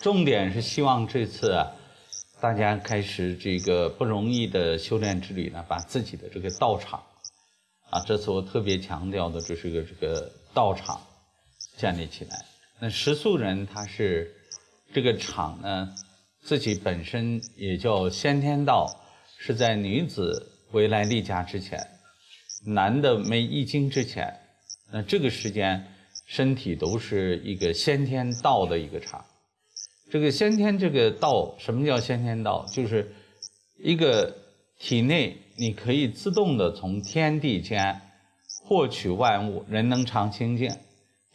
重点是希望这次啊，大家开始这个不容易的修炼之旅呢，把自己的这个道场，啊，这次我特别强调的，这是个这个道场建立起来。那食宿人他是这个场呢，自己本身也叫先天道，是在女子未来例假之前，男的没易经之前，那这个时间身体都是一个先天道的一个场。这个先天这个道，什么叫先天道？就是一个体内你可以自动的从天地间获取万物，人能常清净，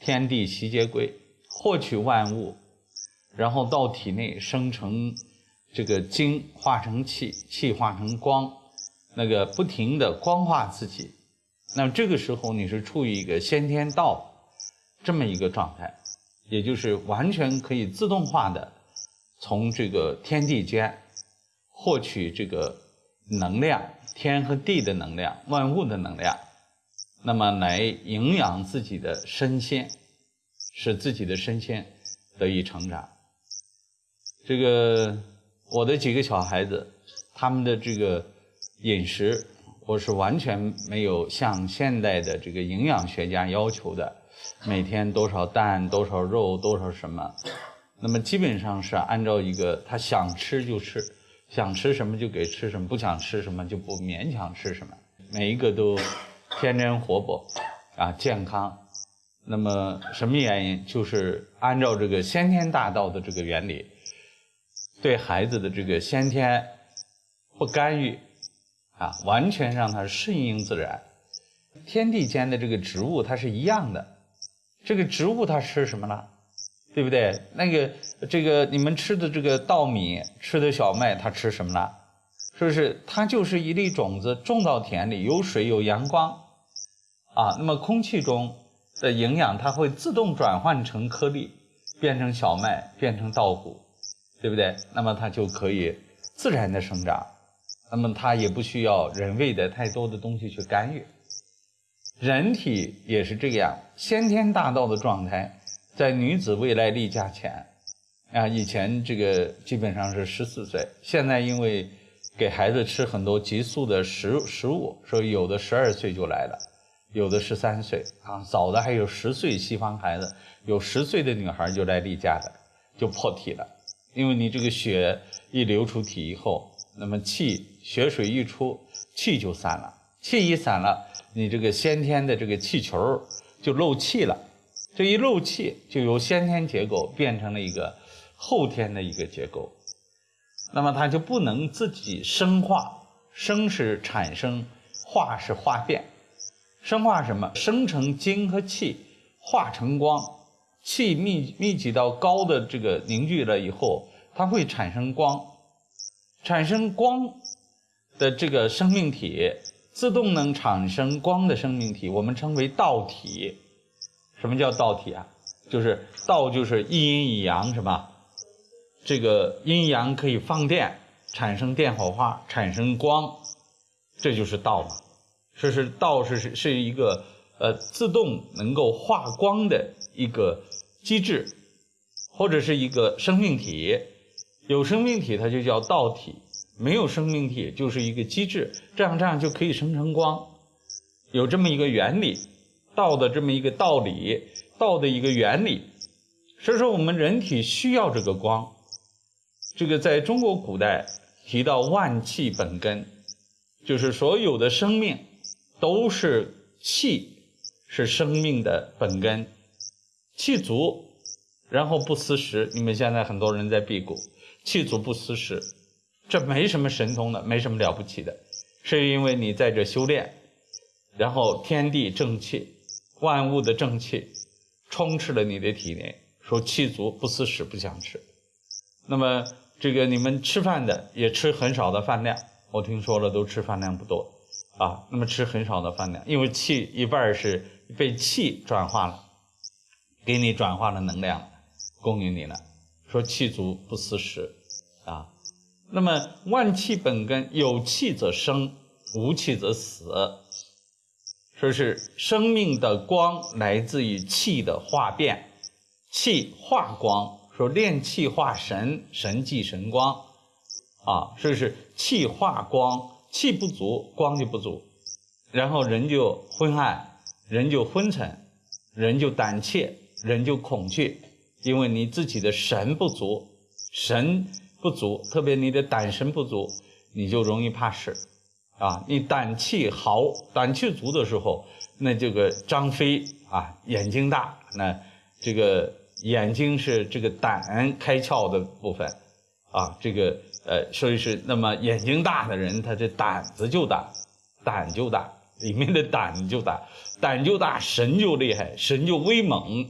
天地悉皆归，获取万物，然后到体内生成这个精，化成气，气化成光，那个不停的光化自己。那么这个时候你是处于一个先天道这么一个状态。也就是完全可以自动化的从这个天地间获取这个能量，天和地的能量，万物的能量，那么来营养自己的身心，使自己的身心得以成长。这个我的几个小孩子，他们的这个饮食，我是完全没有像现代的这个营养学家要求的。每天多少蛋，多少肉，多少什么？那么基本上是按照一个他想吃就吃，想吃什么就给吃什么，不想吃什么就不勉强吃什么。每一个都天真活泼啊，健康。那么什么原因？就是按照这个先天大道的这个原理，对孩子的这个先天不干预啊，完全让他顺应自然。天地间的这个植物，它是一样的。这个植物它吃什么了，对不对？那个这个你们吃的这个稻米，吃的小麦，它吃什么了？是不是？它就是一粒种子种到田里，有水有阳光，啊，那么空气中的营养它会自动转换成颗粒，变成小麦，变成稻谷，对不对？那么它就可以自然的生长，那么它也不需要人为的太多的东西去干预。人体也是这样，先天大道的状态，在女子未来例假前，啊，以前这个基本上是十四岁，现在因为给孩子吃很多激素的食食物，所以有的十二岁就来了，有的十三岁，啊，早的还有十岁，西方孩子有十岁的女孩就来例假的，就破体了，因为你这个血一流出体以后，那么气血水一出，气就散了，气一散了。你这个先天的这个气球就漏气了，这一漏气就由先天结构变成了一个后天的一个结构，那么它就不能自己生化，生是产生，化是化变，生化什么？生成精和气，化成光，气密密集到高的这个凝聚了以后，它会产生光，产生光的这个生命体。自动能产生光的生命体，我们称为道体。什么叫道体啊？就是道，就是一阴一阳，是吧？这个阴阳可以放电，产生电火花，产生光，这就是道嘛。这是道，是是是一个呃自动能够化光的一个机制，或者是一个生命体。有生命体，它就叫道体。没有生命体就是一个机制，这样这样就可以生成光，有这么一个原理，道的这么一个道理，道的一个原理。所以说我们人体需要这个光。这个在中国古代提到万气本根，就是所有的生命都是气，是生命的本根，气足，然后不思食。你们现在很多人在辟谷，气足不思食。这没什么神通的，没什么了不起的，是因为你在这修炼，然后天地正气、万物的正气充斥了你的体内，说气足不思食，不想吃。那么这个你们吃饭的也吃很少的饭量，我听说了都吃饭量不多啊。那么吃很少的饭量，因为气一半是被气转化了，给你转化了能量，供应你了。说气足不思食啊。那么万气本根，有气则生，无气则死。说是生命的光来自于气的化变，气化光，说炼气化神，神即神光，啊，说是气化光，气不足，光就不足，然后人就昏暗，人就昏沉，人就胆怯，人就恐惧，因为你自己的神不足，神不足，特别你的胆神不足，你就容易怕事，啊，你胆气豪，胆气足的时候，那这个张飞啊，眼睛大，那这个。眼睛是这个胆开窍的部分，啊，这个呃，所以是那么眼睛大的人，他这胆子就大，胆就大，里面的胆就大，胆就大，神就厉害，神就威猛，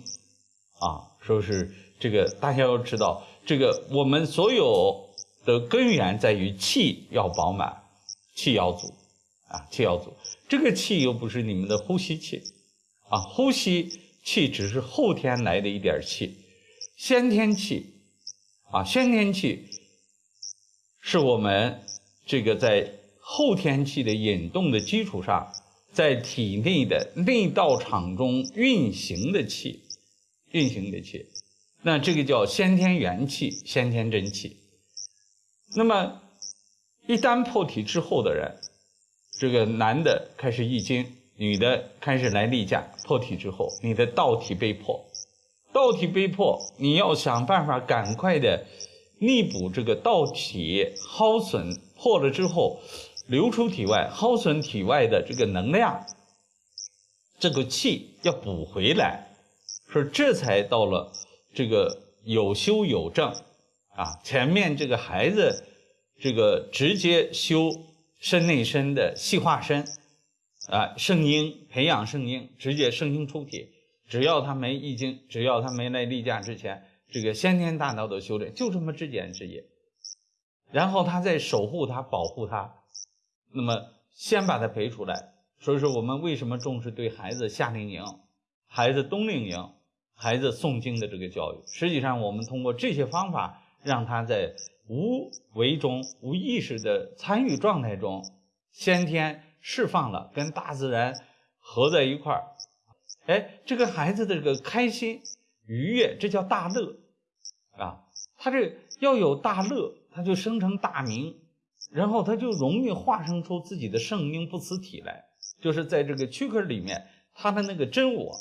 啊，说是这个大家要知道，这个我们所有的根源在于气要饱满，气要足，啊，气要足，这个气又不是你们的呼吸气，啊，呼吸。气只是后天来的一点气，先天气，啊，先天气是我们这个在后天气的引动的基础上，在体内的内道场中运行的气，运行的气，那这个叫先天元气、先天真气。那么一旦破体之后的人，这个男的开始易经。女的开始来例假，破体之后，你的道体被破，道体被破，你要想办法赶快的弥补这个道体耗损破了之后，流出体外耗损体外的这个能量，这个气要补回来，说这才到了这个有修有正啊，前面这个孩子这个直接修身内身的细化身。啊，圣婴培养圣婴，直接圣婴出体，只要他没易经，只要他没来例假之前，这个先天大道的修炼就这么之简之也。然后他再守护他，保护他，那么先把他培出来。所以说，我们为什么重视对孩子夏令营、孩子冬令营、孩子诵经的这个教育？实际上，我们通过这些方法，让他在无为中、无意识的参与状态中，先天。释放了，跟大自然合在一块儿，哎，这个孩子的这个开心愉悦，这叫大乐啊。他这要有大乐，他就生成大明，然后他就容易化生出自己的圣婴不辞体来，就是在这个躯壳里面，他的那个真我，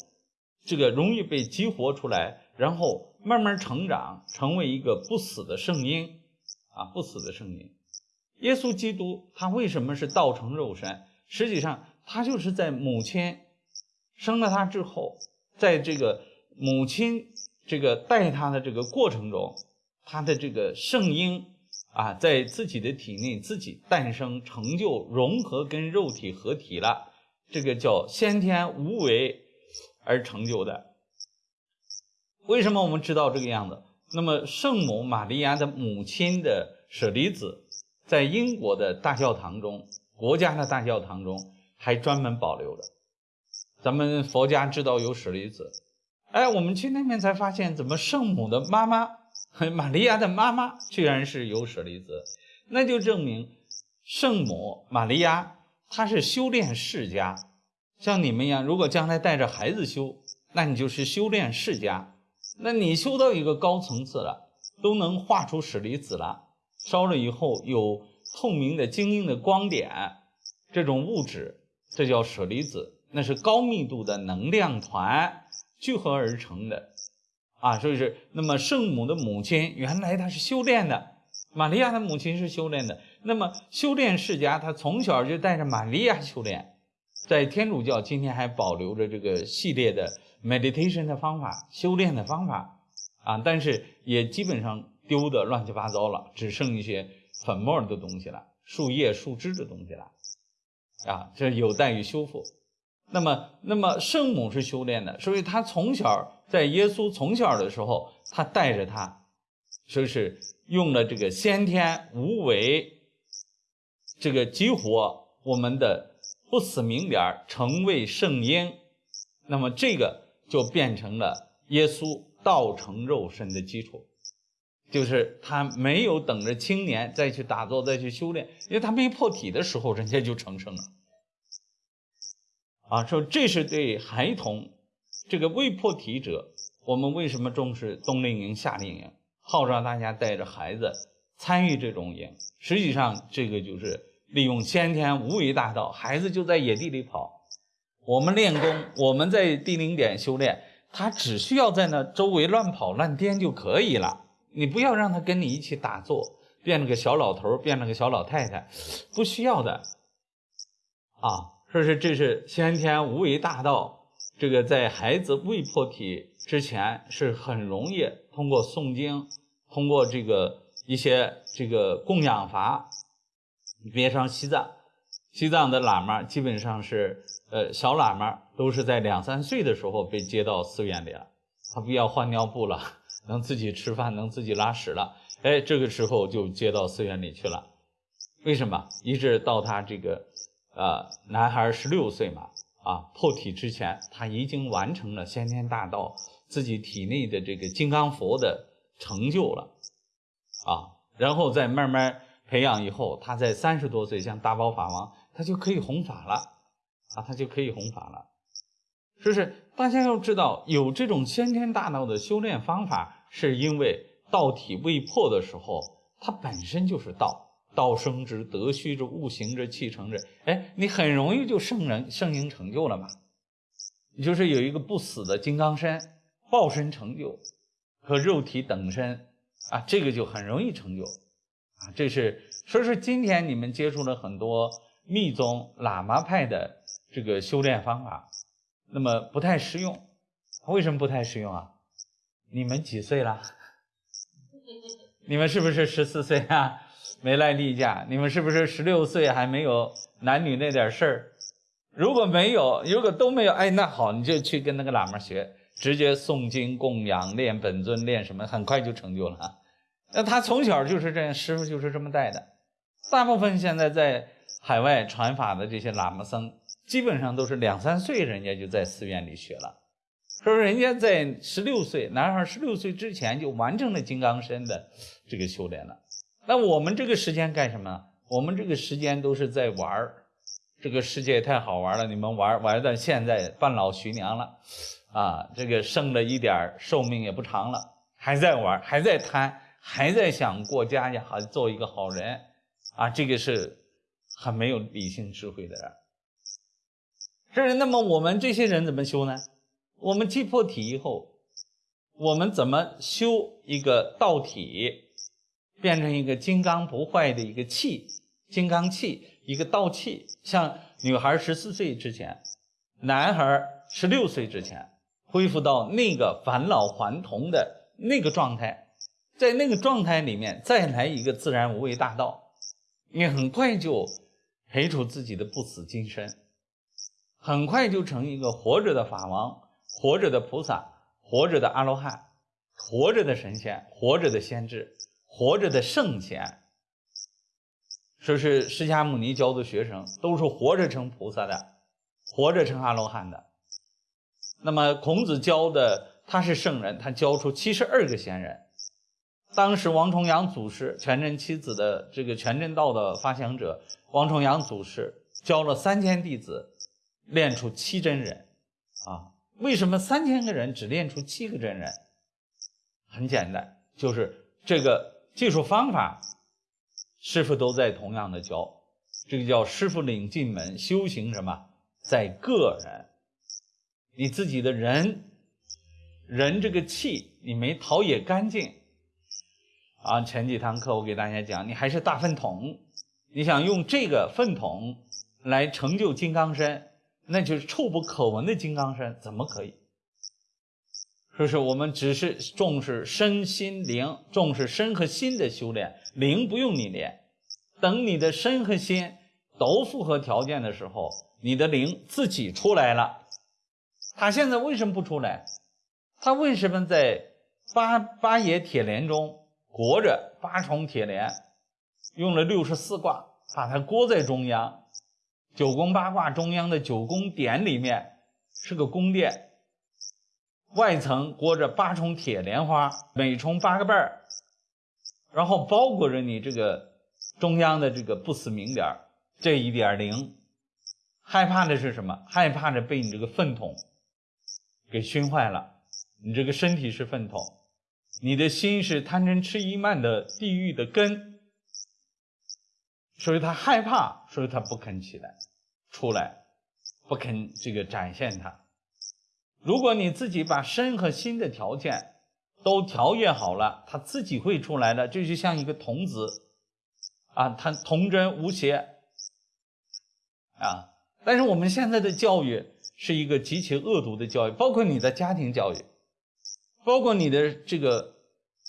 这个容易被激活出来，然后慢慢成长，成为一个不死的圣婴啊，不死的圣婴。耶稣基督他为什么是道成肉身？实际上，他就是在母亲生了他之后，在这个母亲这个带他的这个过程中，他的这个圣婴啊，在自己的体内自己诞生、成就、融合，跟肉体合体了。这个叫先天无为而成就的。为什么我们知道这个样子？那么，圣母玛利亚的母亲的舍利子，在英国的大教堂中。国家的大教堂中还专门保留着。咱们佛家知道有舍利子，哎，我们去那边才发现，怎么圣母的妈妈，玛利亚的妈妈居然是有舍利子，那就证明圣母玛利亚她是修炼世家，像你们一样，如果将来带着孩子修，那你就是修炼世家，那你修到一个高层次了，都能画出舍利子了，烧了以后有。透明的晶莹的光点，这种物质，这叫舍利子，那是高密度的能量团聚合而成的，啊，所以是那么圣母的母亲原来她是修炼的，玛利亚的母亲是修炼的，那么修炼世家，她从小就带着玛利亚修炼，在天主教今天还保留着这个系列的 meditation 的方法，修炼的方法，啊，但是也基本上丢的乱七八糟了，只剩一些。粉末的东西了，树叶、树枝的东西了，啊，这有待于修复。那么，那么圣母是修炼的，所以她从小在耶稣从小的时候，他带着他，说是用了这个先天无为，这个激活我们的不死明点，成为圣婴。那么这个就变成了耶稣道成肉身的基础。就是他没有等着青年再去打坐再去修炼，因为他没破体的时候，人家就成圣了。啊，说这是对孩童，这个未破体者，我们为什么重视冬令营、夏令营，号召大家带着孩子参与这种营？实际上，这个就是利用先天无为大道，孩子就在野地里跑。我们练功，我们在地灵点修炼，他只需要在那周围乱跑乱颠就可以了。你不要让他跟你一起打坐，变了个小老头，变了个小老太太，不需要的。啊，说是这是先天无为大道，这个在孩子未破体之前是很容易通过诵经，通过这个一些这个供养法，别上西藏。西藏的喇嘛基本上是，呃，小喇嘛都是在两三岁的时候被接到寺院里了，他不要换尿布了，能自己吃饭，能自己拉屎了，哎，这个时候就接到寺院里去了。为什么？一直到他这个，呃，男孩十六岁嘛，啊，破体之前，他已经完成了先天大道自己体内的这个金刚佛的成就了，啊，然后再慢慢培养以后，他在三十多岁像大宝法王。他就可以弘法了，啊，他就可以弘法了。就是大家要知道，有这种先天大道的修炼方法，是因为道体未破的时候，它本身就是道，道生之，德虚之，物行之，气成之。哎，你很容易就圣人圣应成就了嘛。你就是有一个不死的金刚身，报身成就和肉体等身啊，这个就很容易成就这是所以说今天你们接触了很多。密宗喇嘛派的这个修炼方法，那么不太实用。为什么不太实用啊？你们几岁了？你们是不是十四岁啊？没来例假？你们是不是十六岁还没有男女那点事儿？如果没有，如果都没有，哎，那好，你就去跟那个喇嘛学，直接诵经供养，练本尊，练什么，很快就成就了。那他从小就是这样，师傅就是这么带的。大部分现在在。海外传法的这些喇嘛僧，基本上都是两三岁，人家就在寺院里学了。说人家在十六岁，男孩十六岁之前就完成了金刚身的这个修炼了。那我们这个时间干什么？我们这个时间都是在玩儿。这个世界太好玩了，你们玩玩到现在半老徐娘了，啊，这个剩了一点寿命也不长了，还在玩，还在贪，还在想过家家，好做一个好人啊，这个是。很没有理性智慧的人，是那么我们这些人怎么修呢？我们击破体以后，我们怎么修一个道体，变成一个金刚不坏的一个气，金刚气，一个道气？像女孩十四岁之前，男孩十六岁之前，恢复到那个返老还童的那个状态，在那个状态里面再来一个自然无为大道，你很快就。培出自己的不死金身，很快就成一个活着的法王、活着的菩萨、活着的阿罗汉、活着的神仙、活着的先知、活着的圣贤。说是释迦牟尼教的学生都是活着成菩萨的，活着成阿罗汉的。那么孔子教的他是圣人，他教出七十二个贤人。当时王重阳祖师全真七子的这个全真道的发祥者王重阳祖师教了三千弟子，练出七真人，啊，为什么三千个人只练出七个真人？很简单，就是这个技术方法，师傅都在同样的教，这个叫师傅领进门，修行什么在个人，你自己的人，人这个气你没陶冶干净。啊，前几堂课我给大家讲，你还是大粪桶，你想用这个粪桶来成就金刚身，那就是臭不可闻的金刚身，怎么可以？说是我们只是重视身心灵，重视身和心的修炼，灵不用你练，等你的身和心都符合条件的时候，你的灵自己出来了。他现在为什么不出来？他为什么在八八爷铁莲中？裹着八重铁莲，用了六十四卦，把它裹在中央。九宫八卦中央的九宫点里面是个宫殿，外层裹着八重铁莲花，每重八个瓣儿，然后包裹着你这个中央的这个不死明点这一点灵。害怕的是什么？害怕着被你这个粪桶给熏坏了，你这个身体是粪桶，你的心是贪嗔痴疑慢的地狱的根，所以他害怕，所以他不肯起来，出来，不肯这个展现它。如果你自己把身和心的条件都调节好了，他自己会出来的。这就像一个童子，啊，他童真无邪，啊。但是我们现在的教育是一个极其恶毒的教育，包括你的家庭教育。包括你的这个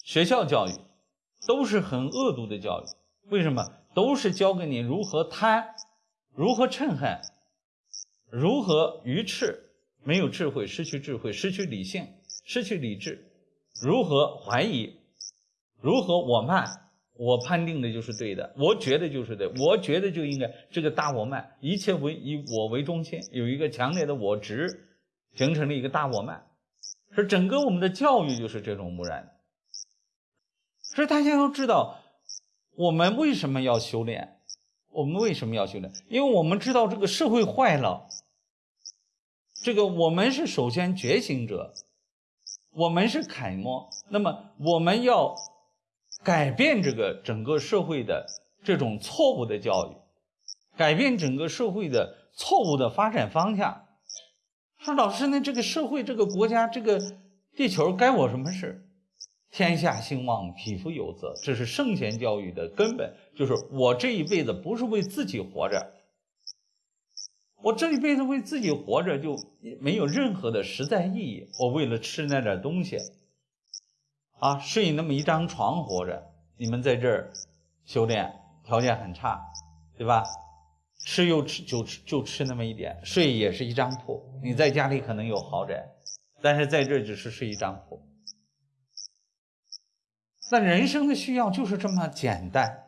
学校教育，都是很恶毒的教育。为什么？都是教给你如何贪，如何嗔恨，如何愚痴，没有智慧，失去智慧，失去理性，失去理智，如何怀疑，如何我慢，我判定的就是对的，我觉得就是对，我觉得就应该这个大我慢，一切为以我为中心，有一个强烈的我执，形成了一个大我慢。说整个我们的教育就是这种污染，所以大家要知道，我们为什么要修炼？我们为什么要修炼？因为我们知道这个社会坏了，这个我们是首先觉醒者，我们是楷模，那么我们要改变这个整个社会的这种错误的教育，改变整个社会的错误的发展方向。说老师那，这个社会、这个国家、这个地球该我什么事？天下兴旺，匹夫有责，这是圣贤教育的根本。就是我这一辈子不是为自己活着，我这一辈子为自己活着就没有任何的实在意义。我为了吃那点东西，啊，睡那么一张床活着。你们在这儿修炼，条件很差，对吧？吃又吃就吃就吃那么一点，睡也是一张铺。你在家里可能有豪宅，但是在这只是睡一张铺。那人生的需要就是这么简单，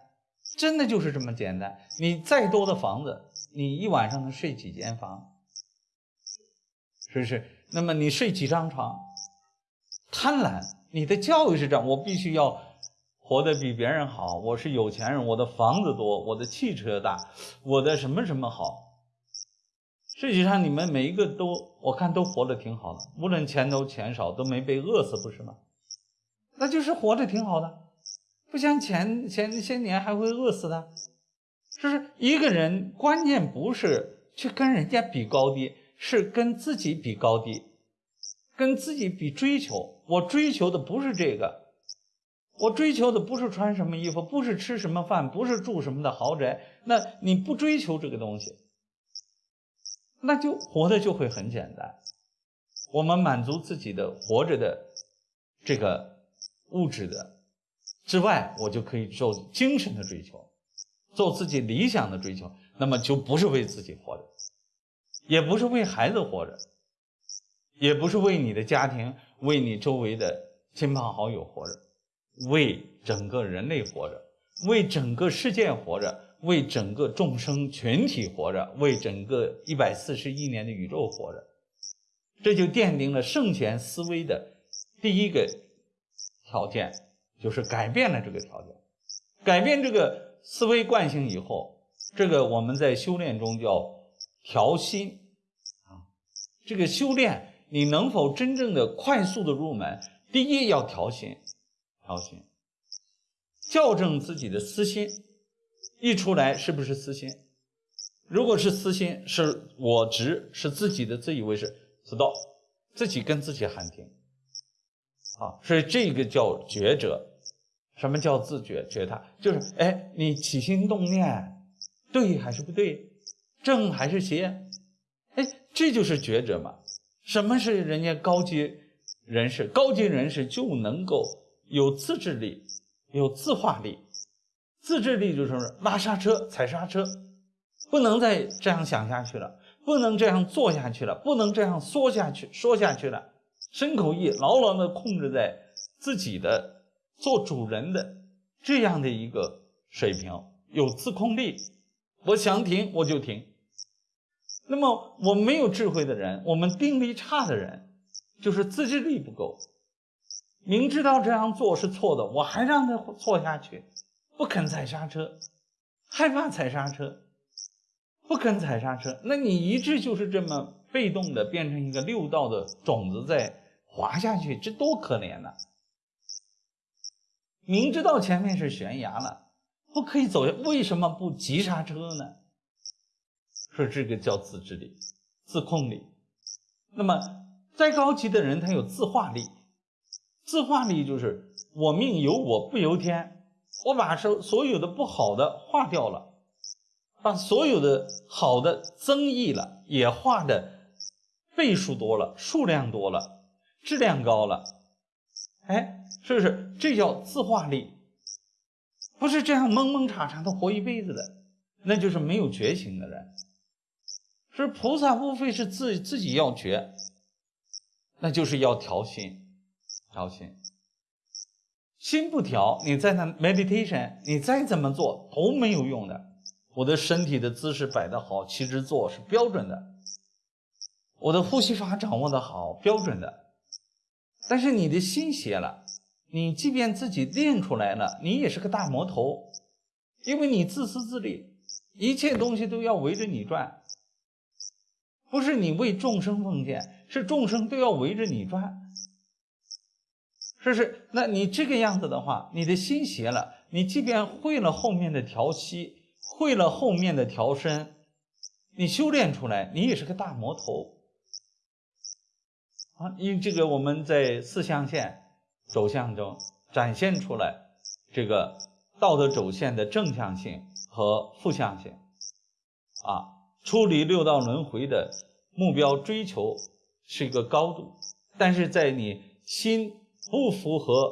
真的就是这么简单。你再多的房子，你一晚上能睡几间房？是不是？那么你睡几张床？贪婪，你的教育是这样，我必须要。活得比别人好，我是有钱人，我的房子多，我的汽车大，我的什么什么好。实际上，你们每一个都，我看都活得挺好的，无论钱多钱少，都没被饿死，不是吗？那就是活着挺好的，不像前前些年还会饿死的。就是一个人，关键不是去跟人家比高低，是跟自己比高低，跟自己比追求。我追求的不是这个。我追求的不是穿什么衣服，不是吃什么饭，不是住什么的豪宅。那你不追求这个东西，那就活的就会很简单。我们满足自己的活着的这个物质的之外，我就可以做精神的追求，做自己理想的追求。那么就不是为自己活着，也不是为孩子活着，也不是为你的家庭、为你周围的亲朋好友活着。为整个人类活着，为整个世界活着，为整个众生群体活着，为整个一百四十亿年的宇宙活着，这就奠定了圣贤思维的第一个条件，就是改变了这个条件，改变这个思维惯性以后，这个我们在修炼中叫调心啊。这个修炼你能否真正的快速的入门？第一要调心。调心，校正自己的私心，一出来是不是私心？如果是私心，是我执，是自己的自以为是，知道自己跟自己喊停。啊，所以这个叫觉者。什么叫自觉觉他？就是哎，你起心动念对还是不对？正还是邪？哎，这就是觉者嘛。什么是人家高级人士？高级人士就能够。有自制力，有自化力。自制力就是拉刹车、踩刹车，不能再这样想下去了，不能这样做下去了，不能这样说下去、说下去了。身口意牢牢地控制在自己的做主人的这样的一个水平，有自控力。我想停我就停。那么我没有智慧的人，我们定力差的人，就是自制力不够。明知道这样做是错的，我还让他错下去，不肯踩刹车，害怕踩刹车，不肯踩刹车。那你一直就是这么被动的变成一个六道的种子在滑下去，这多可怜呐！明知道前面是悬崖了，不可以走，为什么不急刹车呢？说这个叫自制力、自控力。那么再高级的人，他有自化力。自化力就是我命由我不由天，我把所所有的不好的化掉了，把所有的好的增益了，也化的倍数多了，数量多了，质量高了。哎，是不是？这叫自化力，不是这样蒙蒙查查的活一辈子的，那就是没有觉醒的人。是菩萨无非是自自己要觉，那就是要调心。调心，心不调，你在那 meditation，你再怎么做都没有用的。我的身体的姿势摆得好，其实做是标准的，我的呼吸法掌握的好，标准的。但是你的心邪了，你即便自己练出来了，你也是个大魔头，因为你自私自利，一切东西都要围着你转，不是你为众生奉献，是众生都要围着你转。是不是？那你这个样子的话，你的心邪了。你即便会了后面的调息，会了后面的调身，你修炼出来，你也是个大魔头啊！因为这个我们在四象限走向中展现出来这个道德轴线的正向性和负向性啊，出离六道轮回的目标追求是一个高度，但是在你心。不符合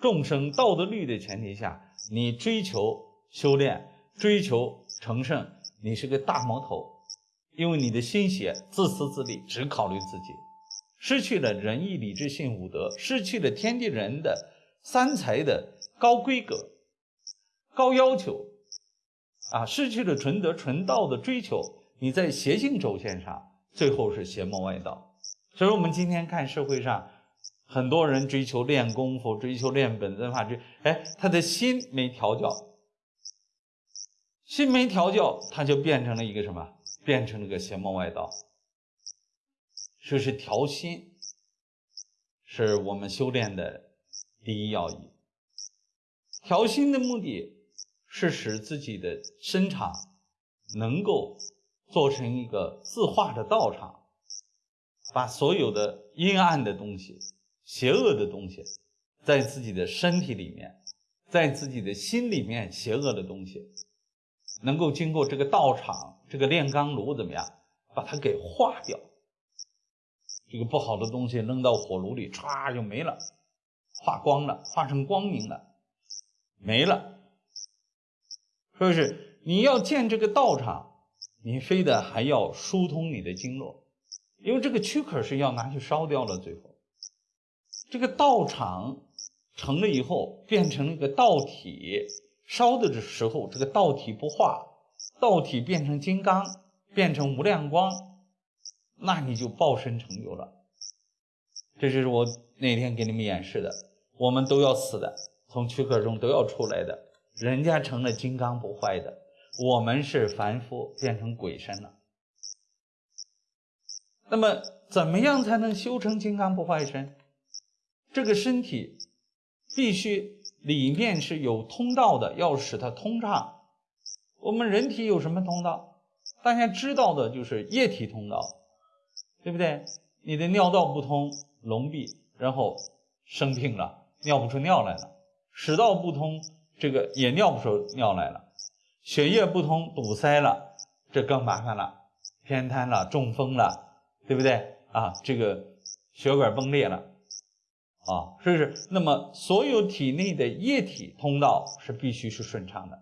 众生道德律的前提下，你追求修炼、追求成圣，你是个大魔头，因为你的心血自私自利，只考虑自己，失去了仁义礼智信五德，失去了天地人的三才的高规格、高要求，啊，失去了纯德纯道的追求，你在邪性轴线上，最后是邪魔外道。所以，我们今天看社会上。很多人追求练功夫，追求练本尊法，这哎，他的心没调教，心没调教，他就变成了一个什么？变成了个邪魔外道。说是调心，是我们修炼的第一要义。调心的目的是使自己的身场能够做成一个自化的道场，把所有的阴暗的东西。邪恶的东西，在自己的身体里面，在自己的心里面，邪恶的东西能够经过这个道场、这个炼钢炉怎么样，把它给化掉。这个不好的东西扔到火炉里，歘就没了，化光了，化成光明了，没了。是不是？你要建这个道场，你非得还要疏通你的经络，因为这个躯壳是要拿去烧掉了，最后。这个道场成了以后，变成了一个道体，烧的时候，这个道体不化，道体变成金刚，变成无量光，那你就报身成就了。这就是我那天给你们演示的，我们都要死的，从躯壳中都要出来的，人家成了金刚不坏的，我们是凡夫变成鬼身了。那么，怎么样才能修成金刚不坏身？这个身体必须里面是有通道的，要使它通畅。我们人体有什么通道？大家知道的就是液体通道，对不对？你的尿道不通，聋闭，然后生病了，尿不出尿来了；食道不通，这个也尿不出尿来了；血液不通，堵塞了，这更麻烦了，偏瘫了，中风了，对不对？啊，这个血管崩裂了。啊，是不是？那么所有体内的液体通道是必须是顺畅的。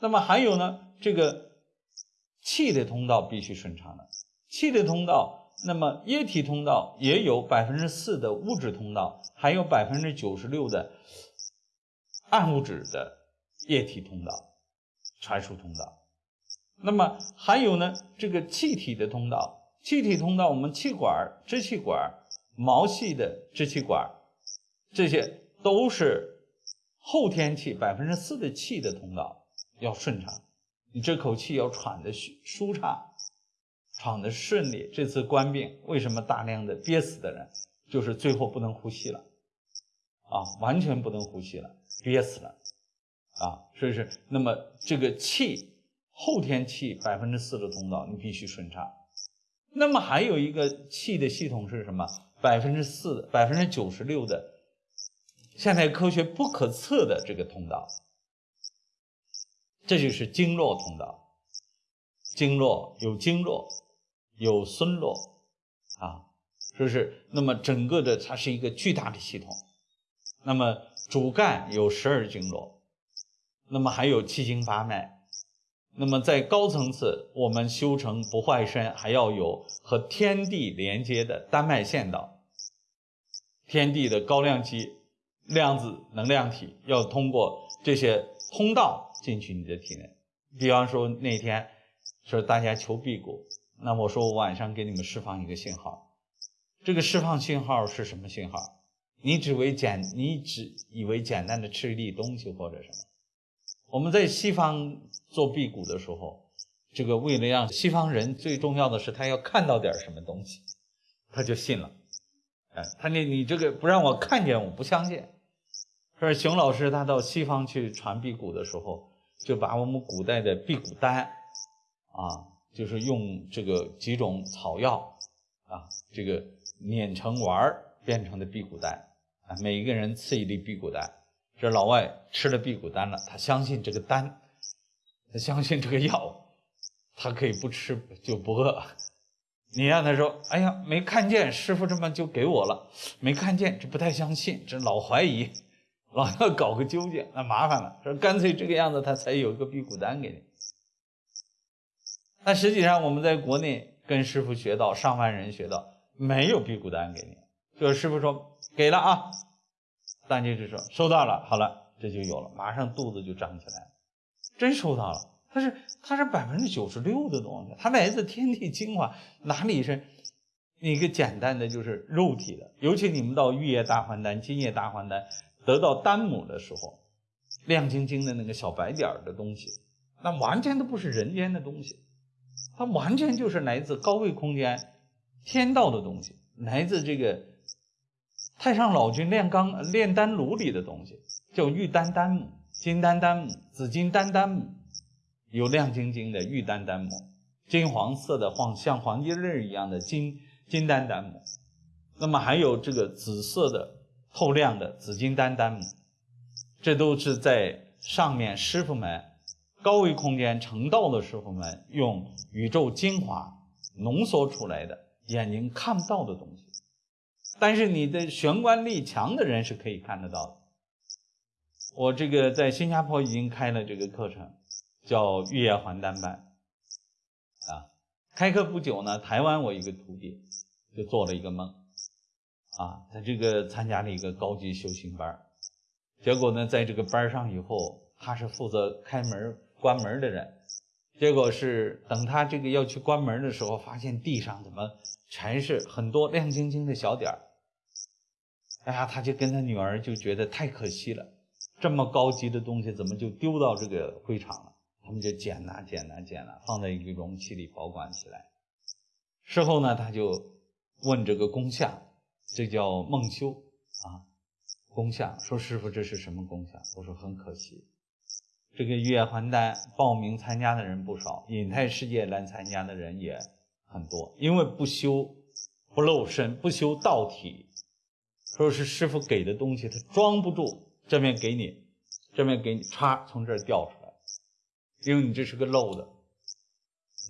那么还有呢，这个气的通道必须顺畅的。气的通道，那么液体通道也有百分之四的物质通道，还有百分之九十六的暗物质的液体通道、传输通道。那么还有呢，这个气体的通道，气体通道，我们气管、支气管。毛细的支气管，这些都是后天气百分之四的气的通道要顺畅，你这口气要喘的舒舒畅，闯的顺利。这次官病为什么大量的憋死的人，就是最后不能呼吸了，啊，完全不能呼吸了，憋死了，啊，所以是那么这个气后天气百分之四的通道你必须顺畅。那么还有一个气的系统是什么？百分之四、百分之九十六的现代科学不可测的这个通道，这就是经络通道。经络有经络，有孙络，啊，是不是？那么整个的它是一个巨大的系统。那么主干有十二经络，那么还有七经八脉。那么在高层次，我们修成不坏身，还要有和天地连接的丹脉线道。天地的高量级量子能量体要通过这些通道进去你的体内。比方说那天说大家求辟谷，那我说我晚上给你们释放一个信号，这个释放信号是什么信号？你只为简，你只以为简单的吃一粒东西或者什么？我们在西方做辟谷的时候，这个为了让西方人最重要的是他要看到点什么东西，他就信了。哎，他你你这个不让我看见，我不相信。说熊老师他到西方去传辟谷的时候，就把我们古代的辟谷丹，啊，就是用这个几种草药啊，这个碾成丸儿变成的辟谷丹，啊，每一个人赐一粒辟谷丹。这老外吃了辟谷丹了，他相信这个丹，他相信这个药，他可以不吃就不饿。你让他说：“哎呀，没看见师傅这么就给我了，没看见，这不太相信，这老怀疑，老要搞个究竟，那麻烦了。说干脆这个样子，他才有一个辟谷丹给你。但实际上我们在国内跟师傅学到，上万人学到，没有辟谷丹给你，就是师傅说给了啊。”大家就说收到了，好了，这就有了，马上肚子就长起来，真收到了。它是它是百分之九十六的东西，它来自天地精华，哪里是一个简单的就是肉体的？尤其你们到玉液大还丹、金液大还丹得到丹母的时候，亮晶晶的那个小白点的东西，那完全都不是人间的东西，它完全就是来自高位空间、天道的东西，来自这个。太上老君炼钢炼丹炉里的东西叫玉丹丹母、金丹丹母、紫金丹丹母，有亮晶晶的玉丹丹母，金黄色的黄像黄金粒一样的金金丹丹母，那么还有这个紫色的透亮的紫金丹丹母，这都是在上面师傅们高维空间成道的时候们用宇宙精华浓缩出来的眼睛看不到的东西。但是你的玄关力强的人是可以看得到的。我这个在新加坡已经开了这个课程，叫玉液还丹班。啊，开课不久呢，台湾我一个徒弟就做了一个梦，啊，他这个参加了一个高级修行班结果呢，在这个班上以后，他是负责开门关门的人，结果是等他这个要去关门的时候，发现地上怎么全是很多亮晶晶的小点儿。哎呀，他就跟他女儿就觉得太可惜了，这么高级的东西怎么就丢到这个会场了？他们就捡呐捡呐捡呐，放在一个容器里保管起来。事后呢，他就问这个工匠，这叫梦修啊，工匠说：“师傅，这是什么工匠？”我说：“很可惜，这个月还丹报名参加的人不少，隐泰世界来参加的人也很多，因为不修不露身，不修道体。”说是师傅给的东西，他装不住，这面给你，这面给你，歘，从这儿掉出来，因为你这是个漏的，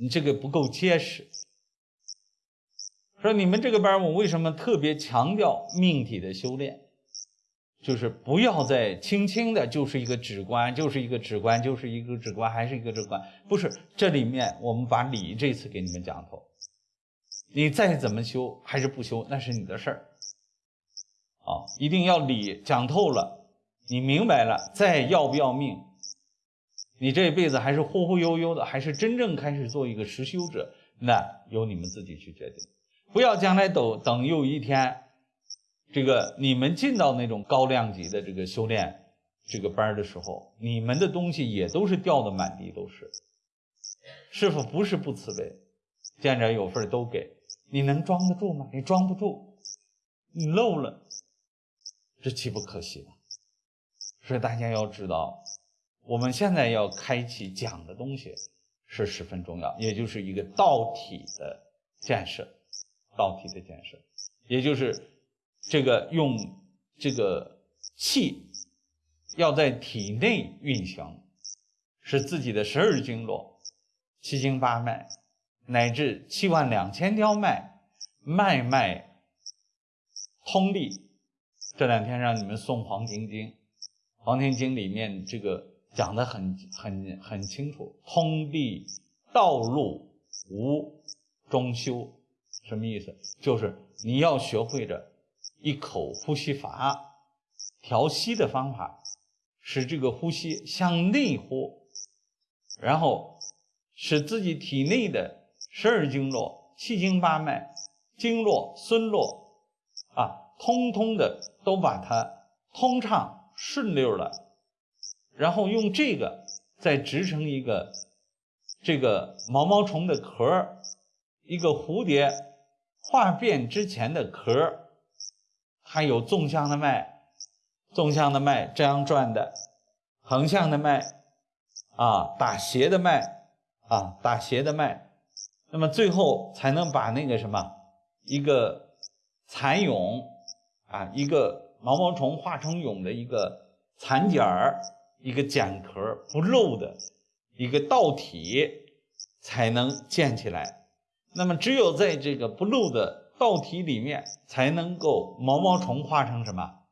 你这个不够结实。说你们这个班，我为什么特别强调命体的修炼？就是不要再轻轻的，就是一个指关，就是一个指关，就是一个指关，还是一个指关，不是。这里面我们把理这次给你们讲透，你再怎么修还是不修，那是你的事儿。啊，一定要理讲透了，你明白了，再要不要命？你这辈子还是忽忽悠悠的，还是真正开始做一个实修者？那由你们自己去决定。不要将来等等有一天，这个你们进到那种高量级的这个修炼这个班的时候，你们的东西也都是掉的满地都是。师傅不是不慈悲，见者有份都给，你能装得住吗？你装不住，你漏了，这岂不可惜吗？所以大家要知道，我们现在要开启讲的东西是十分重要，也就是一个道体的建设，道体的建设，也就是这个用这个气要在体内运行，使自己的十二经络、七经八脉乃至七万两千条脉脉脉通利。这两天让你们诵《黄庭经》。《黄庭经》里面这个讲的很很很清楚，通利道路无中修，什么意思？就是你要学会着一口呼吸法，调息的方法，使这个呼吸向内呼，然后使自己体内的十二经络、七经八脉、经络、孙络啊，通通的都把它通畅。顺溜了，然后用这个再织成一个这个毛毛虫的壳一个蝴蝶化变之前的壳它有纵向的脉，纵向的脉这样转的，横向的脉啊打斜的脉啊打斜的脉，那么最后才能把那个什么一个蚕蛹啊一个。毛毛虫化成蛹的一个蚕茧儿，一个茧壳不漏的一个道体才能建起来。那么，只有在这个不漏的道体里面，才能够毛毛虫化成什么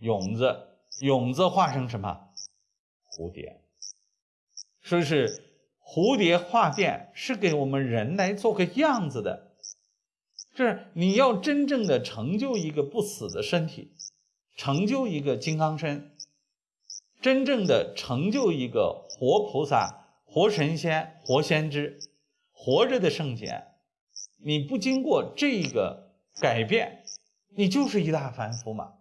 蛹子，蛹子化成什么蝴蝶。说是蝴蝶化变是给我们人来做个样子的。是你要真正的成就一个不死的身体，成就一个金刚身，真正的成就一个活菩萨、活神仙、活先知、活着的圣贤。你不经过这个改变，你就是一大凡夫嘛。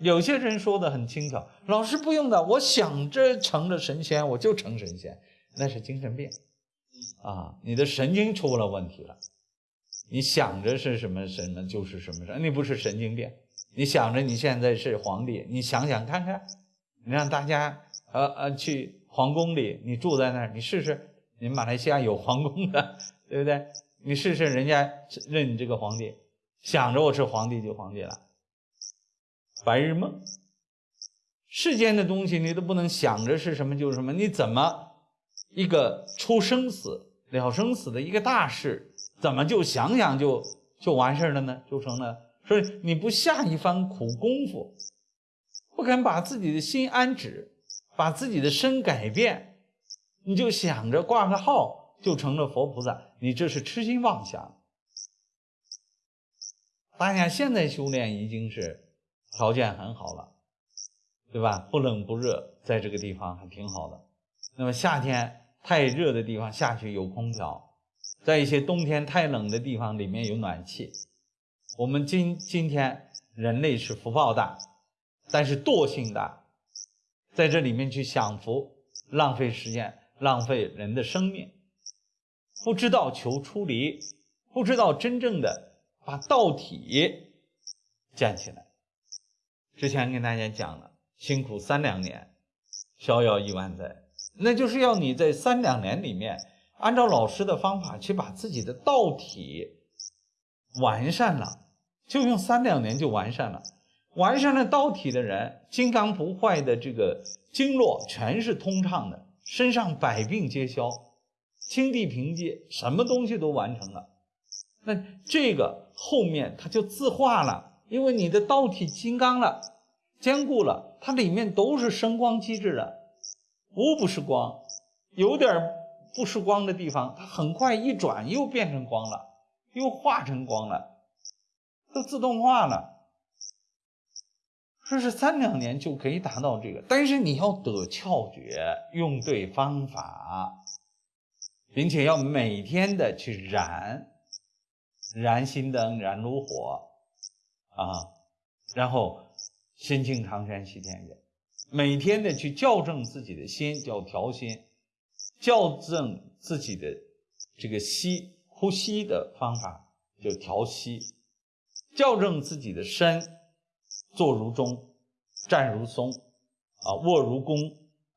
有些人说的很轻巧，老师不用的，我想着成了神仙，我就成神仙，那是精神病啊，你的神经出了问题了。你想着是什么什么就是什么神，你不是神经病。你想着你现在是皇帝，你想想看看，你让大家呃呃去皇宫里，你住在那儿，你试试。你马来西亚有皇宫的，对不对？你试试人家认你这个皇帝，想着我是皇帝就皇帝了，白日梦。世间的东西你都不能想着是什么就是什么，你怎么一个出生死了生死的一个大事？怎么就想想就就完事了呢？就成了，所以你不下一番苦功夫，不肯把自己的心安止，把自己的身改变，你就想着挂个号就成了佛菩萨，你这是痴心妄想。大家现在修炼已经是条件很好了，对吧？不冷不热，在这个地方还挺好的。那么夏天太热的地方下去有空调。在一些冬天太冷的地方，里面有暖气。我们今今天人类是福报大，但是惰性大，在这里面去享福，浪费时间，浪费人的生命，不知道求出离，不知道真正的把道体建起来。之前跟大家讲了，辛苦三两年，逍遥一万载，那就是要你在三两年里面。按照老师的方法去把自己的道体完善了，就用三两年就完善了。完善了道体的人，金刚不坏的这个经络全是通畅的，身上百病皆消，清地平界，什么东西都完成了。那这个后面它就自化了，因为你的道体金刚了，坚固了，它里面都是生光机制的，无不是光，有点。不是光的地方，它很快一转又变成光了，又化成光了，都自动化了。说是三两年就可以达到这个，但是你要得窍诀，用对方法，并且要每天的去燃，燃心灯，燃炉火，啊，然后心清常山西天月，每天的去校正自己的心，叫调心。校正自己的这个吸呼吸的方法，就调息，校正自己的身，坐如钟，站如松，啊，卧如弓，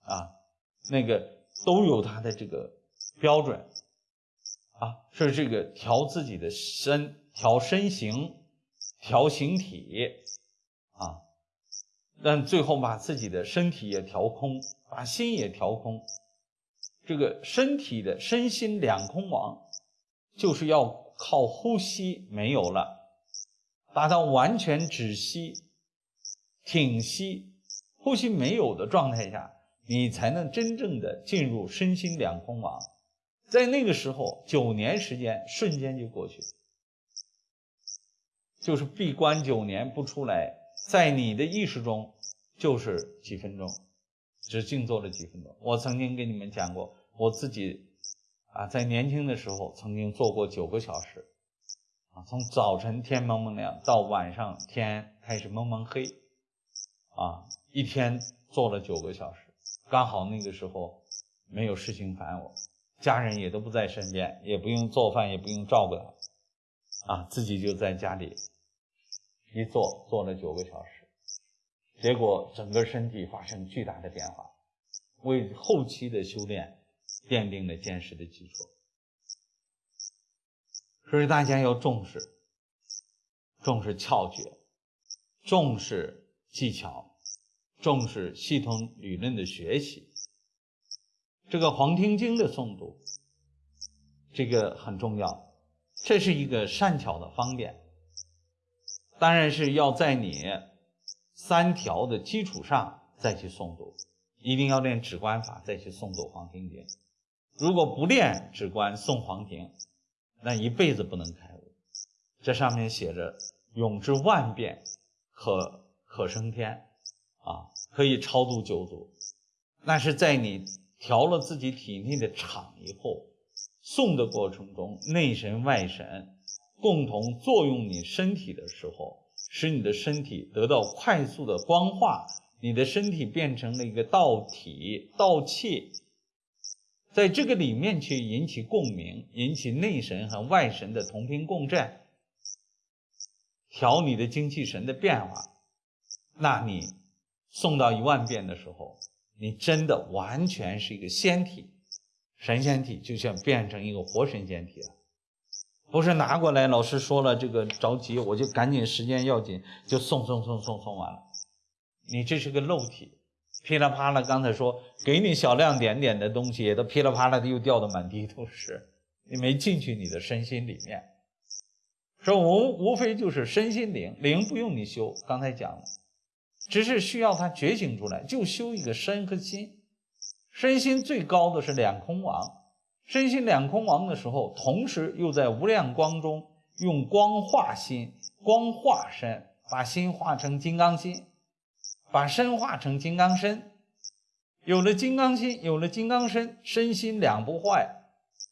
啊，那个都有它的这个标准，啊，是这个调自己的身，调身形，调形体，啊，但最后把自己的身体也调空，把心也调空。这个身体的身心两空亡，就是要靠呼吸没有了，达到完全止息、挺息、呼吸没有的状态下，你才能真正的进入身心两空亡。在那个时候，九年时间瞬间就过去，就是闭关九年不出来，在你的意识中就是几分钟。只静坐了几分钟。我曾经跟你们讲过，我自己啊，在年轻的时候曾经做过九个小时，啊，从早晨天蒙蒙亮到晚上天开始蒙蒙黑，啊，一天做了九个小时。刚好那个时候没有事情烦我，家人也都不在身边，也不用做饭，也不用照顾他，啊，自己就在家里一坐坐了九个小时。结果整个身体发生巨大的变化，为后期的修炼奠定了坚实的基础。所以大家要重视，重视窍诀，重视技巧，重视系统理论的学习。这个《黄庭经》的诵读，这个很重要，这是一个善巧的方便。当然是要在你。三条的基础上再去诵读，一定要练止观法再去诵读《黄庭经》。如果不练止观诵《黄庭》，那一辈子不能开悟。这上面写着“永之万变，可可升天”，啊，可以超度九族。那是在你调了自己体内的场以后，送的过程中，内神外神共同作用你身体的时候。使你的身体得到快速的光化，你的身体变成了一个道体、道气，在这个里面去引起共鸣，引起内神和外神的同频共振，调你的精气神的变化。那你送到一万遍的时候，你真的完全是一个仙体、神仙体，就像变成一个活神仙体了。不是拿过来，老师说了这个着急，我就赶紧时间要紧，就送送送送送完了。你这是个漏体，噼里啪啦，刚才说给你小亮点点的东西，都噼里啪啦的又掉的满地都是，你没进去你的身心里面。说无无非就是身心灵，灵不用你修，刚才讲了，只是需要他觉醒出来，就修一个身和心，身心最高的是两空王。身心两空王的时候，同时又在无量光中用光化心，光化身，把心化成金刚心，把身化成金刚身。有了金刚心，有了金刚身，身心两不坏。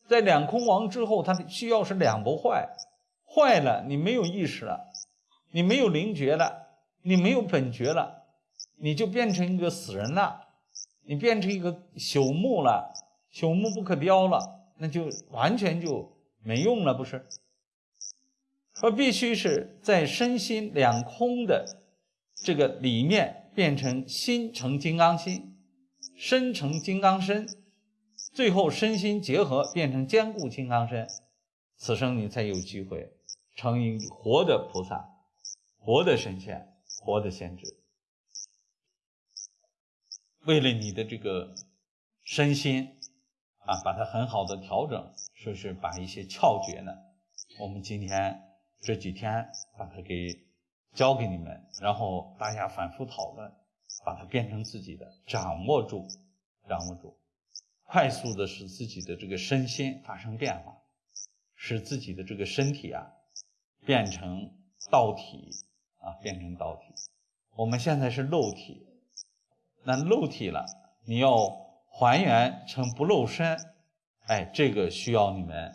在两空王之后，它需要是两不坏。坏了，你没有意识了，你没有灵觉了，你没有本觉了，你就变成一个死人了，你变成一个朽木了。朽木不可雕了，那就完全就没用了，不是？说必须是在身心两空的这个里面，变成心成金刚心，身成金刚身，最后身心结合变成坚固金刚身，此生你才有机会成一活的菩萨，活的神仙，活的先知。为了你的这个身心。啊，把它很好的调整，说是把一些窍诀呢，我们今天这几天把它给教给你们，然后大家反复讨论，把它变成自己的，掌握住，掌握住，快速的使自己的这个身心发生变化，使自己的这个身体啊变成道体啊，变成导体。我们现在是漏体，那漏体了，你要。还原成不露身，哎，这个需要你们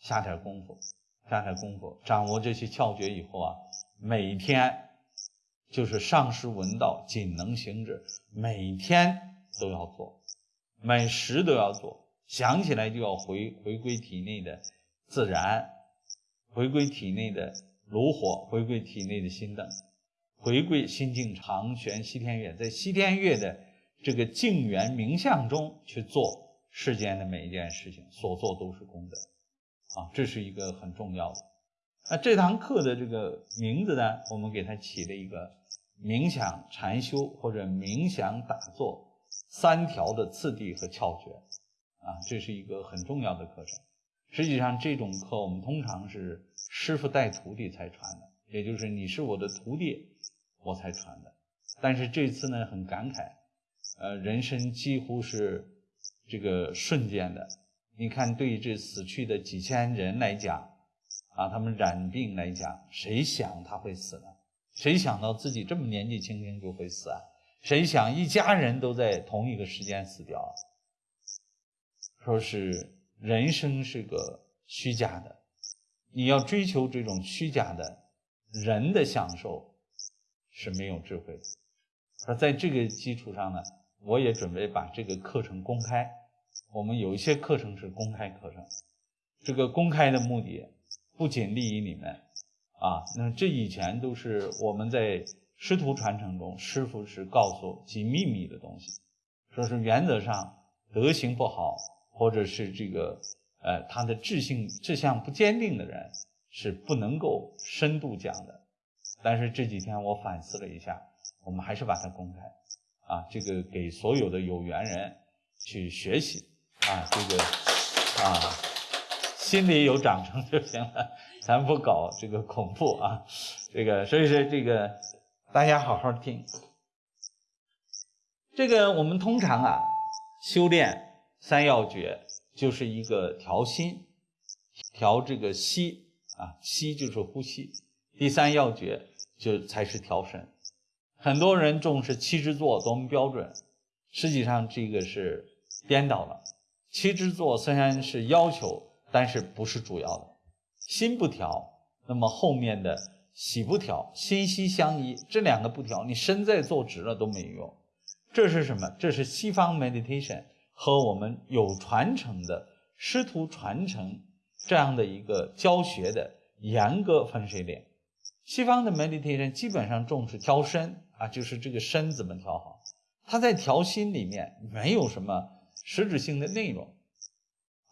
下点功夫，下点功夫，掌握这些窍诀以后啊，每天就是上师闻道，仅能行止，每天都要做，每时都要做，想起来就要回回归体内的自然，回归体内的炉火，回归体内的心灯，回归心境长悬西天月，在西天月的这个静缘冥相中去做世间的每一件事情，所做都是功德，啊，这是一个很重要的。那这堂课的这个名字呢，我们给它起了一个冥想禅修或者冥想打坐三条的次第和窍诀。啊，这是一个很重要的课程。实际上，这种课我们通常是师傅带徒弟才传的，也就是你是我的徒弟，我才传的。但是这次呢，很感慨，呃，人生几乎是这个瞬间的。你看，对于这死去的几千人来讲，啊，他们染病来讲，谁想他会死呢？谁想到自己这么年纪轻轻就会死啊？谁想一家人都在同一个时间死掉？说是人生是个虚假的，你要追求这种虚假的人的享受是没有智慧的。而在这个基础上呢，我也准备把这个课程公开。我们有一些课程是公开课程，这个公开的目的不仅利于你们啊，那这以前都是我们在师徒传承中，师傅是告诉其秘密的东西，说是原则上德行不好。或者是这个，呃，他的志性志向不坚定的人是不能够深度讲的。但是这几天我反思了一下，我们还是把它公开，啊，这个给所有的有缘人去学习，啊，这个，啊，心里有长成就行了，咱不搞这个恐怖啊，这个，所以说这个大家好好听。这个我们通常啊修炼。三要诀就是一个调心，调这个息啊，息就是呼吸。第三要诀就才是调神。很多人重视七支坐多么标准，实际上这个是颠倒了。七支坐虽然是要求，但是不是主要的。心不调，那么后面的息不调，心息相依，这两个不调，你身在坐直了都没用。这是什么？这是西方 meditation。和我们有传承的师徒传承这样的一个教学的严格分水岭。西方的 meditation 基本上重视调身啊，就是这个身怎么调好。他在调心里面没有什么实质性的内容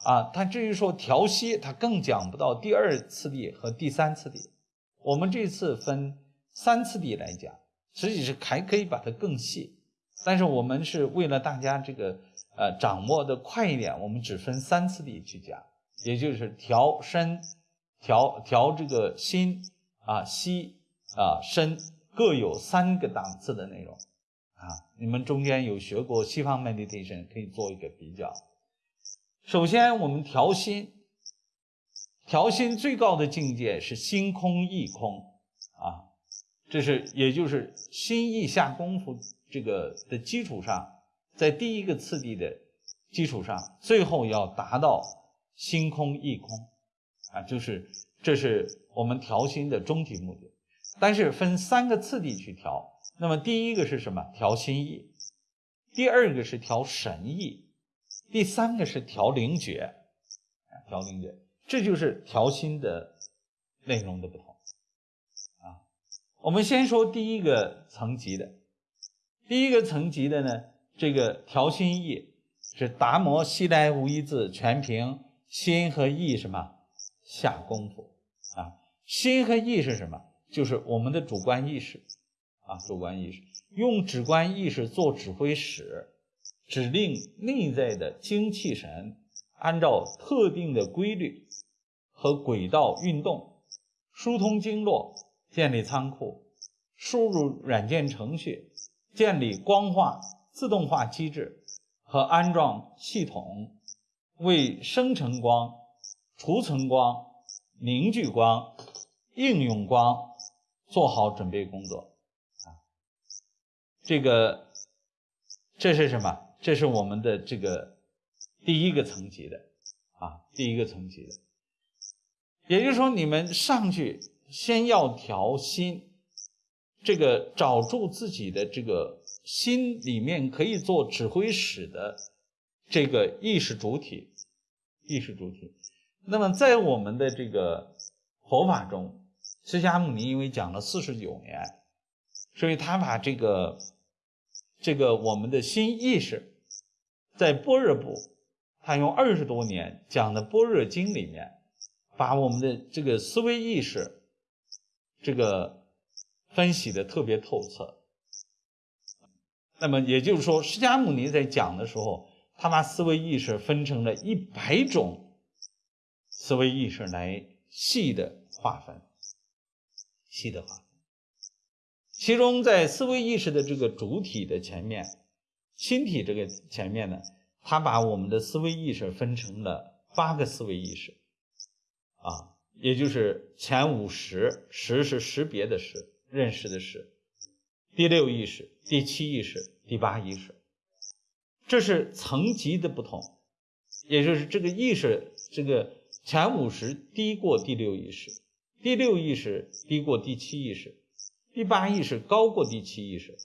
啊。他至于说调息，他更讲不到第二次第和第三次第。我们这次分三次第来讲，实际是还可以把它更细，但是我们是为了大家这个。呃，掌握的快一点，我们只分三次地去讲，也就是调身、调调这个心啊、息啊、身，各有三个档次的内容啊。你们中间有学过西方 meditation，可以做一个比较。首先，我们调心，调心最高的境界是心空意空啊，这是也就是心意下功夫这个的基础上。在第一个次第的基础上，最后要达到心空意空，啊，就是这是我们调心的终极目的。但是分三个次第去调，那么第一个是什么？调心意，第二个是调神意，第三个是调灵觉，啊，调灵觉，这就是调心的内容的不同，啊，我们先说第一个层级的，第一个层级的呢。这个调心意是达摩西来无一字，全凭心和意什么下功夫啊？心和意是什么？就是我们的主观意识啊，主观意识用主观意识做指挥使，指令内在的精气神按照特定的规律和轨道运动，疏通经络，建立仓库，输入软件程序，建立光化。自动化机制和安装系统，为生成光、储存光、凝聚光、应用光做好准备工作啊！这个这是什么？这是我们的这个第一个层级的啊，第一个层级的。也就是说，你们上去先要调心，这个找住自己的这个。心里面可以做指挥使的这个意识主体，意识主体。那么在我们的这个佛法中，释迦牟尼因为讲了四十九年，所以他把这个这个我们的新意识，在般若部，他用二十多年讲的般若经里面，把我们的这个思维意识，这个分析的特别透彻。那么也就是说，释迦牟尼在讲的时候，他把思维意识分成了一百种思维意识来细的划分，细的划分。其中在思维意识的这个主体的前面，心体这个前面呢，他把我们的思维意识分成了八个思维意识，啊，也就是前五识，识是识别的识，认识的识。第六意识、第七意识、第八意识，这是层级的不同，也就是这个意识，这个前五识低过第六意识，第六意识低过第七意识，第八意识高过第七意识，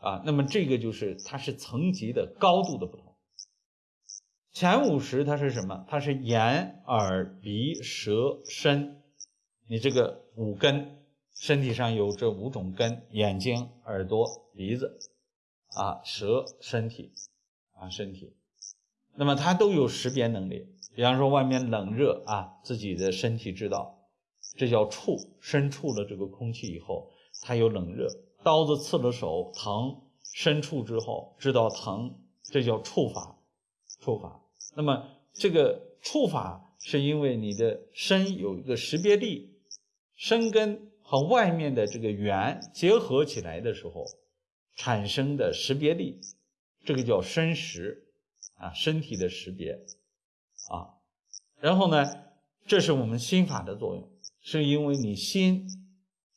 啊，那么这个就是它是层级的高度的不同。前五识它是什么？它是眼、耳、鼻、舌、身，你这个五根。身体上有这五种根：眼睛、耳朵、鼻子，啊，舌、身体，啊，身体。那么它都有识别能力。比方说外面冷热啊，自己的身体知道，这叫触。身触了这个空气以后，它有冷热。刀子刺了手疼，身触之后知道疼，这叫触法。触法。那么这个触法是因为你的身有一个识别力，身根。和外面的这个缘结合起来的时候，产生的识别力，这个叫身识啊，身体的识别啊。然后呢，这是我们心法的作用，是因为你心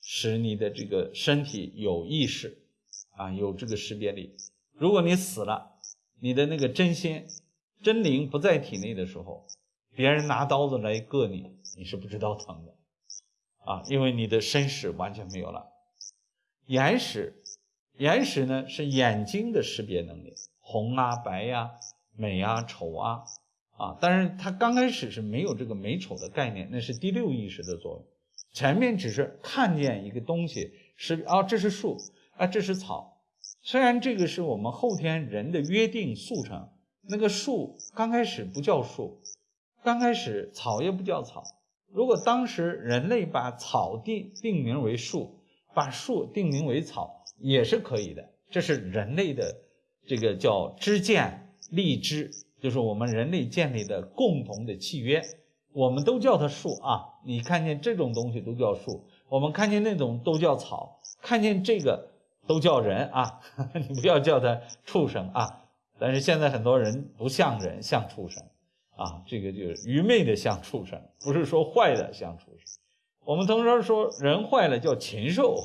使你的这个身体有意识啊，有这个识别力。如果你死了，你的那个真心真灵不在体内的时候，别人拿刀子来割你，你是不知道疼的。啊，因为你的身识完全没有了，眼识，眼识呢是眼睛的识别能力，红啊、白呀、美啊、丑啊，啊，但是它刚开始是没有这个美丑的概念，那是第六意识的作用，前面只是看见一个东西是啊，这是树啊，这是草，虽然这个是我们后天人的约定速成，那个树刚开始不叫树，刚开始草也不叫草。如果当时人类把草定定名为树，把树定名为草，也是可以的。这是人类的这个叫知见立知，就是我们人类建立的共同的契约。我们都叫它树啊，你看见这种东西都叫树，我们看见那种都叫草，看见这个都叫人啊。你不要叫它畜生啊。但是现在很多人不像人，像畜生。啊，这个就是愚昧的像畜生，不是说坏的像畜生。我们通常说人坏了叫禽兽，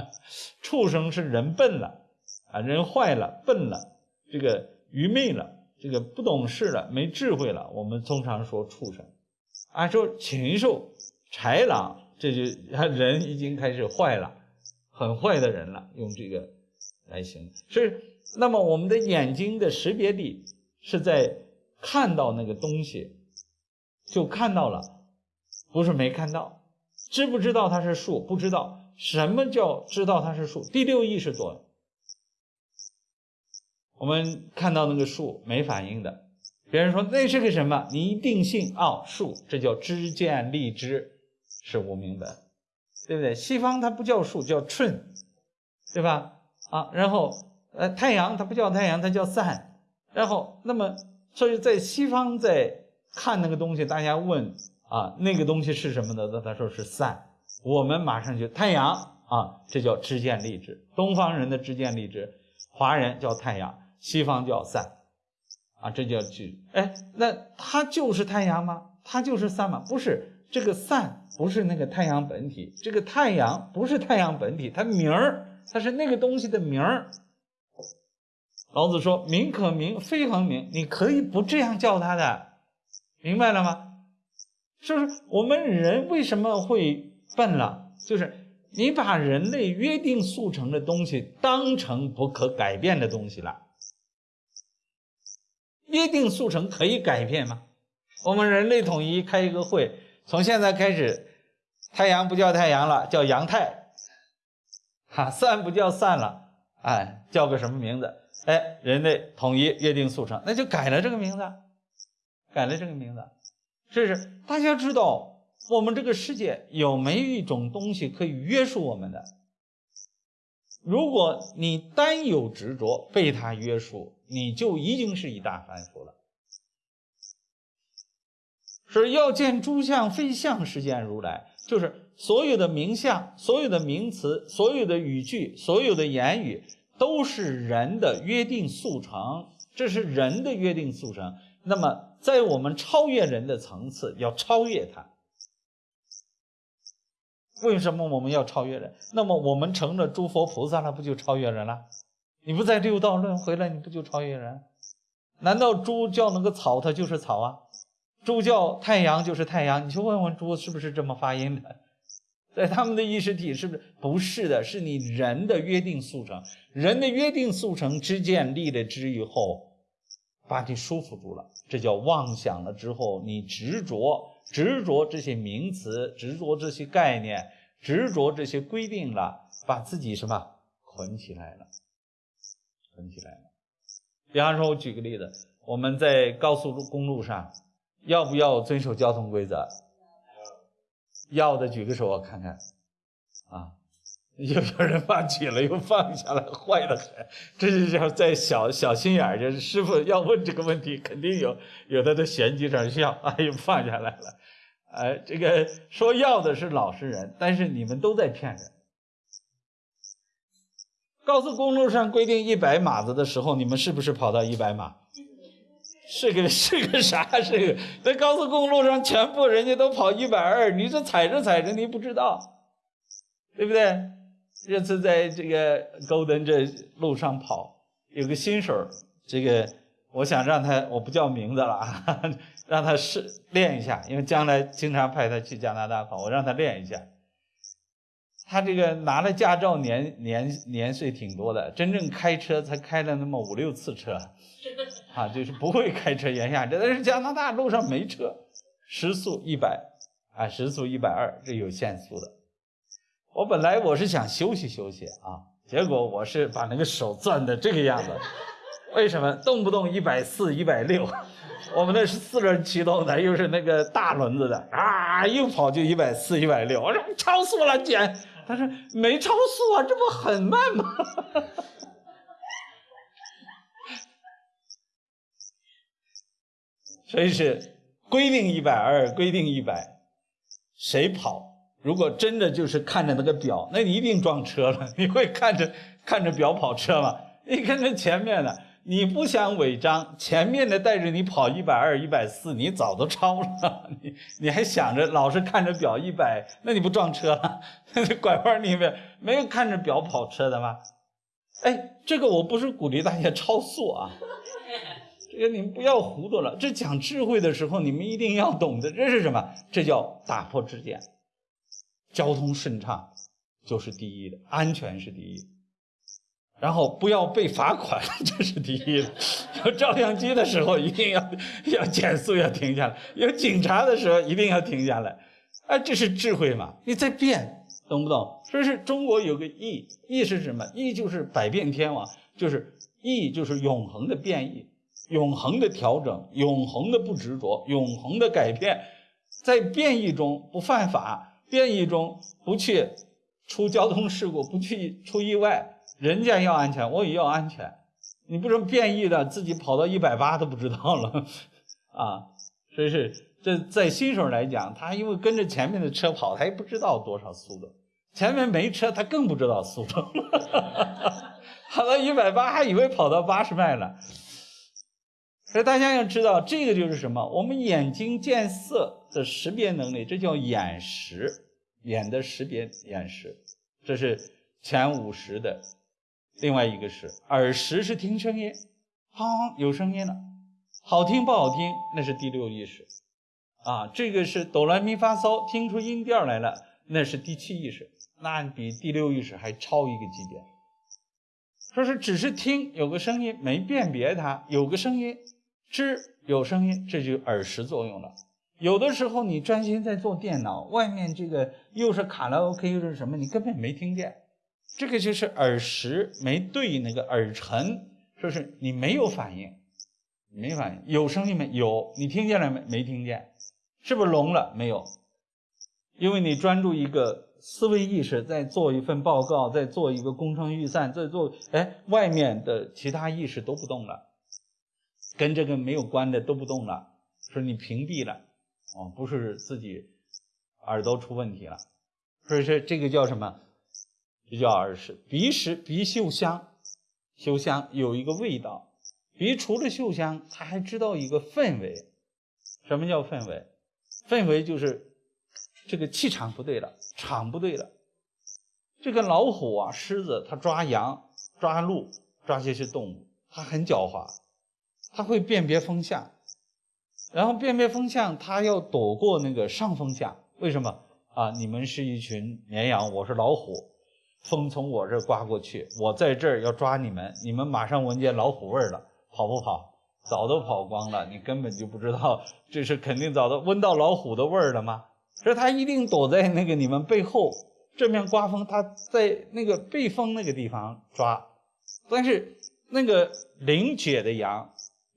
畜生是人笨了啊，人坏了笨了，这个愚昧了，这个不懂事了，没智慧了。我们通常说畜生，啊，说禽兽、豺狼，这就人已经开始坏了，很坏的人了，用这个来形容。所以，那么我们的眼睛的识别力是在。看到那个东西，就看到了，不是没看到。知不知道它是树？不知道。什么叫知道它是树？第六意识作用。我们看到那个树没反应的，别人说那是个什么？你一定信哦，树，这叫知见立知，是无明本，对不对？西方它不叫树，叫春，对吧？啊，然后呃，太阳它不叫太阳，它叫散，然后那么。所以在西方在看那个东西，大家问啊，那个东西是什么呢？那他说是散。我们马上就太阳啊，这叫知见立知。东方人的知见立知，华人叫太阳，西方叫散啊，这叫知。哎，那它就是太阳吗？它就是散吗？不是，这个散不是那个太阳本体，这个太阳不是太阳本体，它名儿，它是那个东西的名儿。老子说：“名可名，非恒名。你可以不这样叫他的，明白了吗？是不是？我们人为什么会笨了？就是你把人类约定俗成的东西当成不可改变的东西了。约定俗成可以改变吗？我们人类统一开一个会，从现在开始，太阳不叫太阳了，叫阳太。哈，散不叫散了，哎，叫个什么名字？哎，人类统一约定俗成，那就改了这个名字，改了这个名字。这是大家知道，我们这个世界有没有一种东西可以约束我们的？如果你单有执着被它约束，你就已经是一大凡夫了。是要见诸相非相，实见如来。就是所有的名相、所有的名词、所有的语句、所有的言语，都是人的约定俗成。这是人的约定俗成。那么，在我们超越人的层次，要超越它。为什么我们要超越人？那么我们成了诸佛菩萨了，不就超越人了？你不在六道轮回了，你不就超越人？难道猪叫那个草，它就是草啊？猪叫太阳就是太阳，你去问问猪是不是这么发音的？在他们的意识体是不是？不是的，是你人的约定俗成，人的约定俗成之见立了之以后，把你束缚住了，这叫妄想了。之后你执着，执着这些名词，执着这些概念，执着这些规定了，把自己什么捆起来了？捆起来了。比方说，我举个例子，我们在高速公路上。要不要遵守交通规则？要的举个手，我看看。啊，有 有人放弃了，又放下来，坏的很。这就叫在小小心眼儿，就是师傅要问这个问题，肯定有有的在玄机上笑，啊，又放下来了。哎，这个说要的是老实人，但是你们都在骗人。高速公路上规定一百码子的时候，你们是不是跑到一百码？是个是个啥？是个在高速公路上，全部人家都跑一百二，你这踩着踩着，你不知道，对不对？这次在这个高登这路上跑，有个新手，这个我想让他，我不叫名字了，让他试练一下，因为将来经常派他去加拿大跑，我让他练一下。他这个拿了驾照，年年年岁挺多的，真正开车才开了那么五六次车。啊，就是不会开车，原下这但是加拿大路上没车，时速一百，啊，时速一百二，这有限速的。我本来我是想休息休息啊，结果我是把那个手攥的这个样子，为什么？动不动一百四、一百六，我们那是四轮驱动的，又是那个大轮子的，啊，一跑就一百四、一百六，我说超速了，姐，他说没超速啊，这不很慢吗？所以是规定一百二，规定一百，谁跑？如果真的就是看着那个表，那你一定撞车了。你会看着看着表跑车吗？你看着前面的，你不想违章，前面的带着你跑一百二、一百四，你早都超了。你你还想着老是看着表一百，那你不撞车了？拐弯里面没有看着表跑车的吗？哎，这个我不是鼓励大家超速啊。这个你们不要糊涂了。这讲智慧的时候，你们一定要懂得，这是什么？这叫打破执见，交通顺畅就是第一的，安全是第一。然后不要被罚款，这是第一。有照相机的时候，一定要要减速，要停下来；有警察的时候，一定要停下来。哎，这是智慧嘛？你在变，懂不懂？所以是中国有个义，义是什么？义就是百变天王，就是义就是永恒的变异。永恒的调整，永恒的不执着，永恒的改变，在变异中不犯法，变异中不去出交通事故，不去出意外。人家要安全，我也要安全。你不能变异的，自己跑到一百八都不知道了 啊！所以是这在新手来讲，他因为跟着前面的车跑，他也不知道多少速度。前面没车，他更不知道速度。跑到一百八，还以为跑到八十迈了。所以大家要知道，这个就是什么？我们眼睛见色的识别能力，这叫眼识，眼的识别眼识，这是前五识的。另外一个是耳识，是听声音，啊，有声音了，好听不好听，那是第六意识。啊，这个是哆来咪发嗦，听出音调来了，那是第七意识，那比第六意识还超一个级别。说是只是听有个声音，没辨别它，有个声音。知有声音，这就耳识作用了。有的时候你专心在做电脑，外面这个又是卡拉 OK 又是什么，你根本没听见。这个就是耳识没对那个耳尘，说是你没有反应，没反应。有声音没有？你听见了没？没听见？是不是聋了？没有，因为你专注一个思维意识在做一份报告，在做一个工程预算，在做哎，外面的其他意识都不动了，跟这个没有关的都不动了，说你屏蔽了。哦，不是自己耳朵出问题了，所以说这个叫什么？这叫耳识。鼻识，鼻嗅香，嗅香有一个味道。鼻除了嗅香，它还知道一个氛围。什么叫氛围？氛围就是这个气场不对了，场不对了。这个老虎啊，狮子，它抓羊、抓鹿、抓这些动物，它很狡猾，它会辨别风向。然后辨别风向，它要躲过那个上风向。为什么啊？你们是一群绵羊，我是老虎，风从我这刮过去，我在这儿要抓你们，你们马上闻见老虎味儿了，跑不跑？早都跑光了，你根本就不知道，这是肯定早都闻到老虎的味儿了吗？所以它一定躲在那个你们背后，正面刮风，它在那个背风那个地方抓。但是那个灵觉的羊，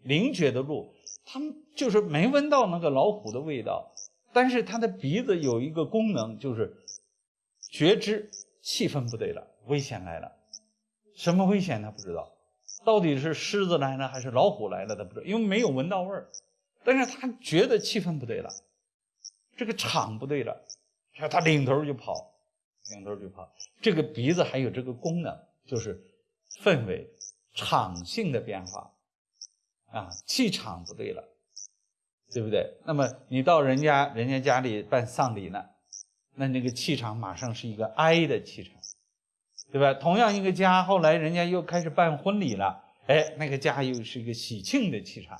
灵觉的鹿。他们就是没闻到那个老虎的味道，但是他的鼻子有一个功能，就是觉知气氛不对了，危险来了。什么危险他不知道，到底是狮子来了还是老虎来了他不知道，因为没有闻到味儿。但是他觉得气氛不对了，这个场不对了，他领头就跑，领头就跑。这个鼻子还有这个功能，就是氛围场性的变化。啊，气场不对了，对不对？那么你到人家人家家里办丧礼呢，那那个气场马上是一个哀的气场，对吧？同样一个家，后来人家又开始办婚礼了，哎，那个家又是一个喜庆的气场，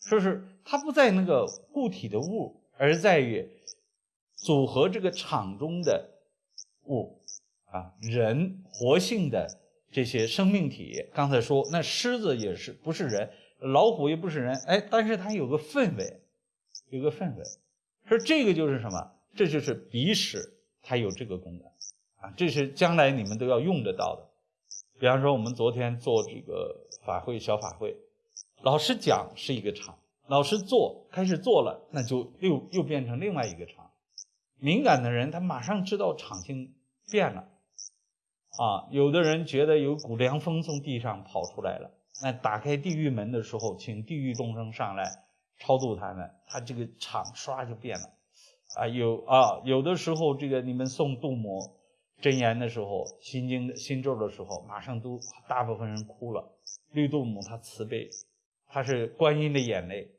说是它不在那个固体的物，而在于组合这个场中的物啊，人活性的这些生命体。刚才说那狮子也是不是人？老虎也不是人，哎，但是它有个氛围，有个氛围，说这个就是什么？这就是鼻屎，它有这个功能啊，这是将来你们都要用得到的。比方说，我们昨天做这个法会小法会，老师讲是一个场，老师做开始做了，那就又又变成另外一个场。敏感的人他马上知道场性变了，啊，有的人觉得有股凉风从地上跑出来了。那打开地狱门的时候，请地狱众生上来超度他们，他这个场唰就变了，啊有啊有的时候这个你们诵度母真言的时候，心经心咒的时候，马上都大部分人哭了。绿度母她慈悲，她是观音的眼泪，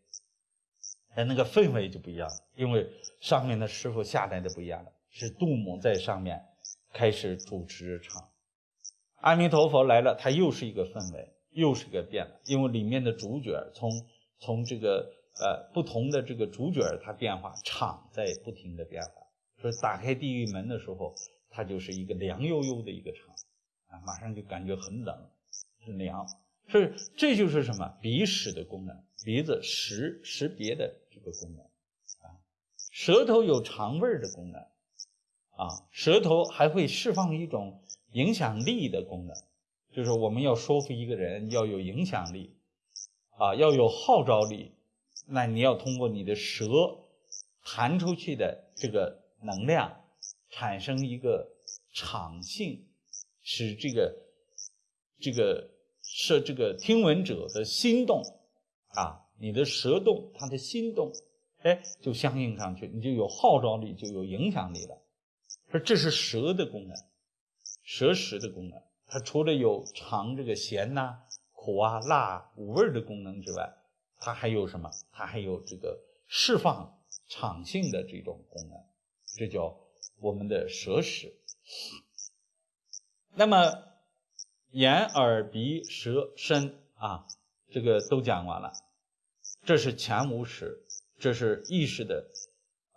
哎那个氛围就不一样，因为上面的师傅下来的不一样了，是度母在上面开始主持唱，阿弥陀佛来了，他又是一个氛围。又是个变了，因为里面的主角从从这个呃不同的这个主角它变化，场在不停的变化。所以打开地狱门的时候，它就是一个凉悠悠的一个场，啊，马上就感觉很冷，很凉。所以这就是什么鼻识的功能，鼻子识识别的这个功能啊。舌头有尝味的功能啊，舌头还会释放一种影响力的功能。就是我们要说服一个人要有影响力，啊，要有号召力，那你要通过你的舌弹出去的这个能量，产生一个场性，使这个这个是这个听闻者的心动，啊，你的舌动，他的心动，哎，就相应上去，你就有号召力，就有影响力了。说这是舌的功能，舌识的功能。它除了有尝这个咸呐、苦啊、辣五味的功能之外，它还有什么？它还有这个释放场性的这种功能，这叫我们的舌识。那么眼、耳、鼻、舌、身啊，这个都讲完了。这是前五识，这是意识的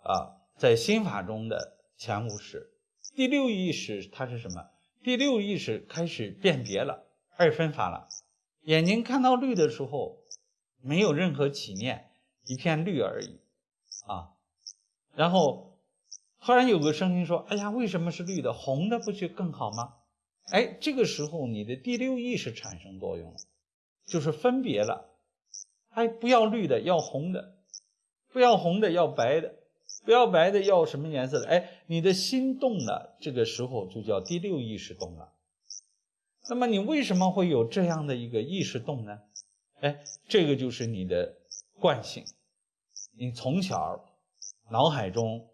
啊，在心法中的前五识。第六意识它是什么？第六意识开始辨别了，二分法了。眼睛看到绿的时候，没有任何起念，一片绿而已，啊，然后突然有个声音说：“哎呀，为什么是绿的？红的不就更好吗？”哎，这个时候你的第六意识产生作用了，就是分别了。哎，不要绿的，要红的；不要红的，要白的；不要白的，要什么颜色的？哎，你的心动了，这个时候就叫第六意识动了。那么你为什么会有这样的一个意识动呢？哎，这个就是你的惯性，你从小脑海中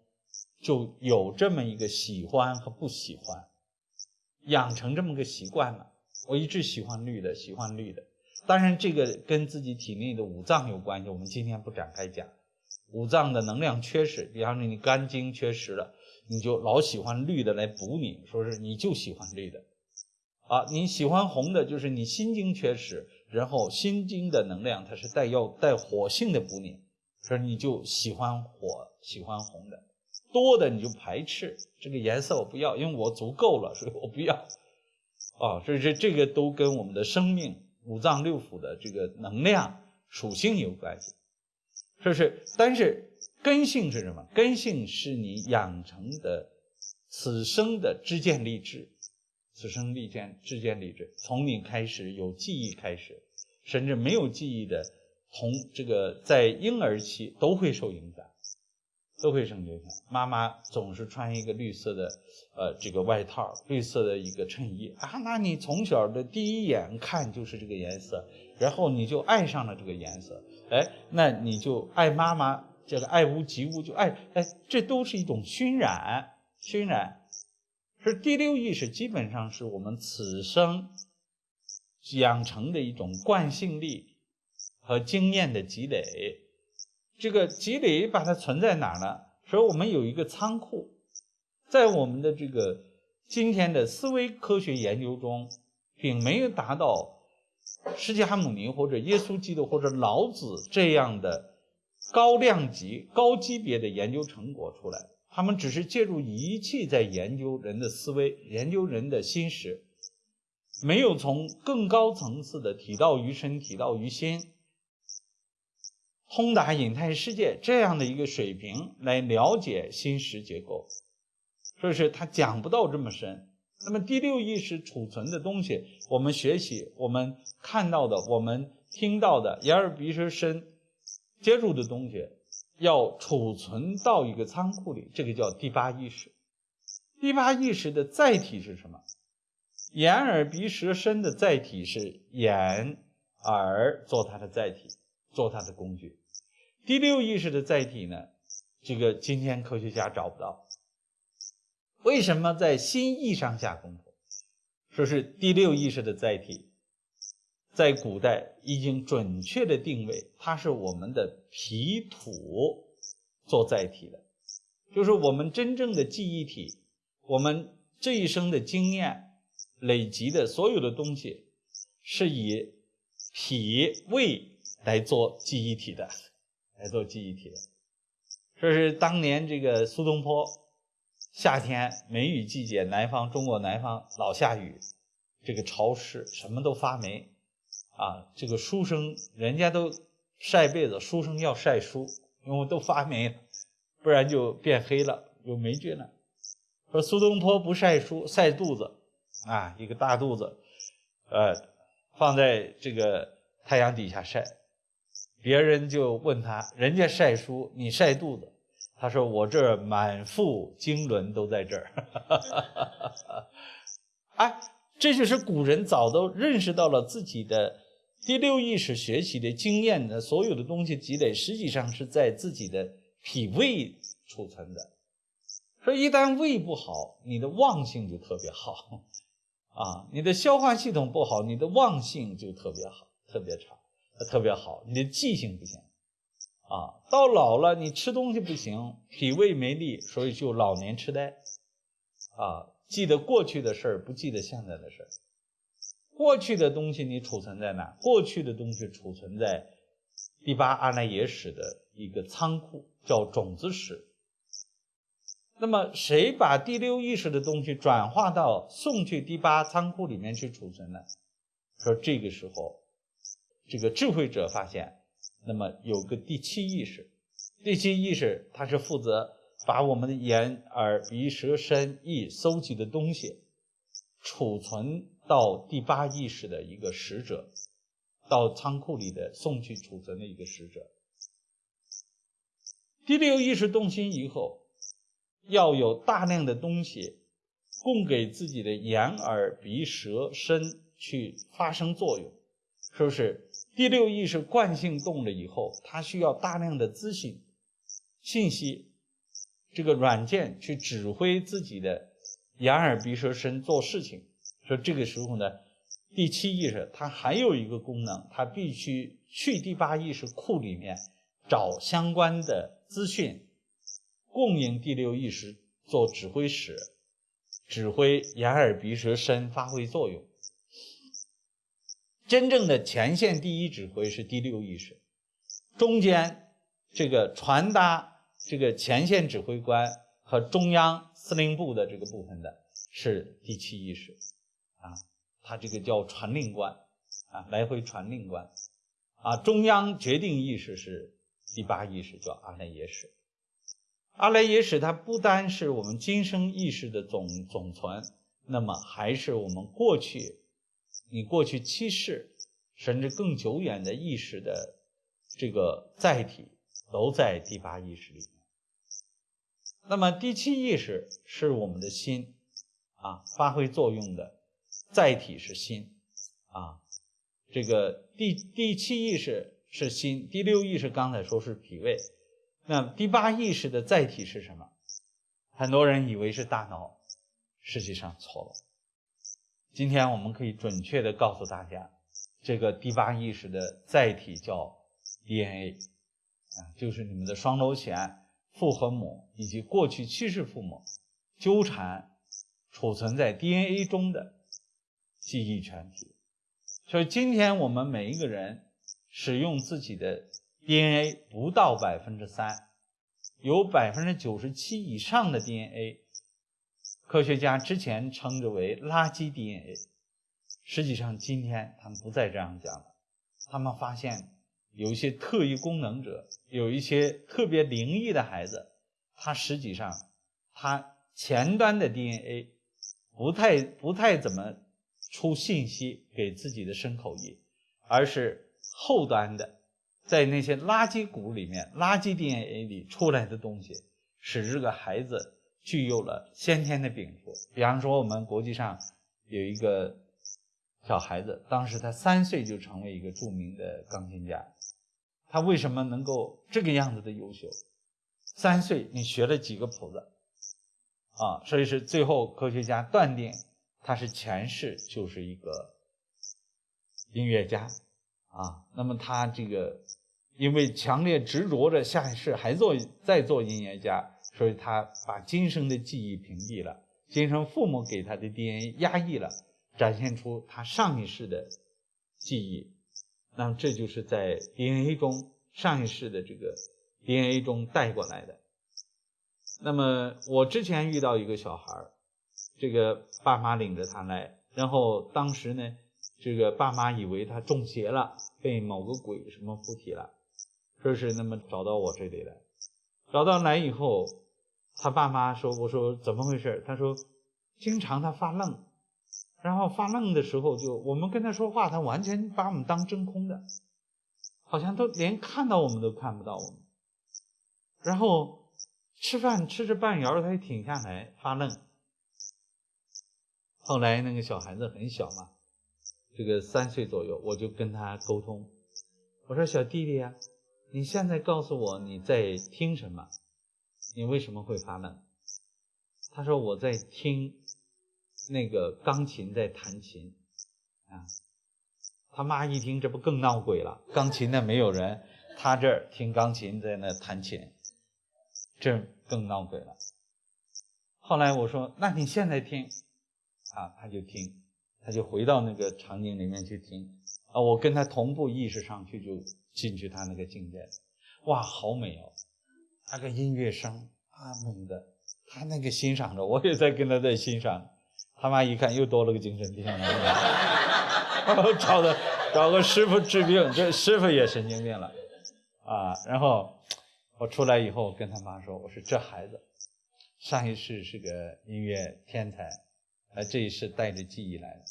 就有这么一个喜欢和不喜欢。养成这么个习惯了，我一直喜欢绿的，喜欢绿的。当然，这个跟自己体内的五脏有关系，我们今天不展开讲。五脏的能量缺失，比方说你肝经缺失了，你就老喜欢绿的来补你，说是你就喜欢绿的。啊，你喜欢红的，就是你心经缺失，然后心经的能量它是带要带火性的补你，说你就喜欢火，喜欢红的。多的你就排斥这个颜色，我不要，因为我足够了，所以我不要。啊，所以这这个都跟我们的生命、五脏六腑的这个能量属性有关系，是不是？但是根性是什么？根性是你养成的此生的知见立志，此生立见知见立志，从你开始有记忆开始，甚至没有记忆的，从这个在婴儿期都会受影响。都会受影响。妈妈总是穿一个绿色的，呃，这个外套，绿色的一个衬衣啊，那你从小的第一眼看就是这个颜色，然后你就爱上了这个颜色，哎，那你就爱妈妈，这个爱屋及乌就爱，哎，这都是一种熏染，熏染，是第六意识，基本上是我们此生养成的一种惯性力和经验的积累。这个积累把它存在哪儿呢？所以我们有一个仓库，在我们的这个今天的思维科学研究中，并没有达到释迦牟尼或者耶稣基督或者老子这样的高量级、高级别的研究成果出来。他们只是借助仪器在研究人的思维，研究人的心识，没有从更高层次的体道于身、体道于心。通达隐态世界这样的一个水平来了解心识结构，所以说他讲不到这么深。那么第六意识储存的东西，我们学习、我们看到的、我们听到的、眼耳鼻舌身接触的东西，要储存到一个仓库里，这个叫第八意识。第八意识的载体是什么？眼耳鼻舌身的载体是眼耳做它的载体。做它的工具，第六意识的载体呢？这个今天科学家找不到。为什么在心意上下功夫？说是第六意识的载体，在古代已经准确的定位，它是我们的皮土做载体的，就是我们真正的记忆体，我们这一生的经验累积的所有的东西，是以脾胃。来做记忆体的，来做记忆体的。说是当年这个苏东坡，夏天梅雨季节，南方中国南方老下雨，这个潮湿，什么都发霉啊。这个书生人家都晒被子，书生要晒书，因为都发霉了，不然就变黑了，有霉菌了。说苏东坡不晒书，晒肚子啊，一个大肚子，呃，放在这个太阳底下晒。别人就问他，人家晒书，你晒肚子。他说：“我这满腹经纶都在这儿。”哎，这就是古人早都认识到了自己的第六意识学习的经验的所有的东西积累，实际上是在自己的脾胃储存的。所以一旦胃不好，你的忘性就特别好啊；你的消化系统不好，你的忘性就特别好，特别差。特别好，你的记性不行啊！到老了，你吃东西不行，脾胃没力，所以就老年痴呆啊！记得过去的事儿，不记得现在的事儿。过去的东西你储存在哪？过去的东西储存在第八阿赖耶识的一个仓库，叫种子识。那么谁把第六意识的东西转化到送去第八仓库里面去储存呢？说这个时候。这个智慧者发现，那么有个第七意识，第七意识它是负责把我们的眼、耳、鼻、舌、身、意搜集的东西储存到第八意识的一个使者，到仓库里的送去储存的一个使者。第六意识动心以后，要有大量的东西供给自己的眼、耳、鼻、舌、身去发生作用，是不是？第六意识惯性动了以后，它需要大量的资讯、信息，这个软件去指挥自己的眼、耳、鼻、舌、身做事情。说这个时候呢，第七意识它还有一个功能，它必须去第八意识库里面找相关的。资讯供应第六意识做指挥使，指挥眼耳鼻舌身发挥作用。真正的前线第一指挥是第六意识，中间这个传达这个前线指挥官和中央司令部的这个部分的是第七意识，它这个叫传令官，啊，来回传令官，啊，中央决定意识是。第八意识叫阿赖耶识，阿赖耶识它不单是我们今生意识的总总存，那么还是我们过去你过去七世甚至更久远的意识的这个载体都在第八意识里面。那么第七意识是我们的心啊，发挥作用的载体是心啊，这个第第七意识。是心，第六意识刚才说是脾胃，那第八意识的载体是什么？很多人以为是大脑，实际上错了。今天我们可以准确的告诉大家，这个第八意识的载体叫 DNA，啊，就是你们的双螺旋、父和母以及过去去世父母纠缠储存在 DNA 中的记忆全体。所以今天我们每一个人。使用自己的 DNA 不到百分之三，有百分之九十七以上的 DNA，科学家之前称之为垃圾 DNA，实际上今天他们不再这样讲了。他们发现有一些特异功能者，有一些特别灵异的孩子，他实际上他前端的 DNA 不太不太怎么出信息给自己的身口意，而是。后端的，在那些垃圾谷里面、垃圾 DNA 里出来的东西，使这个孩子具有了先天的禀赋。比方说，我们国际上有一个小孩子，当时他三岁就成为一个著名的钢琴家。他为什么能够这个样子的优秀？三岁你学了几个谱子啊？所以是最后科学家断定他是前世就是一个音乐家。啊，那么他这个因为强烈执着着下一世还做再做音乐家，所以他把今生的记忆屏蔽了，今生父母给他的 DNA 压抑了，展现出他上一世的记忆。那么这就是在 DNA 中上一世的这个 DNA 中带过来的。那么我之前遇到一个小孩，这个爸妈领着他来，然后当时呢。这个爸妈以为他中邪了，被某个鬼什么附体了，说是那么找到我这里来，找到来以后，他爸妈说：“我说怎么回事？”他说：“经常他发愣，然后发愣的时候就我们跟他说话，他完全把我们当真空的，好像都连看到我们都看不到我们。然后吃饭吃着半摇，他就停下来发愣。后来那个小孩子很小嘛。”这个三岁左右，我就跟他沟通，我说：“小弟弟呀，你现在告诉我你在听什么？你为什么会发愣？”他说：“我在听那个钢琴在弹琴。”啊，他妈一听，这不更闹鬼了？钢琴那没有人，他这儿听钢琴在那弹琴，这更闹鬼了。后来我说：“那你现在听？”啊，他就听。他就回到那个场景里面去听啊，我跟他同步意识上去就进去他那个境界，哇，好美哦！那个音乐声啊，美的，他那个欣赏着，我也在跟他在欣赏。他妈一看又多了个精神病，找的找个师傅治病，这师傅也神经病了。啊，然后我出来以后跟他妈说，我说这孩子上一世是个音乐天才，呃，这一世带着记忆来的。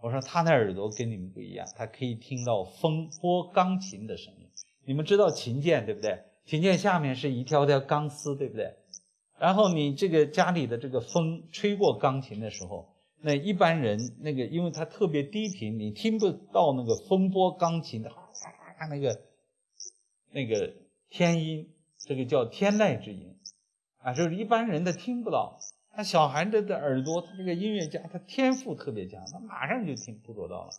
我说他的耳朵跟你们不一样，他可以听到风拨钢琴的声音。你们知道琴键对不对？琴键下面是一条条钢丝，对不对？然后你这个家里的这个风吹过钢琴的时候，那一般人那个，因为它特别低频，你听不到那个风拨钢琴的那个那个天音，这个叫天籁之音啊，就是一般人他听不到。那小孩这的耳朵，他这个音乐家，他天赋特别强，他马上就听捕捉到了。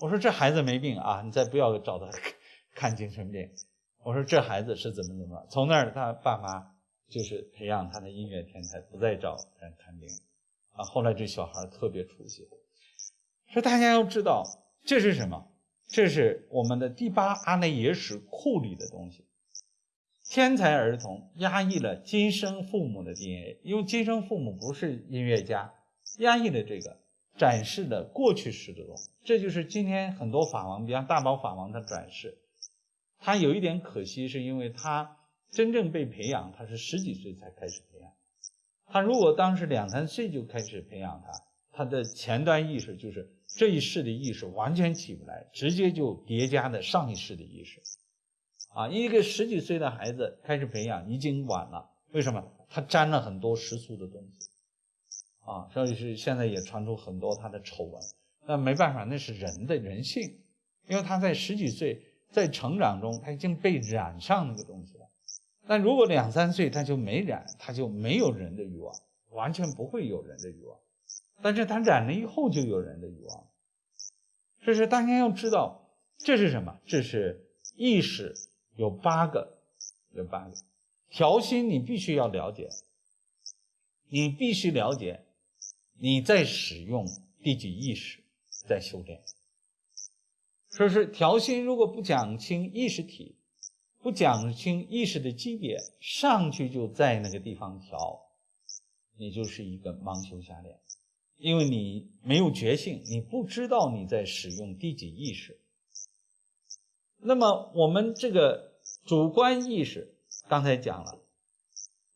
我说这孩子没病啊，你再不要找他 看精神病。我说这孩子是怎么怎么，从那儿他爸妈就是培养他的音乐天才，不再找人看病啊。后来这小孩特别出息。说大家要知道这是什么？这是我们的第八阿赖耶识库里的东西。天才儿童压抑了今生父母的 DNA，因为今生父母不是音乐家，压抑了这个，展示了过去式的东西。这就是今天很多法王，比方大宝法王他转世，他有一点可惜，是因为他真正被培养，他是十几岁才开始培养。他如果当时两三岁就开始培养他，他的前端意识就是这一世的意识完全起不来，直接就叠加的上一世的意识。啊，一个十几岁的孩子开始培养已经晚了，为什么？他沾了很多世俗的东西，啊，所以是现在也传出很多他的丑闻。那没办法，那是人的人性，因为他在十几岁在成长中，他已经被染上那个东西了。但如果两三岁他就没染，他就没有人的欲望，完全不会有人的欲望。但是他染了以后就有人的欲望，这是大家要知道，这是什么？这是意识。有八个，有八个调心，你必须要了解，你必须了解你在使用第几意识在修炼。说是调心，如果不讲清意识体，不讲清意识的级别，上去就在那个地方调，你就是一个盲修瞎练，因为你没有觉性，你不知道你在使用第几意识。那么我们这个主观意识刚才讲了，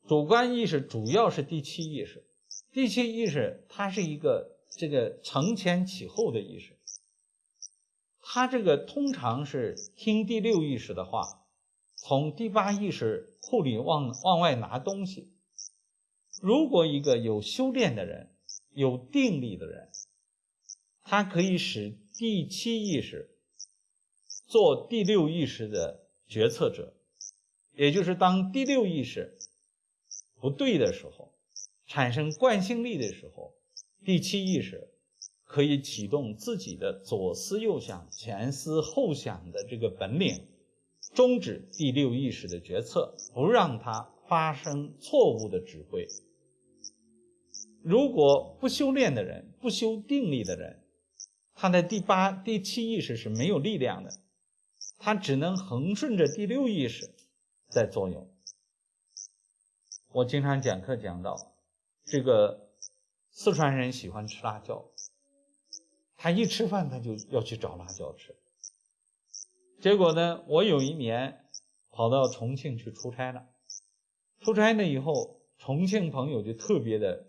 主观意识主要是第七意识，第七意识它是一个这个承前启后的意识，它这个通常是听第六意识的话，从第八意识库里往往外拿东西。如果一个有修炼的人，有定力的人，他可以使第七意识。做第六意识的决策者，也就是当第六意识不对的时候，产生惯性力的时候，第七意识可以启动自己的左思右想、前思后想的这个本领，终止第六意识的决策，不让它发生错误的指挥。如果不修炼的人，不修定力的人，他的第八、第七意识是没有力量的。它只能横顺着第六意识在作用。我经常讲课讲到，这个四川人喜欢吃辣椒，他一吃饭他就要去找辣椒吃。结果呢，我有一年跑到重庆去出差了，出差了以后，重庆朋友就特别的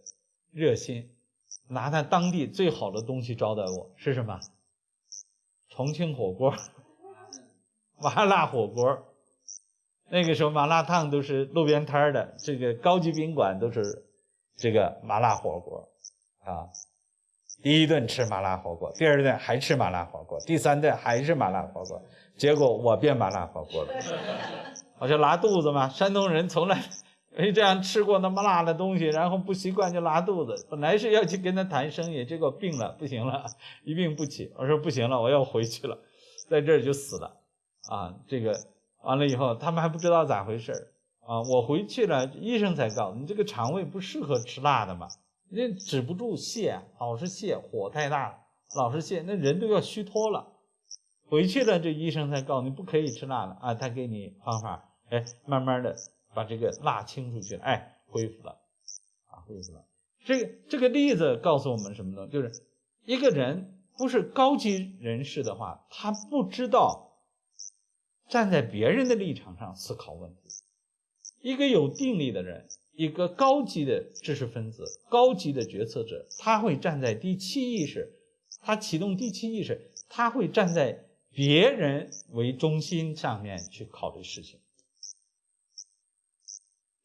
热心，拿他当地最好的东西招待我，是什么？重庆火锅。麻辣火锅，那个时候麻辣烫都是路边摊的，这个高级宾馆都是这个麻辣火锅啊。第一顿吃麻辣火锅，第二顿还吃麻辣火锅，第三顿还是麻辣火锅。结果我变麻辣火锅了，我就拉肚子嘛。山东人从来 没这样吃过那么辣的东西，然后不习惯就拉肚子。本来是要去跟他谈生意，结果病了，不行了，一病不起。我说不行了，我要回去了，在这儿就死了。啊，这个完了以后，他们还不知道咋回事啊！我回去了，医生才告诉你，这个肠胃不适合吃辣的嘛，那止不住泻，老是泻，火太大了，老是泻，那人都要虚脱了。回去了，这医生才告诉你不可以吃辣的啊，他给你方法，哎，慢慢的把这个辣清出去，哎，恢复了，啊，恢复了。这个这个例子告诉我们什么呢？就是一个人不是高级人士的话，他不知道。站在别人的立场上思考问题。一个有定力的人，一个高级的知识分子、高级的决策者，他会站在第七意识，他启动第七意识，他会站在别人为中心上面去考虑事情。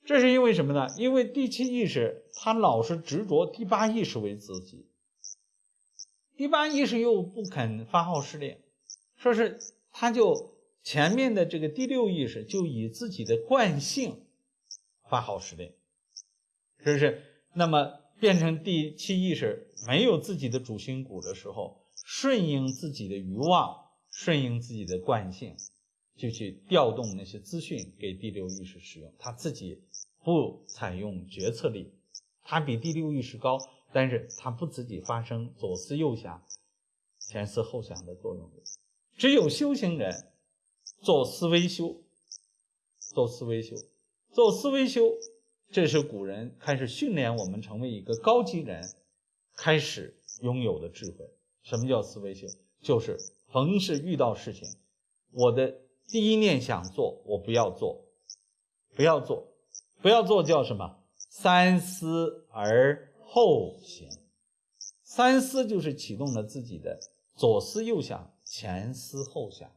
这是因为什么呢？因为第七意识他老是执着第八意识为自己，第八意识又不肯发号施令，说是他就前面的这个第六意识就以自己的惯性发号施令，是不是？那么变成第七意识没有自己的主心骨的时候，顺应自己的欲望，顺应自己的惯性。就去调动那些资讯给第六意识使用，他自己不采用决策力，他比第六意识高，但是他不自己发生左思右想、前思后想的作用。只有修行人做思维修，做思维修，做思维修，这是古人开始训练我们成为一个高级人开始拥有的智慧。什么叫思维修？就是逢是遇到事情，我的。第一念想做，我不要做，不要做，不要做叫什么？三思而后行。三思就是启动了自己的左思右想、前思后想，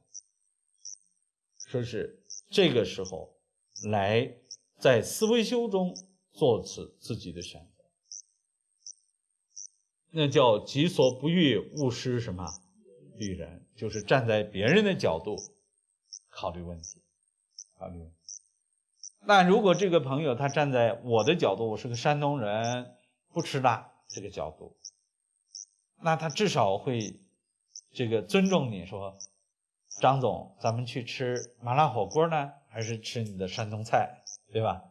说是这个时候来在思维修中做此自己的选择，那叫己所不欲，勿施什么于人，就是站在别人的角度。考虑问题，考虑。那如果这个朋友他站在我的角度，我是个山东人，不吃辣这个角度，那他至少会这个尊重你说，张总，咱们去吃麻辣火锅呢，还是吃你的山东菜，对吧？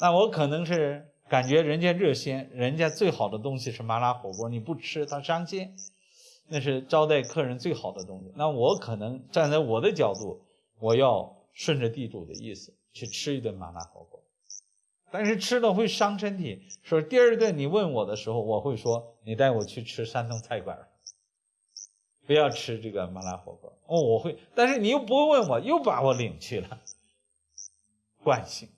那我可能是感觉人家热心，人家最好的东西是麻辣火锅，你不吃他伤心。那是招待客人最好的东西。那我可能站在我的角度，我要顺着地主的意思去吃一顿麻辣火锅，但是吃了会伤身体。说第二顿你问我的时候，我会说你带我去吃山东菜馆，不要吃这个麻辣火锅。哦，我会，但是你又不会问我，又把我领去了。惯性，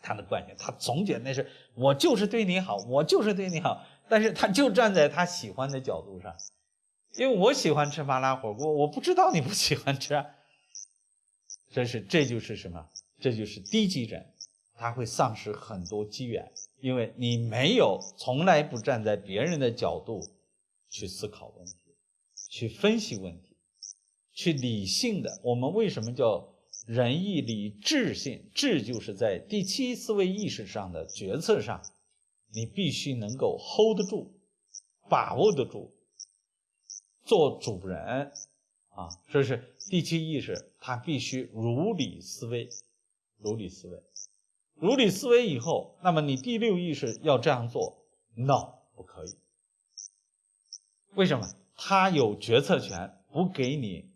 他的惯性，他总觉得那是我就是对你好，我就是对你好。但是他就站在他喜欢的角度上，因为我喜欢吃麻辣火锅，我不知道你不喜欢吃，啊。这是这就是什么？这就是低级人，他会丧失很多机缘，因为你没有从来不站在别人的角度去思考问题，去分析问题，去理性的。我们为什么叫仁义礼智信？智就是在第七思维意识上的决策上。你必须能够 hold 得住，把握得住，做主人啊！这是第七意识，它必须如理思维，如理思维，如理思维以后，那么你第六意识要这样做，no 不可以。为什么？他有决策权，不给你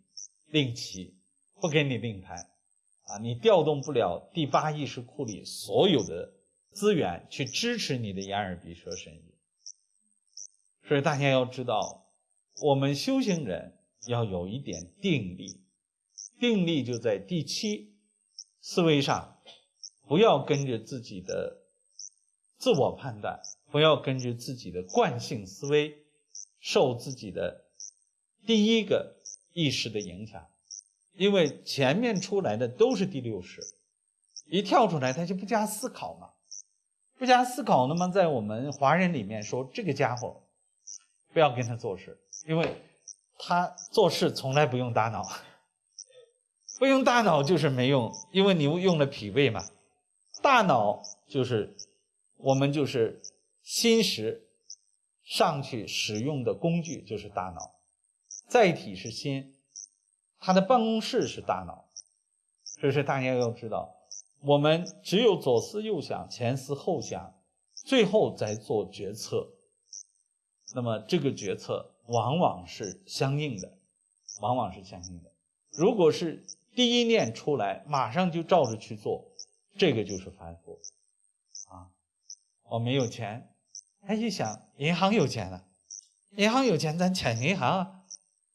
令旗，不给你令牌啊！你调动不了第八意识库里所有的。资源去支持你的眼耳鼻舌身意，所以大家要知道，我们修行人要有一点定力，定力就在第七思维上，不要跟着自己的自我判断，不要根据自己的惯性思维，受自己的第一个意识的影响，因为前面出来的都是第六识，一跳出来他就不加思考嘛。不加思考，那么在我们华人里面说，这个家伙不要跟他做事，因为他做事从来不用大脑，不用大脑就是没用，因为你用了脾胃嘛。大脑就是我们就是心识上去使用的工具，就是大脑，载体是心，他的办公室是大脑，所以说大家要知道。我们只有左思右想、前思后想，最后再做决策。那么这个决策往往是相应的，往往是相应的。如果是第一念出来，马上就照着去做，这个就是凡夫啊。我没有钱，他一想银行有钱了，银行有钱，咱抢银行啊。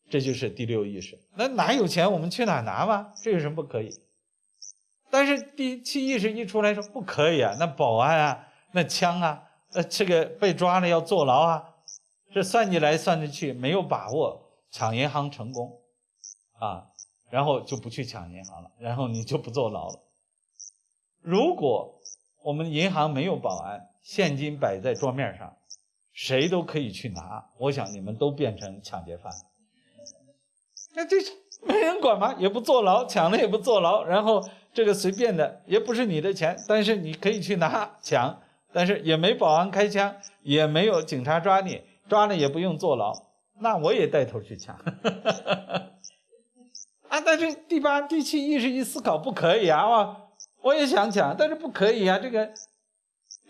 这就是第六意识。那哪有钱我们去哪拿嘛？这有什么不可以？但是第七意识一出来说不可以啊，那保安啊，那枪啊，呃，这个被抓了要坐牢啊，这算计来算计去没有把握抢银行成功，啊，然后就不去抢银行了，然后你就不坐牢了。如果我们银行没有保安，现金摆在桌面上，谁都可以去拿，我想你们都变成抢劫犯。那这没人管吗？也不坐牢，抢了也不坐牢，然后这个随便的，也不是你的钱，但是你可以去拿抢，但是也没保安开枪，也没有警察抓你，抓了也不用坐牢，那我也带头去抢。啊，但是第八、第七意识一思考，不可以啊！我我也想抢，但是不可以啊，这个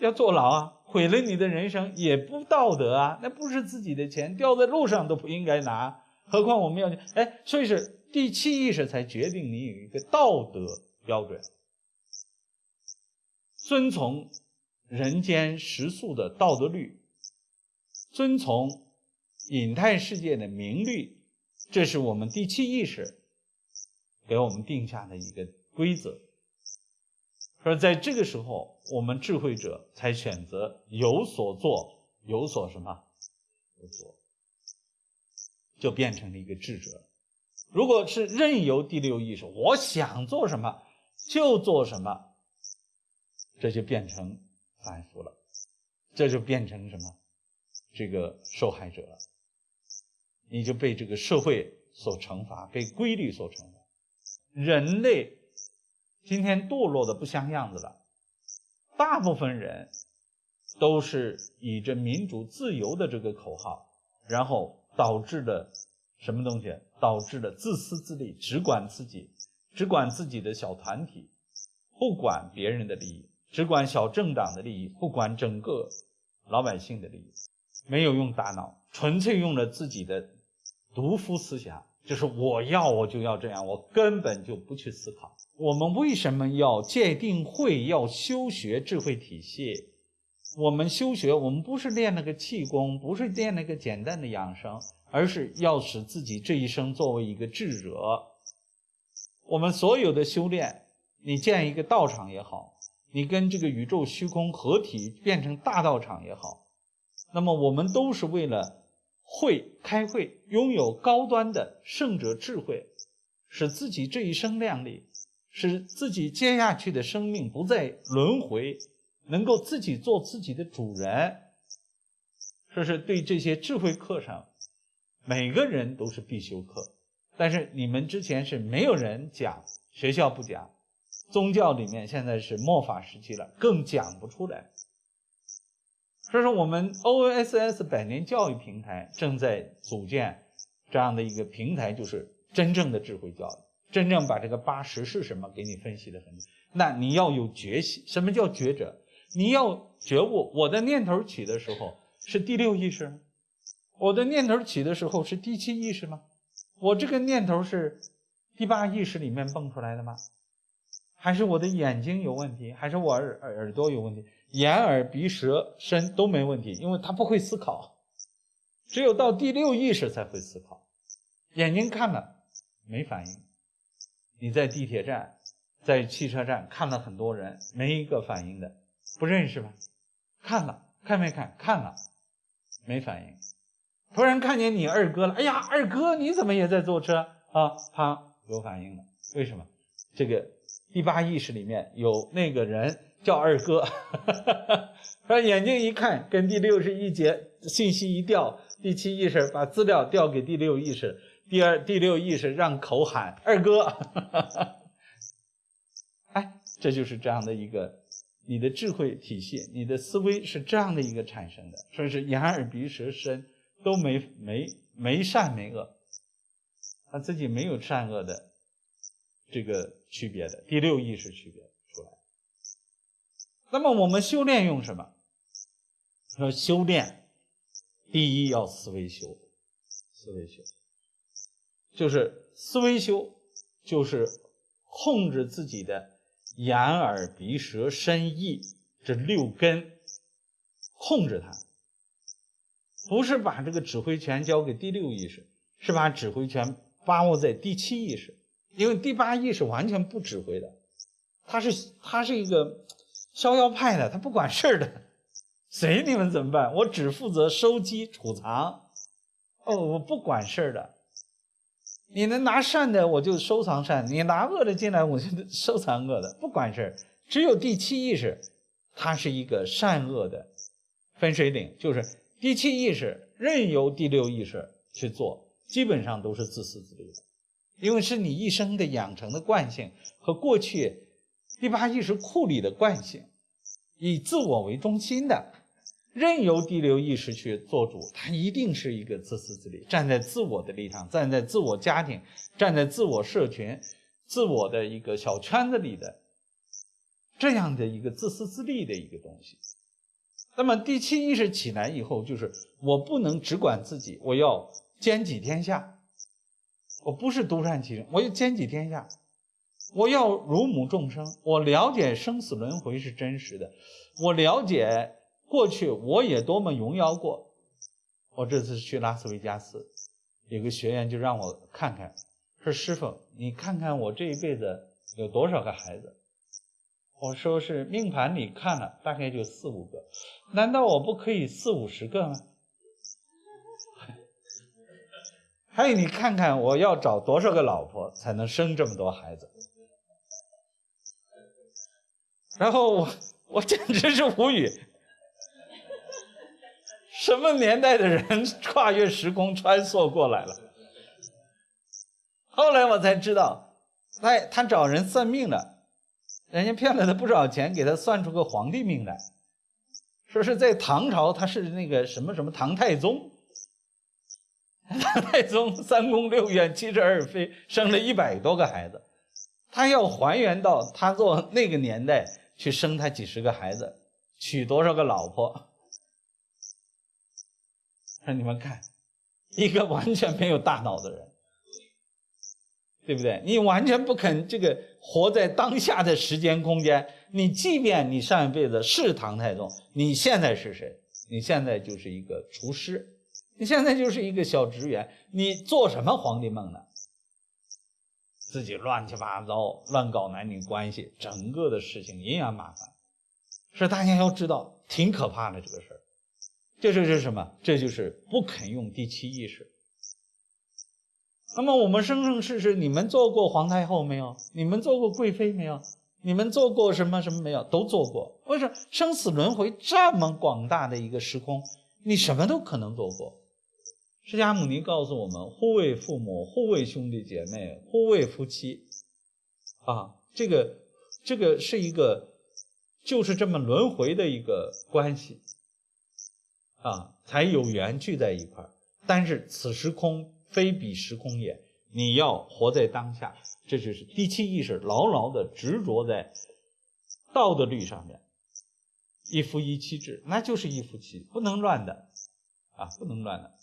要坐牢啊，毁了你的人生也不道德啊，那不是自己的钱，掉在路上都不应该拿。何况我们要去哎，所以是第七意识才决定你有一个道德标准，遵从人间食宿的道德律，遵从隐态世界的明律，这是我们第七意识给我们定下的一个规则。说在这个时候，我们智慧者才选择有所做，有所什么，有所。就变成了一个智者。如果是任由第六意识，我想做什么就做什么，这就变成反复了，这就变成什么？这个受害者了，你就被这个社会所惩罚，被规律所惩罚。人类今天堕落的不像样子了，大部分人都是以着民主自由的这个口号，然后。导致的什么东西？导致的自私自利，只管自己，只管自己的小团体，不管别人的利益，只管小政党的利益，不管整个老百姓的利益，没有用大脑，纯粹用了自己的独夫思想，就是我要我就要这样，我根本就不去思考。我们为什么要界定会，要修学智慧体系？我们修学，我们不是练那个气功，不是练那个简单的养生，而是要使自己这一生作为一个智者。我们所有的修炼，你建一个道场也好，你跟这个宇宙虚空合体变成大道场也好，那么我们都是为了会开会，拥有高端的圣者智慧，使自己这一生亮丽，使自己接下去的生命不再轮回。能够自己做自己的主人，这是对这些智慧课上，每个人都是必修课。但是你们之前是没有人讲，学校不讲，宗教里面现在是末法时期了，更讲不出来。所以说，我们 OSS 百年教育平台正在组建这样的一个平台，就是真正的智慧教育，真正把这个八十是什么给你分析的很。那你要有觉醒，什么叫觉者？你要觉悟，我的念头起的时候是第六意识，我的念头起的时候是第七意识吗？我这个念头是第八意识里面蹦出来的吗？还是我的眼睛有问题？还是我耳耳朵有问题？眼耳鼻舌身都没问题，因为他不会思考，只有到第六意识才会思考。眼睛看了没反应，你在地铁站、在汽车站看了很多人，没一个反应的。不认识吧？看了看没看？看了，没反应。突然看见你二哥了，哎呀，二哥你怎么也在坐车啊？他有反应了，为什么？这个第八意识里面有那个人叫二哥，他眼睛一看，跟第六是一节，信息一调，第七意识把资料调给第六意识，第二第六意识让口喊二哥，哎，这就是这样的一个。你的智慧体系，你的思维是这样的一个产生的，说是眼耳鼻舌身都没没没善没恶，他自己没有善恶的这个区别的第六意识区别。那么我们修炼用什么？说修炼，第一要思维修，思维修，就是思维修，就是控制自己的。眼耳鼻舌身意这六根，控制它，不是把这个指挥权交给第六意识，是把指挥权把握在第七意识，因为第八意识完全不指挥的，它是它是一个逍遥派的，他不管事儿的，随你们怎么办，我只负责收集储藏，哦，我不管事儿的，你能拿善的我就收藏善，你拿恶的进来我就收藏恶的，不管事儿，只有第七意识，它是一个善恶的分水岭，就是第七意识任由第六意识去做。基本上都是自私自利的，因为是你一生的养成的惯性和过去第八意识库里的惯性，以自我为中心的，任由第六意识去做主，它一定是一个自私自利，站在自我的立场，站在自我家庭，站在自我社群、自我的一个小圈子里的这样的一个自私自利的一个东西。那么第七意识起来以后，就是我不能只管自己，我要。兼济天下，我不是独善其身，我要兼济天下，我要如母众生。我了解生死轮回是真实的，我了解过去我也多么荣耀过。我这次去拉斯维加斯，有个学员就让我看看，说师傅，你看看我这一辈子有多少个孩子？我说是命盘里看了，大概就四五个，难道我不可以四五十个吗？还有，你看看我要找多少个老婆才能生这么多孩子？然后我我简直是无语，什么年代的人跨越时空穿梭过来了？后来我才知道，哎，他找人算命的，人家骗了他不少钱，给他算出个皇帝命来，说是在唐朝他是那个什么什么唐太宗。唐太宗三宫六院七十二妃，生了一百多个孩子，他要还原到他做那个年代去生他几十个孩子，娶多少个老婆？让 你们看，一个完全没有大脑的人，对不对？你完全不肯这个活在当下的时间空间。你即便你上一辈子是唐太宗，你现在是谁？你现在就是一个厨师。你现在就是一个小职员，你做什么皇帝梦呢？自己乱七八糟，乱搞男女关系，整个的事情阴阳麻烦。是大家要知道，挺可怕的这个事儿。这就是什么？这就是不肯用第七意识。那么我们生生世世，你们做过皇太后没有？你们做过贵妃没有？你们做过什么什么没有？都做过。为什么生死轮回这么广大的一个时空，你什么都可能做过？释迦牟尼告诉我们：护卫父母，护卫兄弟姐妹，护卫夫妻，啊，这个这个是一个，就是这么轮回的一个关系，啊，才有缘聚在一块儿。但是此时空非彼时空也，你要活在当下，这就是第七意识牢牢的执着在道德律上面，一夫一妻制，那就是一夫妻，不能乱的，啊，不能乱的。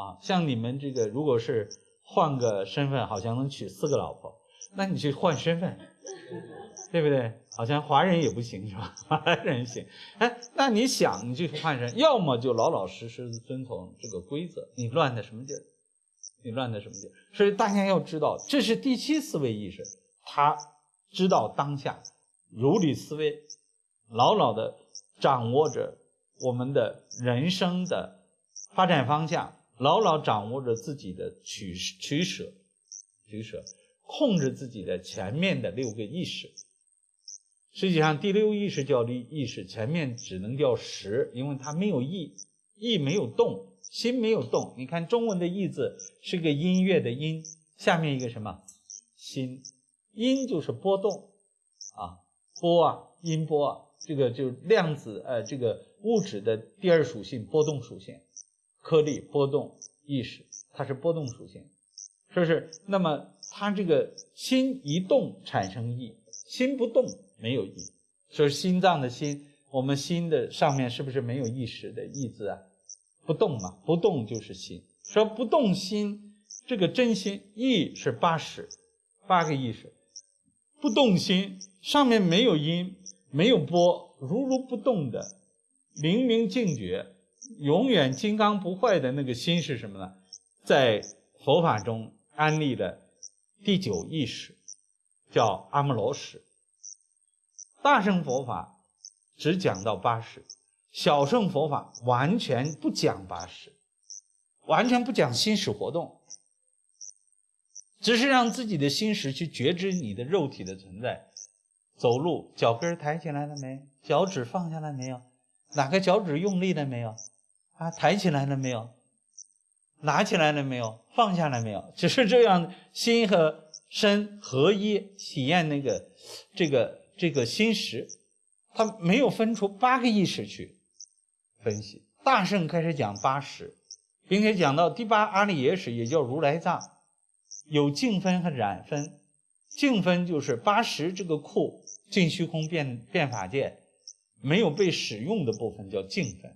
啊，像你们这个，如果是换个身份，好像能娶四个老婆，那你去换身份，对不对？好像华人也不行，是吧？华人行。哎，那你想，你去换身，要么就老老实实的遵从这个规则。你乱的什么劲儿？你乱的什么劲儿？所以大家要知道，这是第七思维意识，他知道当下，如理思维，牢牢的掌握着我们的人生的发展方向。牢牢掌握着自己的取取舍，取舍，控制自己的前面的六个意识。实际上，第六意识叫意意识，前面只能叫识，因为它没有意，意没有动，心没有动。你看中文的“意”字是个音乐的“音”，下面一个什么？心，音就是波动啊，波啊，音波啊，这个就是量子呃，这个物质的第二属性，波动属性。颗粒波动意识，它是波动属性，是不是？那么它这个心一动产生意，心不动没有意。所以心脏的心，我们心的上面是不是没有意识的意字啊？不动嘛，不动就是心。说不动心，这个真心意是八识，八个意识，不动心上面没有音，没有波，如如不动的，明明净觉。永远金刚不坏的那个心是什么呢？在佛法中安立的第九意识，叫阿摩罗识。大乘佛法只讲到八识，小乘佛法完全不讲八识，完全不讲心识活动，只是让自己的心识去觉知你的肉体的存在。走路，脚跟抬起来了没？脚趾放下来没有？哪个脚趾用力了没有？啊，抬起来了没有？拿起来了没有？放下来没有？只是这样，心和身合一，体验那个这个这个心识，他没有分出八个意识去分析。大圣开始讲八识，并且讲到第八阿赖耶识，也叫如来藏，有净分和染分。净分就是八识这个库，净虚空变变法界没有被使用的部分叫净分，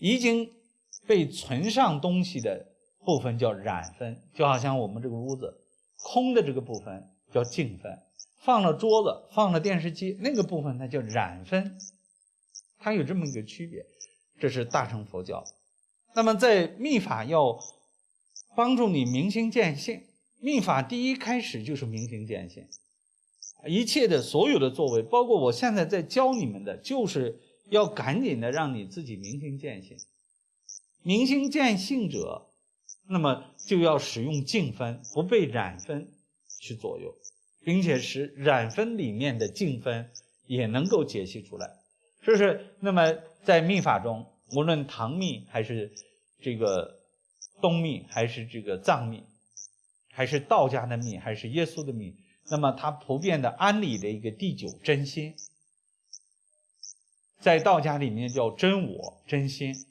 已经。被存上东西的部分叫染分，就好像我们这个屋子空的这个部分叫净分，放了桌子、放了电视机那个部分它叫染分，它有这么一个区别。这是大乘佛教。那么在密法要帮助你明心见性，密法第一开始就是明心见性，一切的所有的作为，包括我现在在教你们的，就是要赶紧的让你自己明心见性。明心见性者，那么就要使用净分，不被染分去左右，并且使染分里面的净分也能够解析出来。是不是？那么在密法中，无论唐密还是这个东密，还是这个藏密，还是道家的密，还是耶稣的密，那么它普遍的安理的一个第九真心，在道家里面叫真我真心。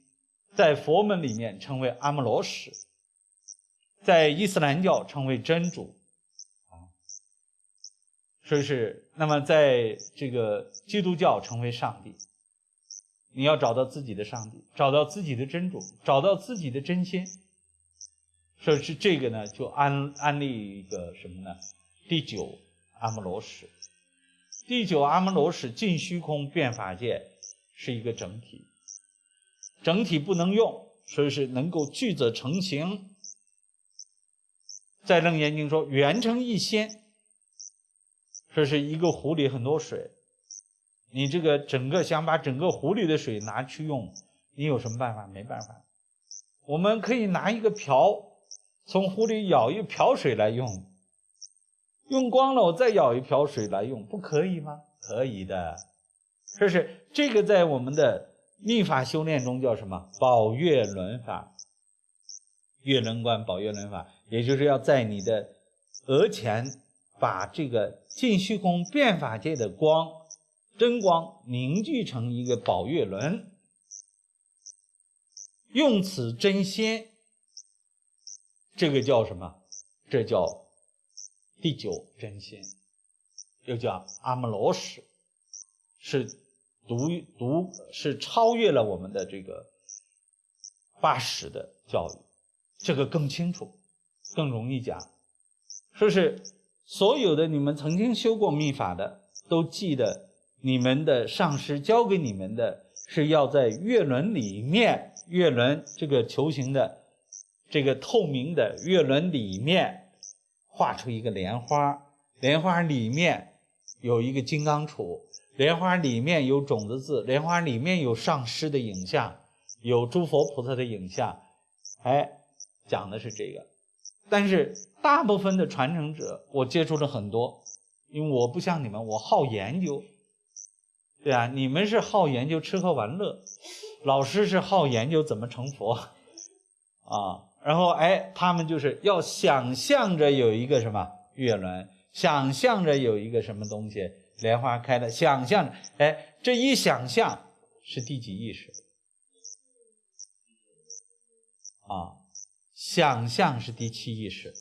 在佛门里面称为阿摩罗什，在伊斯兰教称为真主，啊，所以是那么在这个基督教称为上帝。你要找到自己的上帝，找到自己的真主，找到自己的真心，所以是这个呢，就安安利一个什么呢？第九阿摩罗什，第九阿摩罗什尽虚空变法界是一个整体。整体不能用，所以是能够聚则成形。在楞严经说圆成一仙，说是一个壶里很多水，你这个整个想把整个壶里的水拿去用，你有什么办法？没办法。我们可以拿一个瓢，从壶里舀一瓢水来用，用光了我再舀一瓢水来用，不可以吗？可以的。这是这个在我们的。密法修炼中叫什么？宝月轮法，月轮观，宝月轮法，也就是要在你的额前把这个尽虚空变法界的光，真光凝聚成一个宝月轮，用此真仙，这个叫什么？这叫第九真仙，又叫阿摩罗什，是。读读是超越了我们的这个八十的教育，这个更清楚，更容易讲。说是所有的你们曾经修过密法的，都记得你们的上师教给你们的是要在月轮里面，月轮这个球形的这个透明的月轮里面画出一个莲花，莲花里面有一个金刚杵。莲花里面有种子字，莲花里面有上师的影像，有诸佛菩萨的影像，哎，讲的是这个。但是大部分的传承者，我接触了很多，因为我不像你们，我好研究，对啊，你们是好研究吃喝玩乐，老师是好研究怎么成佛，啊，然后哎，他们就是要想象着有一个什么月轮，想象着有一个什么东西。莲花开了，想象，哎，这一想象是第几意识？啊，想象是第七意识。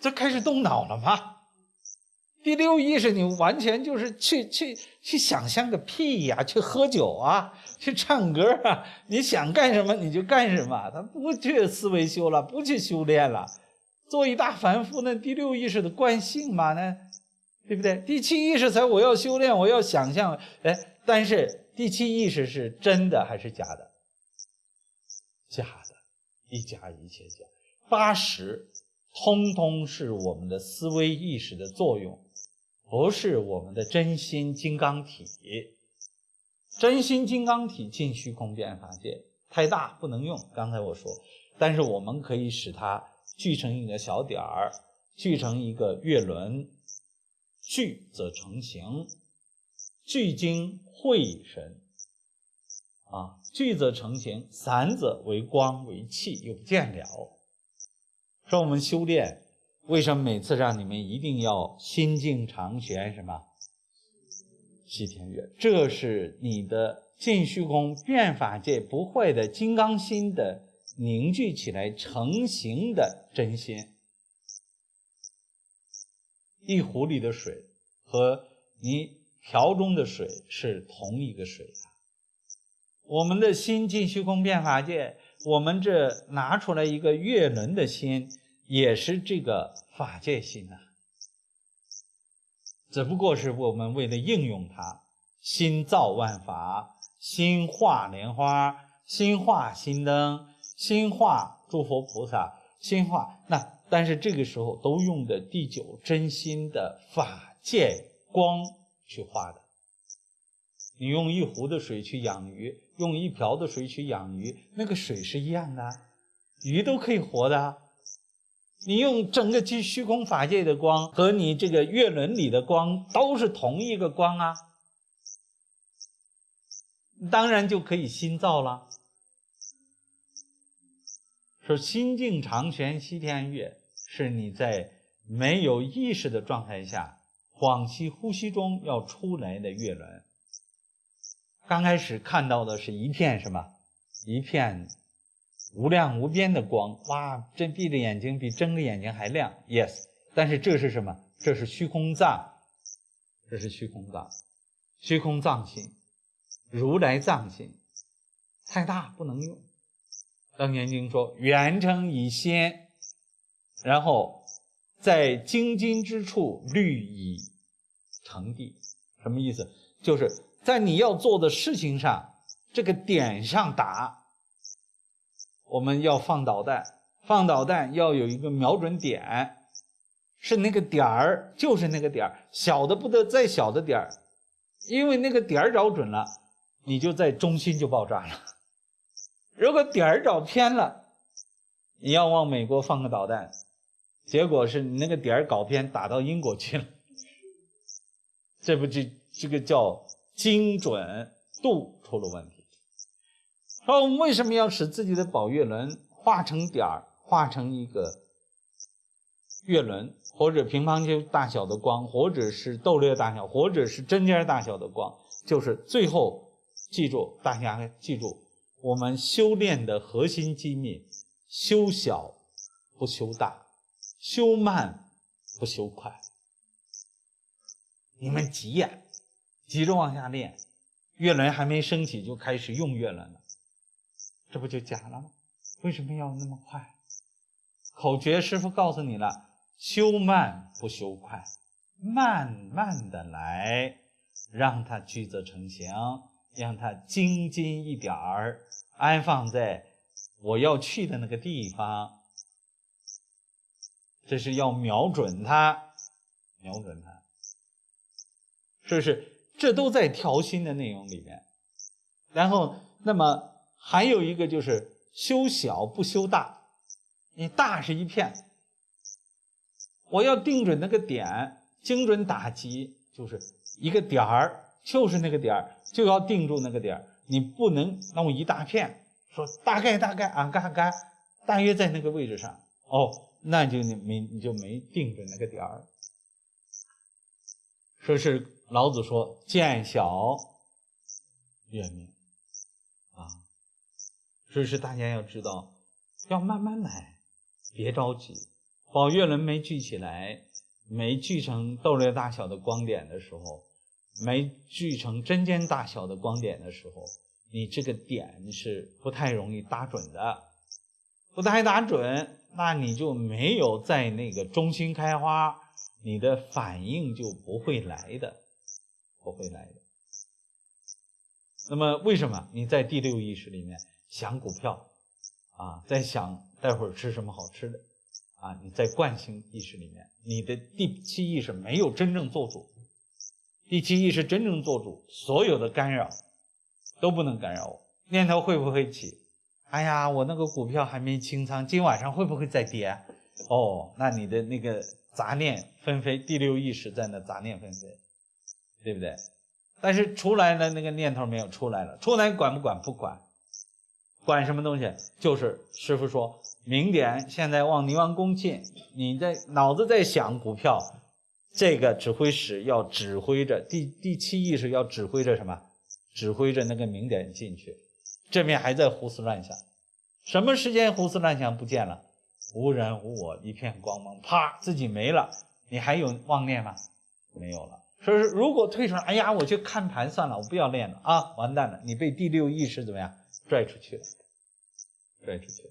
这开始动脑了吗？第六意识你完全就是去去去想象个屁呀！去喝酒啊，去唱歌啊，你想干什么你就干什么。他不去思维修了，不去修炼了，做一大凡夫，那第六意识的惯性嘛，那。对不对？第七意识才我要修炼，我要想象，哎，但是第七意识是真的还是假的？假的，一假一切假。八十，通通是我们的思维意识的作用，不是我们的真心金刚体。真心金刚体进虚空变法界太大不能用，刚才我说，但是我们可以使它聚成一个小点儿，聚成一个月轮，聚则成形，聚精会神。啊，聚则成形，散则为光为气，又见了。说我们修炼，为什么每次让你们一定要心静常悬？什么？西天月，这是你的进虚空变法界不坏的金刚心的凝聚起来成形的真心。一壶里的水和你瓢中的水是同一个水啊。我们的心进虚空变法界，我们这拿出来一个月轮的心，也是这个法界心呐。只不过是我们为了应用它，心造万法，心化莲花，心化心灯，心化诸佛菩萨，心化那，但是这个时候都用的第九真心的法界光去化的。你用一壶的水去养鱼。用一瓢的水去养鱼，那个水是一样的，鱼都可以活的。你用整个虚虚空法界的光和你这个月轮里的光都是同一个光啊，当然就可以心造了。说心静常悬西天月，是你在没有意识的状态下，恍兮呼吸中要出来的月轮。刚开始看到的是一片什么？一片无量无边的光，哇！这闭着眼睛比睁着眼睛还亮。Yes，但是这是什么？这是虚空藏，这是虚空藏，虚空藏心，如来藏心，太大不能用。楞严经说：“圆成以先，然后在精金之处虑以成地。”什么意思？就是。在你要做的事情上，这个点上打，我们要放导弹，放导弹要有一个瞄准点，是那个点儿，就是那个点儿，小的不得再小的点儿，因为那个点儿找准了，你就在中心就爆炸了。如果点儿找偏了，你要往美国放个导弹，结果是你那个点儿搞偏，打到英国去了，这不就这个叫？精准度出了问题。说我们为什么要使自己的宝月轮画成点儿，画成一个月轮，或者乒乓球大小的光，或者是豆粒大小，或者是针尖大小的光？就是最后记住，大家记住，我们修炼的核心机密：修小不修大，修慢不修快。你们急呀！急着往下练，月轮还没升起就开始用月轮了，这不就假了吗？为什么要那么快？口诀师傅告诉你了：修慢不修快，慢慢的来，让它聚则成形，让它精精一点儿，安放在我要去的那个地方。这是要瞄准它，瞄准它，是不是？这都在调心的内容里面，然后，那么还有一个就是修小不修大，你大是一片，我要定准那个点，精准打击，就是一个点儿，就是那个点儿，就要定住那个点儿，你不能弄一大片，说大概大概啊，干干，大约在那个位置上，哦，那就你没你就没定准那个点儿，说是。老子说：“见小月明啊，说是大家要知道，要慢慢来，别着急。宝月轮没聚起来，没聚成豆粒大小的光点的时候，没聚成针尖大小的光点的时候，你这个点是不太容易打准的。不太打准，那你就没有在那个中心开花，你的反应就不会来的。”不会来的。那么为什么你在第六意识里面想股票啊，在想待会儿吃什么好吃的，啊，你在惯性意识里面，你的第七意识没有真正做主，第七意识真正做主，所有的干扰都不能干扰我。念头会不会起？哎呀，我那个股票还没清仓，今晚上会不会再跌？哦，那你的那个杂念纷飞，第六意识在那杂念纷飞，对不对？但是出来了那个念头没有出来了，出来管不管？不管，管什么东西？就是师傅说，明点现在往泥王宫进，你在脑子在想股票，这个指挥使要指挥着第第七意识要指挥着什么？指挥着那个明点进去。这面还在胡思乱想，什么时间胡思乱想不见了？无人无我，一片光芒，啪，自己没了，你还有妄念吗？没有了。说是如果退出来，哎呀，我去看盘算了，我不要练了啊，完蛋了，你被第六意识怎么样拽出去了？拽出去了。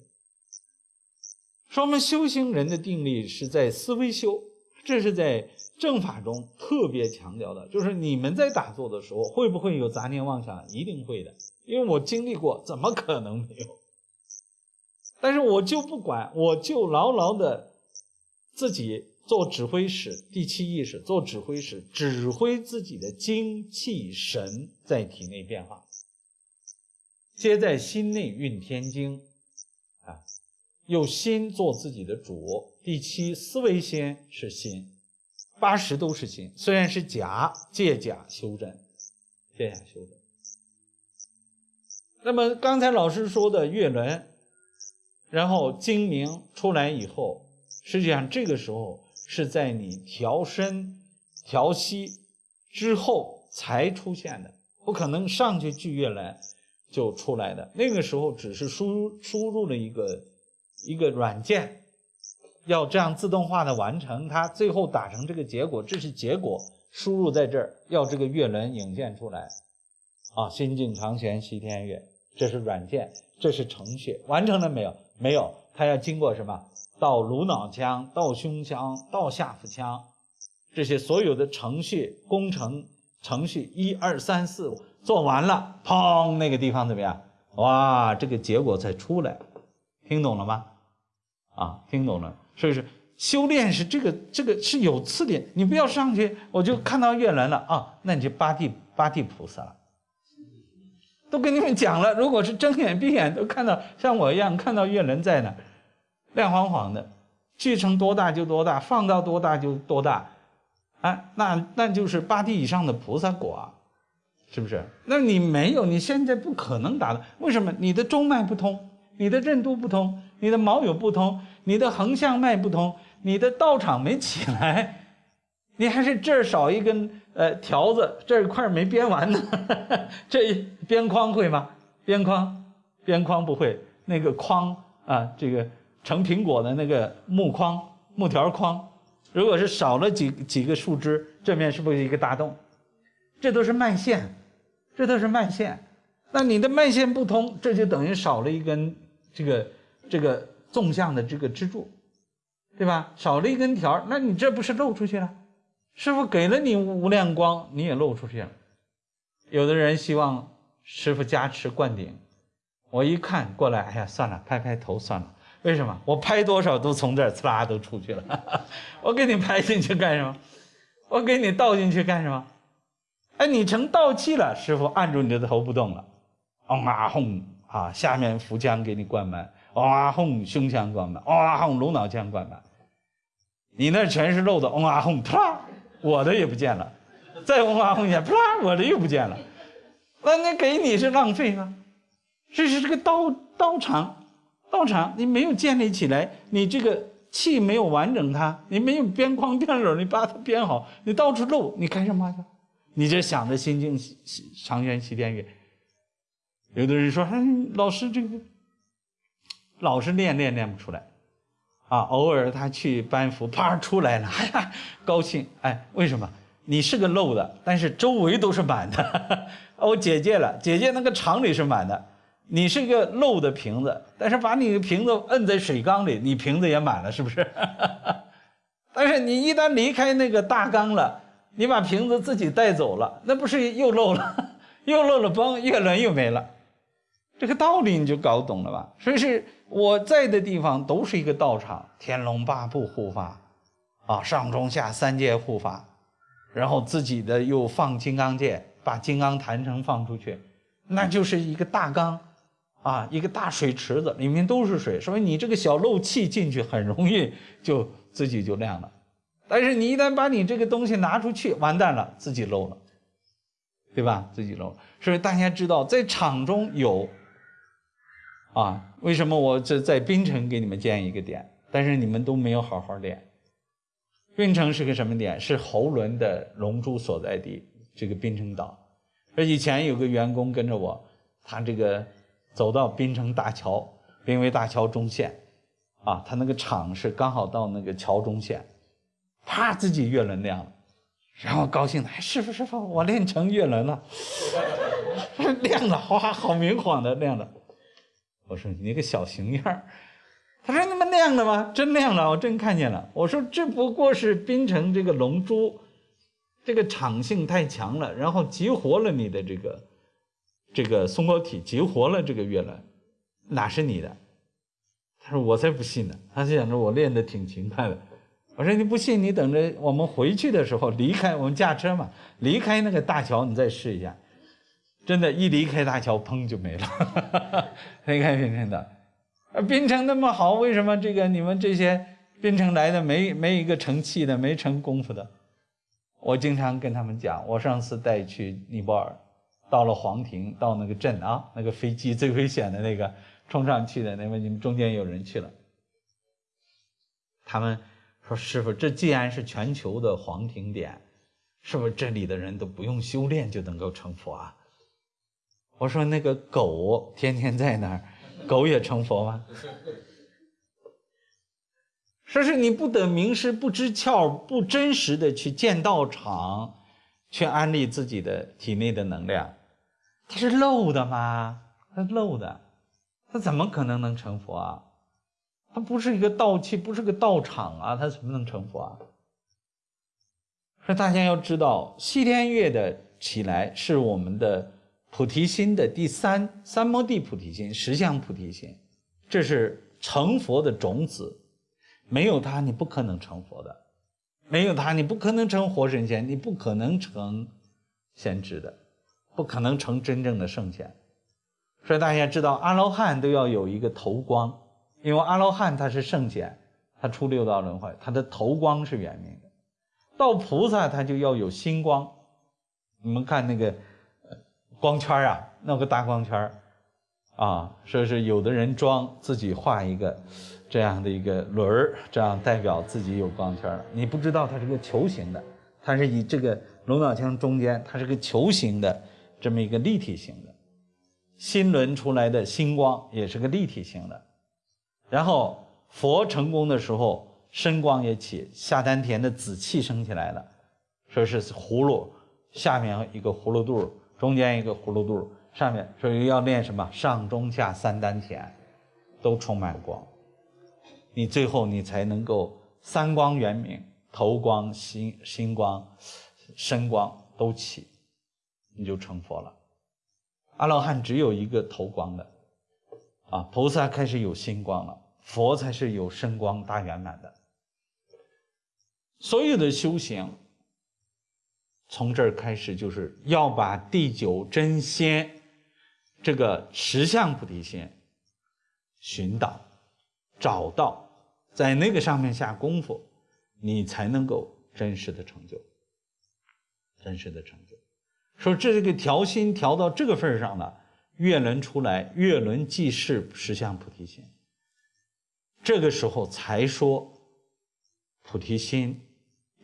说我们修行人的定力是在思维修，这是在正法中特别强调的，就是你们在打坐的时候会不会有杂念妄想？一定会的。因为我经历过，怎么可能没有？但是我就不管，我就牢牢的自己做指挥使，第七意识做指挥使，指挥自己的精气神在体内变化。皆在心内运天经，啊，用心做自己的主。第七思维心是心，八十都是心，虽然是假，借假修真，借假修真。那么刚才老师说的月轮，然后精明出来以后，实际上这个时候是在你调身、调息之后才出现的，不可能上去聚月轮就出来的。那个时候只是输输入了一个一个软件，要这样自动化的完成它，最后打成这个结果，这是结果输入在这儿，要这个月轮影现出来啊，心境长悬西天月。这是软件，这是程序，完成了没有？没有，它要经过什么？到颅脑腔，到胸腔，到下腹腔，这些所有的程序工程程序一二三四五做完了，砰，那个地方怎么样？哇，这个结果才出来，听懂了吗？啊，听懂了，是不是？修炼是这个，这个是有次的，你不要上去，我就看到月轮了啊，那你就八地八地菩萨了。都跟你们讲了，如果是睁眼闭眼都看到像我一样看到月轮在那，亮晃晃的，聚成多大就多大，放到多大就多大，啊，那那就是八地以上的菩萨果啊，是不是？那你没有，你现在不可能达到。为什么？你的中脉不通，你的任督不通，你的毛有不通，你的横向脉不通，你的道场没起来，你还是这儿少一根。呃，条子这一块没编完呢，这边框会吗？边框，边框不会。那个框啊，这个成苹果的那个木框、木条框，如果是少了几几个树枝，这面是不是一个大洞？这都是脉线，这都是脉线。那你的脉线不通，这就等于少了一根这个这个纵向的这个支柱，对吧？少了一根条，那你这不是漏出去了？师傅给了你无量光，你也漏出去了。有的人希望师傅加持灌顶，我一看过来，哎呀，算了，拍拍头算了。为什么？我拍多少都从这儿呲啦都出去了。我给你拍进去干什么？我给你倒进去干什么？哎，你成倒气了，师傅按住你的头不动了。嗡啊轰啊，下面腹腔给你灌满，嗡啊轰，胸腔灌满，嗡啊轰，颅脑腔灌满。你那全是漏的，嗡啊轰，啪。我的也不见了，再文化风险，啪，我的又不见了。那那给你是浪费吗？这是这个道道场，道场你没有建立起来，你这个气没有完整它，你没有边框边篓，你把它编好，你到处漏，你干什么去？你这想着心经长悬西天月。有的人说，哎，老师这个老是练练练不出来。啊，偶尔他去班服，啪出来了，哎呀，高兴！哎，为什么？你是个漏的，但是周围都是满的。我姐姐了，姐姐那个厂里是满的，你是个漏的瓶子，但是把你的瓶子摁在水缸里，你瓶子也满了，是不是？但是你一旦离开那个大缸了，你把瓶子自己带走了，那不是又漏了？又漏了，崩，月轮又没了。这个道理你就搞懂了吧？所以是我在的地方都是一个道场，天龙八部护法，啊，上中下三界护法，然后自己的又放金刚界，把金刚坛城放出去，那就是一个大缸，啊，一个大水池子，里面都是水，所以你这个小漏气进去很容易就自己就亮了。但是你一旦把你这个东西拿出去，完蛋了，自己漏了，对吧？自己漏了。所以大家知道，在场中有，啊，为什么我这在槟城给你们建一个点，但是你们都没有好好练。槟城是个什么点？是喉轮的龙珠所在地，这个槟城岛。而以前有个员工跟着我，他这个走到槟城大桥，濒危大桥中线，啊，他那个场是刚好到那个桥中线。啪，自己月轮亮了，然后高兴的，哎，师傅师傅，我练成月轮了，亮了，哇，好明晃的亮了。我说你个小熊样，他说那么亮的吗？真亮了，我真看见了。我说这不过是冰城这个龙珠，这个场性太强了，然后激活了你的这个这个松果体，激活了这个月轮，哪是你的？他说我才不信呢，他就想着我练的挺勤快的。我说你不信，你等着我们回去的时候离开，我们驾车嘛，离开那个大桥，你再试一下。真的，一离开大桥，砰就没了。离开槟城的，啊，槟城那么好，为什么这个你们这些槟城来的没没一个成器的，没成功夫的？我经常跟他们讲，我上次带去尼泊尔，到了黄庭，到那个镇啊，那个飞机最危险的那个冲上去的，那么你们中间有人去了，他们。说师傅，这既然是全球的黄庭点，是不是这里的人都不用修炼就能够成佛啊？我说那个狗天天在那儿，狗也成佛吗？说是你不得名师，不知窍，不真实的去建道场，去安利自己的体内的能量，它是漏的吗？它漏的，它怎么可能能成佛啊？它不是一个道器，不是个道场啊，它怎么能成佛啊？所以大家要知道，西天月的起来是我们的菩提心的第三三摩地菩提心、十相菩提心，这是成佛的种子。没有它，你不可能成佛的；没有它，你不可能成活神仙，你不可能成先知的，不可能成真正的圣贤。所以大家知道，阿罗汉都要有一个头光。因为阿罗汉他是圣贤，他出六道轮回，他的头光是圆明的。到菩萨他就要有心光。你们看那个光圈啊，弄个大光圈啊，说是有的人装自己画一个这样的一个轮儿，这样代表自己有光圈。你不知道它是个球形的，它是以这个龙脑腔中间，它是个球形的这么一个立体型的。心轮出来的星光也是个立体型的。然后佛成功的时候，身光也起，下丹田的紫气升起来了，说是葫芦下面一个葫芦肚儿，中间一个葫芦肚，上面所以要练什么？上中下三丹田，都充满光，你最后你才能够三光圆明，头光、心心光、身光都起，你就成佛了。阿罗汉只有一个头光的。啊，菩萨开始有心光了，佛才是有身光大圆满的。所有的修行，从这儿开始就是要把第九真仙这个十相菩提心寻到、找到，在那个上面下功夫，你才能够真实的成就，真实的成就。说这个调心调到这个份儿上了。月轮出来，月轮即是十相菩提心。这个时候才说菩提心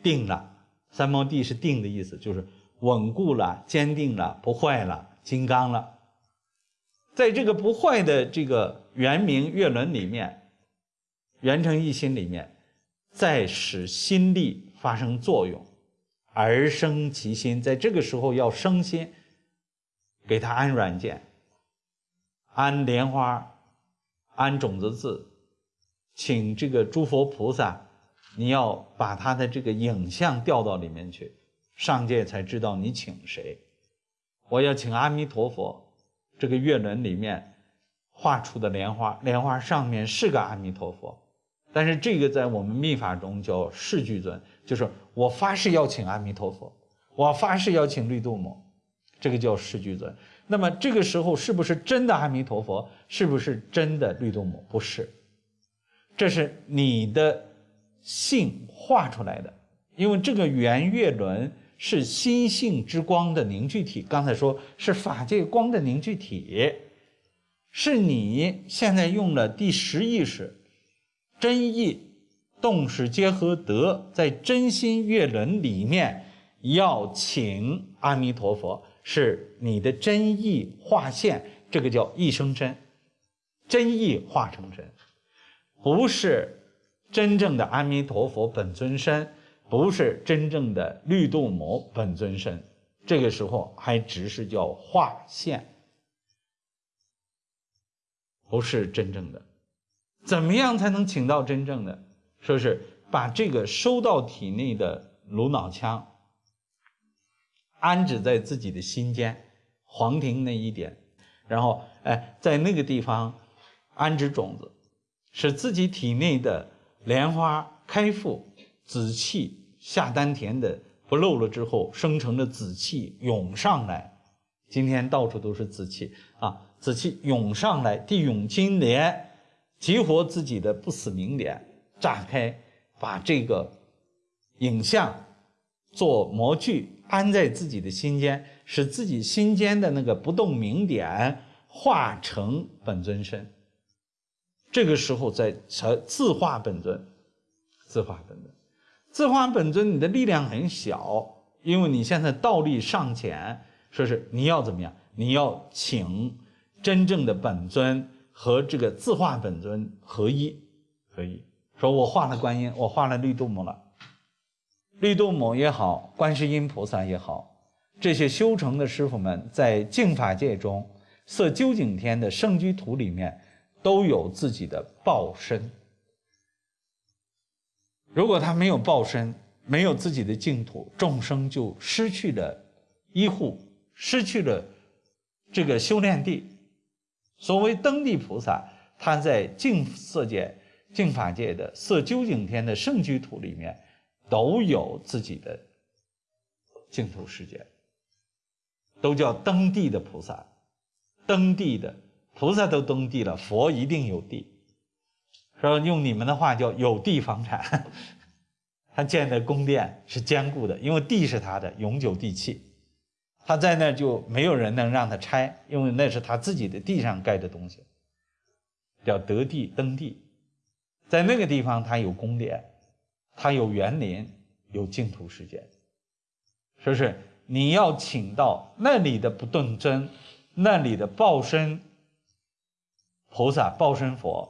定了。三摩地是定的意思，就是稳固了、坚定了、不坏了、金刚了。在这个不坏的这个圆明月轮里面，圆成一心里面，再使心力发生作用，而生其心。在这个时候要生心，给他安软件。安莲花，安种子字，请这个诸佛菩萨，你要把他的这个影像调到里面去，上界才知道你请谁。我要请阿弥陀佛，这个月轮里面画出的莲花，莲花上面是个阿弥陀佛，但是这个在我们密法中叫誓具尊，就是我发誓要请阿弥陀佛，我发誓要请绿度母，这个叫誓具尊。那么这个时候是不是真的阿弥陀佛？是不是真的绿度母？不是，这是你的性画出来的，因为这个圆月轮是心性之光的凝聚体。刚才说是法界光的凝聚体，是你现在用了第十意识，真意动识结合德，在真心月轮里面要请阿弥陀佛。是你的真意化现，这个叫一生真，真意化成真，不是真正的阿弥陀佛本尊身，不是真正的绿度母本尊身，这个时候还只是叫化现，不是真正的。怎么样才能请到真正的？说是把这个收到体内的颅脑腔。安置在自己的心间，黄庭那一点，然后哎，在那个地方安置种子，使自己体内的莲花开腹，紫气下丹田的不漏了之后，生成的紫气涌上来。今天到处都是紫气啊，紫气涌上来，地涌金莲，激活自己的不死明点，炸开，把这个影像做模具。安在自己的心间，使自己心间的那个不动明点化成本尊身。这个时候在才自化本尊，自化本尊，自化本尊，你的力量很小，因为你现在道力尚浅。说是你要怎么样？你要请真正的本尊和这个自化本尊合一，合一。说我化了观音，我化了绿度母了。绿度母也好，观世音菩萨也好，这些修成的师傅们在净法界中，色究竟天的圣居土里面，都有自己的报身。如果他没有报身，没有自己的净土，众生就失去了依护，失去了这个修炼地。所谓登地菩萨，他在净色界、净法界的色究竟天的圣居土里面。都有自己的净土世界，都叫登地的菩萨，登地的菩萨都登地了，佛一定有地。说用你们的话叫有地房产，他建的宫殿是坚固的，因为地是他的永久地契，他在那就没有人能让他拆，因为那是他自己的地上盖的东西，叫得地登地，在那个地方他有宫殿。他有园林，有净土世界，是不是？你要请到那里的不动真，那里的报身菩萨、报身佛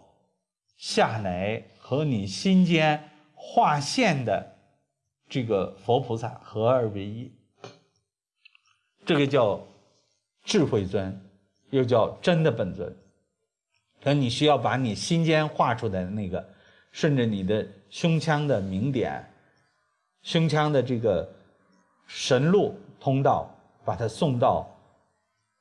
下来和你心间划线的这个佛菩萨合二为一，这个叫智慧尊，又叫真的本尊。可你需要把你心间画出来的那个。顺着你的胸腔的明点，胸腔的这个神路通道，把它送到，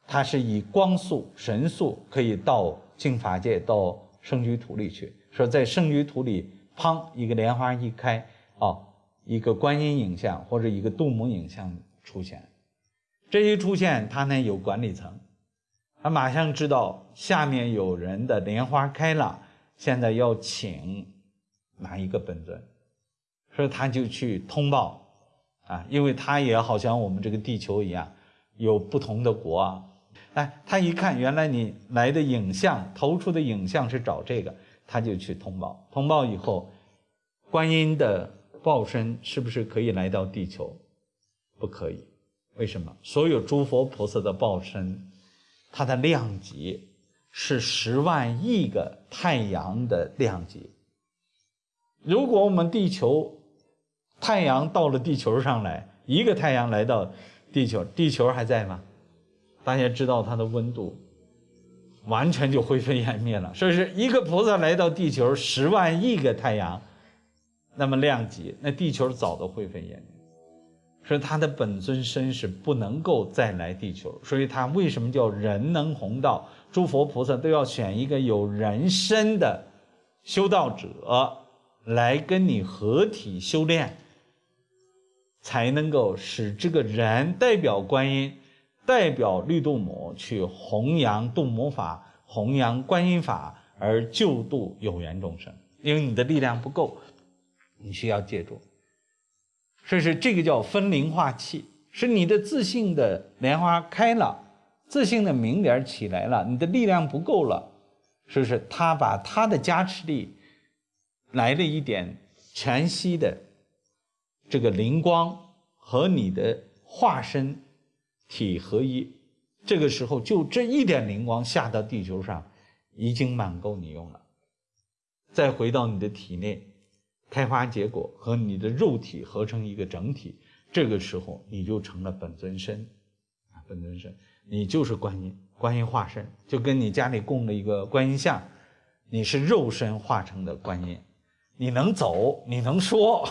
它是以光速、神速可以到净法界、到圣居土里去。说在圣居土里，砰，一个莲花一开，哦，一个观音影像或者一个度母影像出现，这一出现，他呢有管理层，他马上知道下面有人的莲花开了，现在要请。哪一个本尊，所以他就去通报，啊，因为他也好像我们这个地球一样，有不同的国啊，哎，他一看原来你来的影像投出的影像是找这个，他就去通报。通报以后，观音的报身是不是可以来到地球？不可以，为什么？所有诸佛菩萨的报身，它的量级是十万亿个太阳的量级。如果我们地球太阳到了地球上来，一个太阳来到地球，地球还在吗？大家知道它的温度完全就灰飞烟灭了。所以是一个菩萨来到地球，十万亿个太阳，那么量级，那地球早都灰飞烟灭。所以他的本尊身是不能够再来地球，所以他为什么叫人能弘道？诸佛菩萨都要选一个有人身的修道者来跟你合体修炼，才能够使这个人代表观音、代表绿度母去弘扬度母法、弘扬观音法，而救度有缘众生。因为你的力量不够，你需要借助。所以是这个叫分灵化气，是你的自信的莲花开了，自信的明点起来了，你的力量不够了，是不是？他把他的加持力来了一点全息的这个灵光和你的化身体合一，这个时候就这一点灵光下到地球上，已经满够你用了，再回到你的体内。开花结果和你的肉体合成一个整体，这个时候你就成了本尊身，啊，本尊身，你就是观音，观音化身，就跟你家里供了一个观音像，你是肉身化成的观音，你能走，你能说，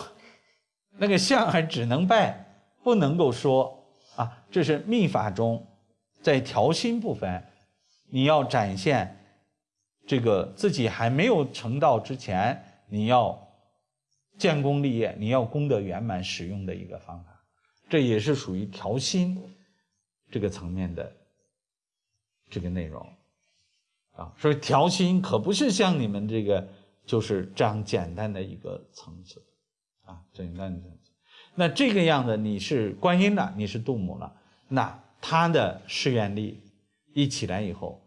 那个像还只能拜，不能够说，这是密法中，在调心部分，你要展现这个自己还没有成道之前，你要。建功立业，你要功德圆满使用的一个方法，这也是属于调心这个层面的这个内容啊。所以调心可不是像你们这个就是这样简单的一个层次啊，简单的层次。那这个样子，你是观音了，你是度母了，那他的誓愿力一起来以后，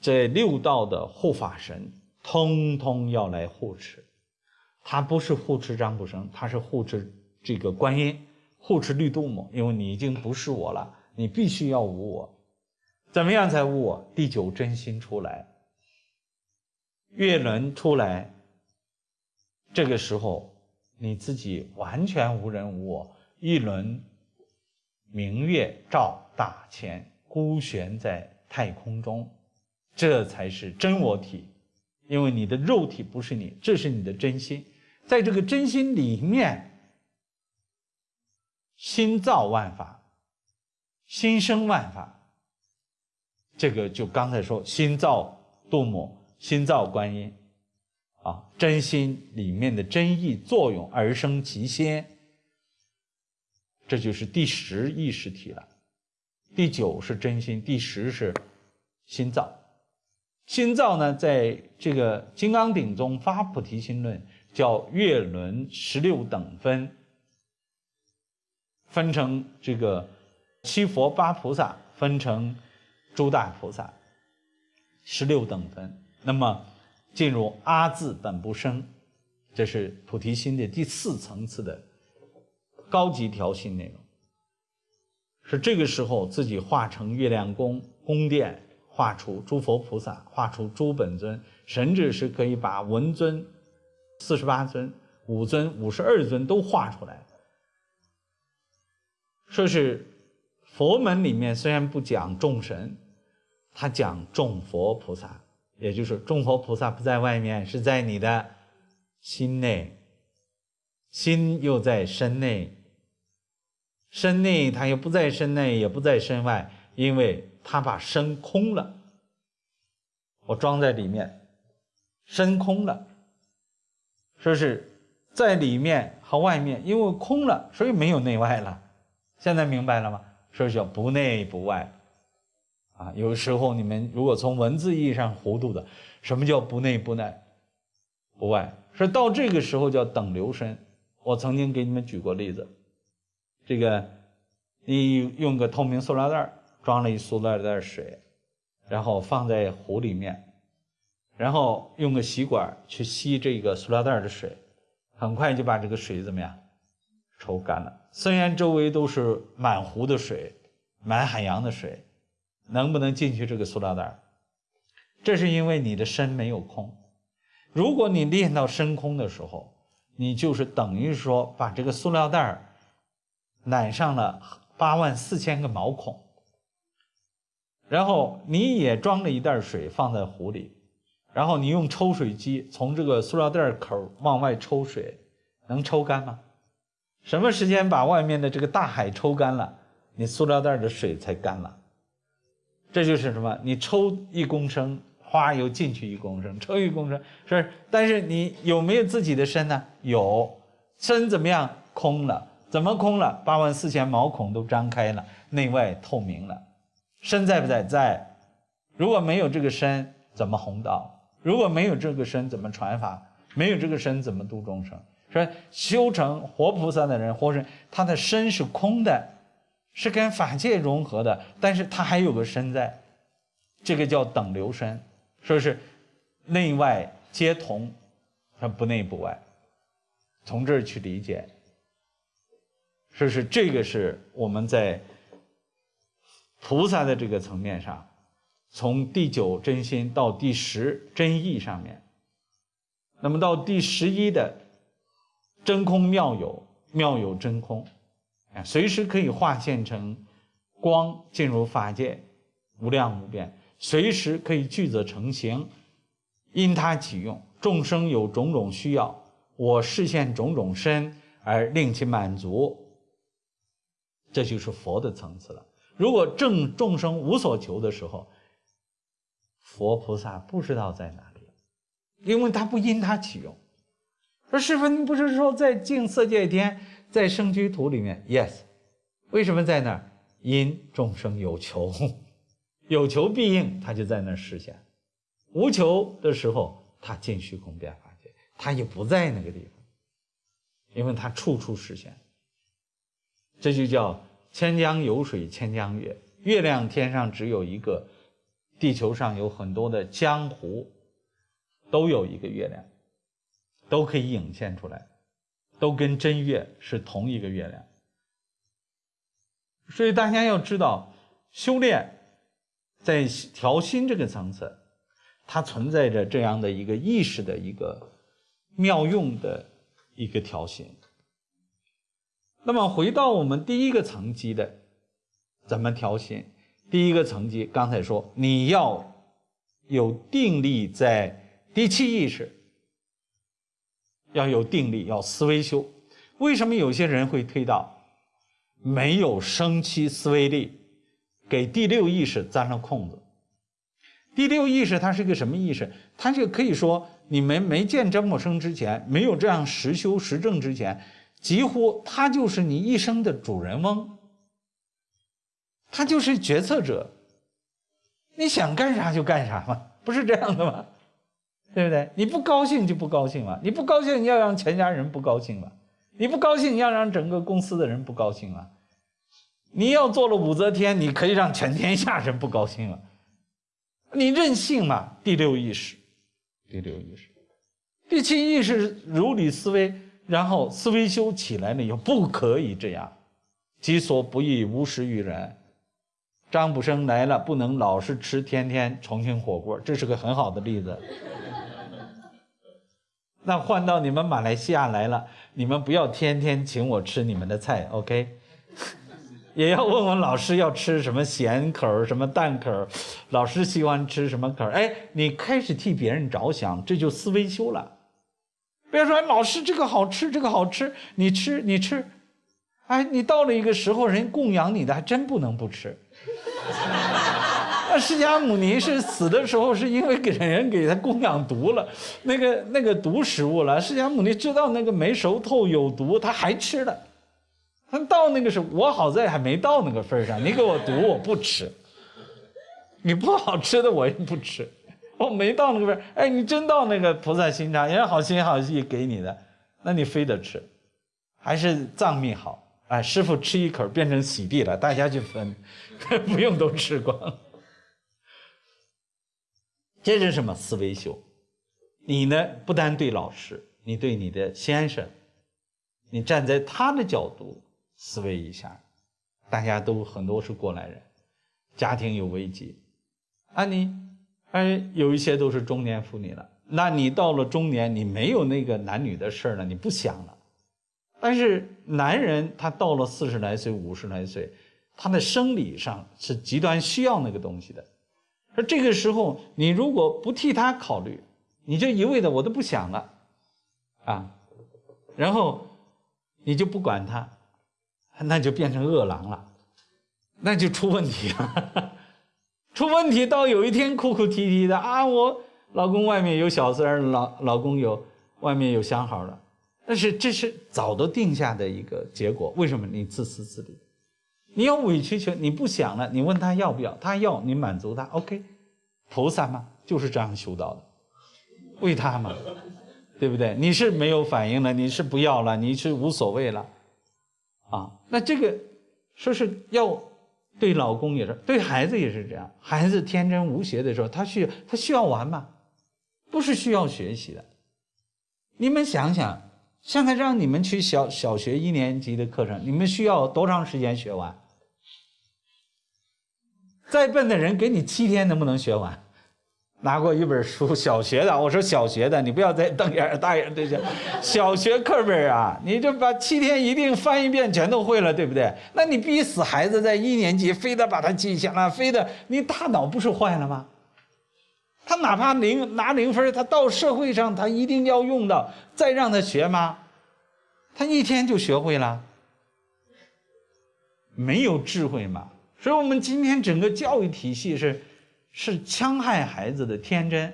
这六道的护法神通通要来护持。他不是护持张卜生，他是护持这个观音，护持绿度母。因为你已经不是我了，你必须要无我。怎么样才无我？第九真心出来，月轮出来，这个时候你自己完全无人无我，一轮明月照大千，孤悬在太空中，这才是真我体。因为你的肉体不是你，这是你的真心。在这个真心里面，心造万法，心生万法。这个就刚才说，心造度母，心造观音，啊，真心里面的真意作用而生其心，这就是第十意识体了。第九是真心，第十是心造。心造呢，在这个《金刚顶》中发菩提心论。叫月轮十六等分，分成这个七佛八菩萨，分成诸大菩萨，十六等分。那么进入阿字本不生，这是菩提心的第四层次的高级调心内容。是这个时候自己化成月亮宫宫殿，画出诸佛菩萨，画出诸本尊，甚至是可以把文尊。四十八尊、五尊、五十二尊都画出来，说是佛门里面虽然不讲众神，他讲众佛菩萨，也就是众佛菩萨不在外面，是在你的心内，心又在身内，身内他又不在身内，也不在身外，因为他把身空了，我装在里面，身空了。说是在里面和外面，因为空了，所以没有内外了。现在明白了吗？说叫不内不外，啊，有时候你们如果从文字意义上糊涂的，什么叫不内不内不外？说到这个时候叫等流身。我曾经给你们举过例子，这个你用个透明塑料袋装了一塑料袋水，然后放在壶里面。然后用个吸管去吸这个塑料袋的水，很快就把这个水怎么样抽干了。虽然周围都是满湖的水，满海洋的水，能不能进去这个塑料袋？这是因为你的身没有空。如果你练到身空的时候，你就是等于说把这个塑料袋染上了八万四千个毛孔，然后你也装了一袋水放在壶里。然后你用抽水机从这个塑料袋口往外抽水，能抽干吗？什么时间把外面的这个大海抽干了，你塑料袋的水才干了。这就是什么？你抽一公升，花又进去一公升，抽一公升是，但是你有没有自己的身呢？有，身怎么样？空了。怎么空了？八万四千毛孔都张开了，内外透明了。身在不在？在。如果没有这个身，怎么弘道？如果没有这个身，怎么传法？没有这个身，怎么度众生？说修成活菩萨的人，或是他的身是空的，是跟法界融合的，但是他还有个身在，这个叫等流身，说是内外皆同，他不内不外，从这儿去理解。说是这个是我们在菩萨的这个层面上，从第九真心到第十真意上面，那么到第十一的真空妙有，妙有真空，啊，随时可以化现成光进入法界，无量无边，随时可以聚则成形，因他起用，众生有种种需要，我示现种种身而令其满足。这就是佛的层次了。如果正众生无所求的时候，佛菩萨不知道在哪里，因为他不因他起用。说师傅，你不是说在净色界天，在生居土里面？Yes，为什么在那儿？因众生有求，有求必应，他就在那儿实现；无求的时候，他进虚空变法界，他也不在那个地方，因为他处处实现。这就叫千江有水千江月，月亮天上只有一个，地球上有很多的江湖，都有一个月亮，都可以影现出来，都跟真月是同一个月亮。所以大家要知道，修炼在调心这个层次，它存在着这样的一个意识的一个妙用的一个调心。那么回到我们第一个层级的，怎么调心？第一个层级，刚才说你要有定力在第七意识，要有定力，要思维修。为什么有些人会推到没有生期思维力，给第六意识钻了空子？第六意识它是个什么意识？它就可以说你们没见真我生之前，没有这样实修实证之前。几乎他就是你一生的主人翁，他就是决策者，你想干啥就干啥嘛，不是这样的吗？对不对？你不高兴就不高兴嘛，你不高兴你要让全家人不高兴嘛，你不高兴你要让整个公司的人不高兴嘛，你要做了武则天，你可以让全天下人不高兴了，你任性嘛？第六意识，第六意识，第七意识如理思维。然后思维修起来了以后，不可以这样，己所不欲，勿施于人。张卜生来了，不能老是吃天天重庆火锅，这是个很好的例子。那换到你们马来西亚来了，你们不要天天请我吃你们的菜，OK？也要问问老师要吃什么咸口什么淡口老师喜欢吃什么口哎，你开始替别人着想，这就思维修了。别说老师这个好吃，这个好吃，你吃你吃，哎，你到了一个时候，人供养你的还真不能不吃。那释迦牟尼是死的时候，是因为给人给他供养毒了，那个那个毒食物了。释迦牟尼知道那个没熟透有毒，他还吃了。他到那个时候，我好在还没到那个份上，你给我毒我不吃，你不好吃的我也不吃。我 没到那个份哎，你真到那个菩萨心肠，人家好心好意给你的，那你非得吃，还是藏密好？哎，师傅吃一口变成洗地了，大家去分，不用都吃光。这是什么思维修？你呢？不单对老师，你对你的先生，你站在他的角度思维一下，大家都很多是过来人，家庭有危机，啊你。哎，有一些都是中年妇女了。那你到了中年，你没有那个男女的事儿了，你不想了。但是男人他到了四十来岁、五十来岁，他的生理上是极端需要那个东西的。而这个时候，你如果不替他考虑，你就一味的我都不想了，啊，然后你就不管他，那就变成饿狼了，那就出问题了。出问题到有一天哭哭啼啼的啊，我老公外面有小三儿，老老公有外面有相好的，但是这是早都定下的一个结果。为什么你自私自利？你要委曲求，你不想了，你问他要不要，他要你满足他，OK。菩萨嘛就是这样修道的，为他嘛。对不对？你是没有反应了，你是不要了，你是无所谓了，啊？那这个说是要对老公也是，对孩子也是这样。孩子天真无邪的时候，他需要他需要玩吗，不是需要学习的。你们想想，现在让你们去小小学一年级的课程，你们需要多长时间学完？再笨的人给你七天，能不能学完？拿过一本书，小学的，我说小学的，你不要再瞪眼大眼对着，小学课本啊，你就把七天一定翻一遍，全都会了，对不对？那你逼死孩子在一年级，非得把他记下来，非得你大脑不是坏了吗？他哪怕零拿零分，他到社会上他一定要用到，再让他学吗？他一天就学会了，没有智慧嘛。所以我们今天整个教育体系是。是戕害孩子的天真，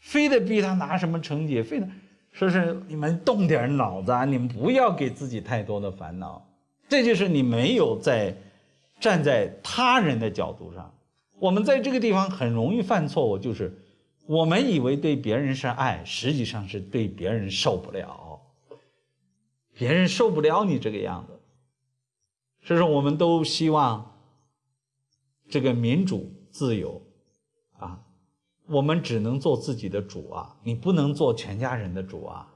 非得逼他拿什么成绩，非得说是你们动点脑子，啊，你们不要给自己太多的烦恼。这就是你没有在站在他人的角度上。我们在这个地方很容易犯错误，就是我们以为对别人是爱，实际上是对别人受不了，别人受不了你这个样子。所以说，我们都希望这个民主自由。我们只能做自己的主啊，你不能做全家人的主啊，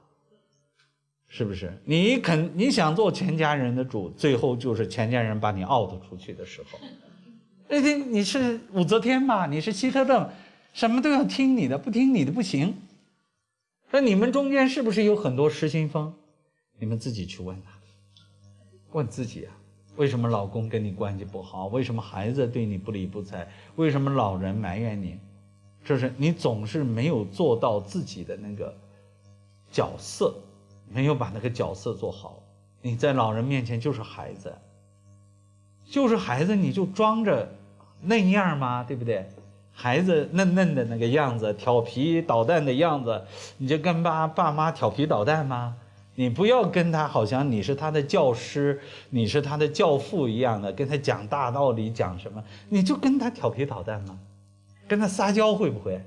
是不是？你肯你想做全家人的主，最后就是全家人把你 out 出去的时候。那天你是武则天嘛？你是希特勒，什么都要听你的，不听你的不行。那你们中间是不是有很多失心疯？你们自己去问他，问自己啊，为什么老公跟你关系不好？为什么孩子对你不理不睬？为什么老人埋怨你？就是你总是没有做到自己的那个角色，没有把那个角色做好。你在老人面前就是孩子，就是孩子，你就装着那样吗？对不对？孩子嫩嫩的那个样子，调皮捣蛋的样子，你就跟爸爸妈调皮捣蛋吗？你不要跟他好像你是他的教师，你是他的教父一样的，跟他讲大道理，讲什么？你就跟他调皮捣蛋吗？跟他撒娇会不会？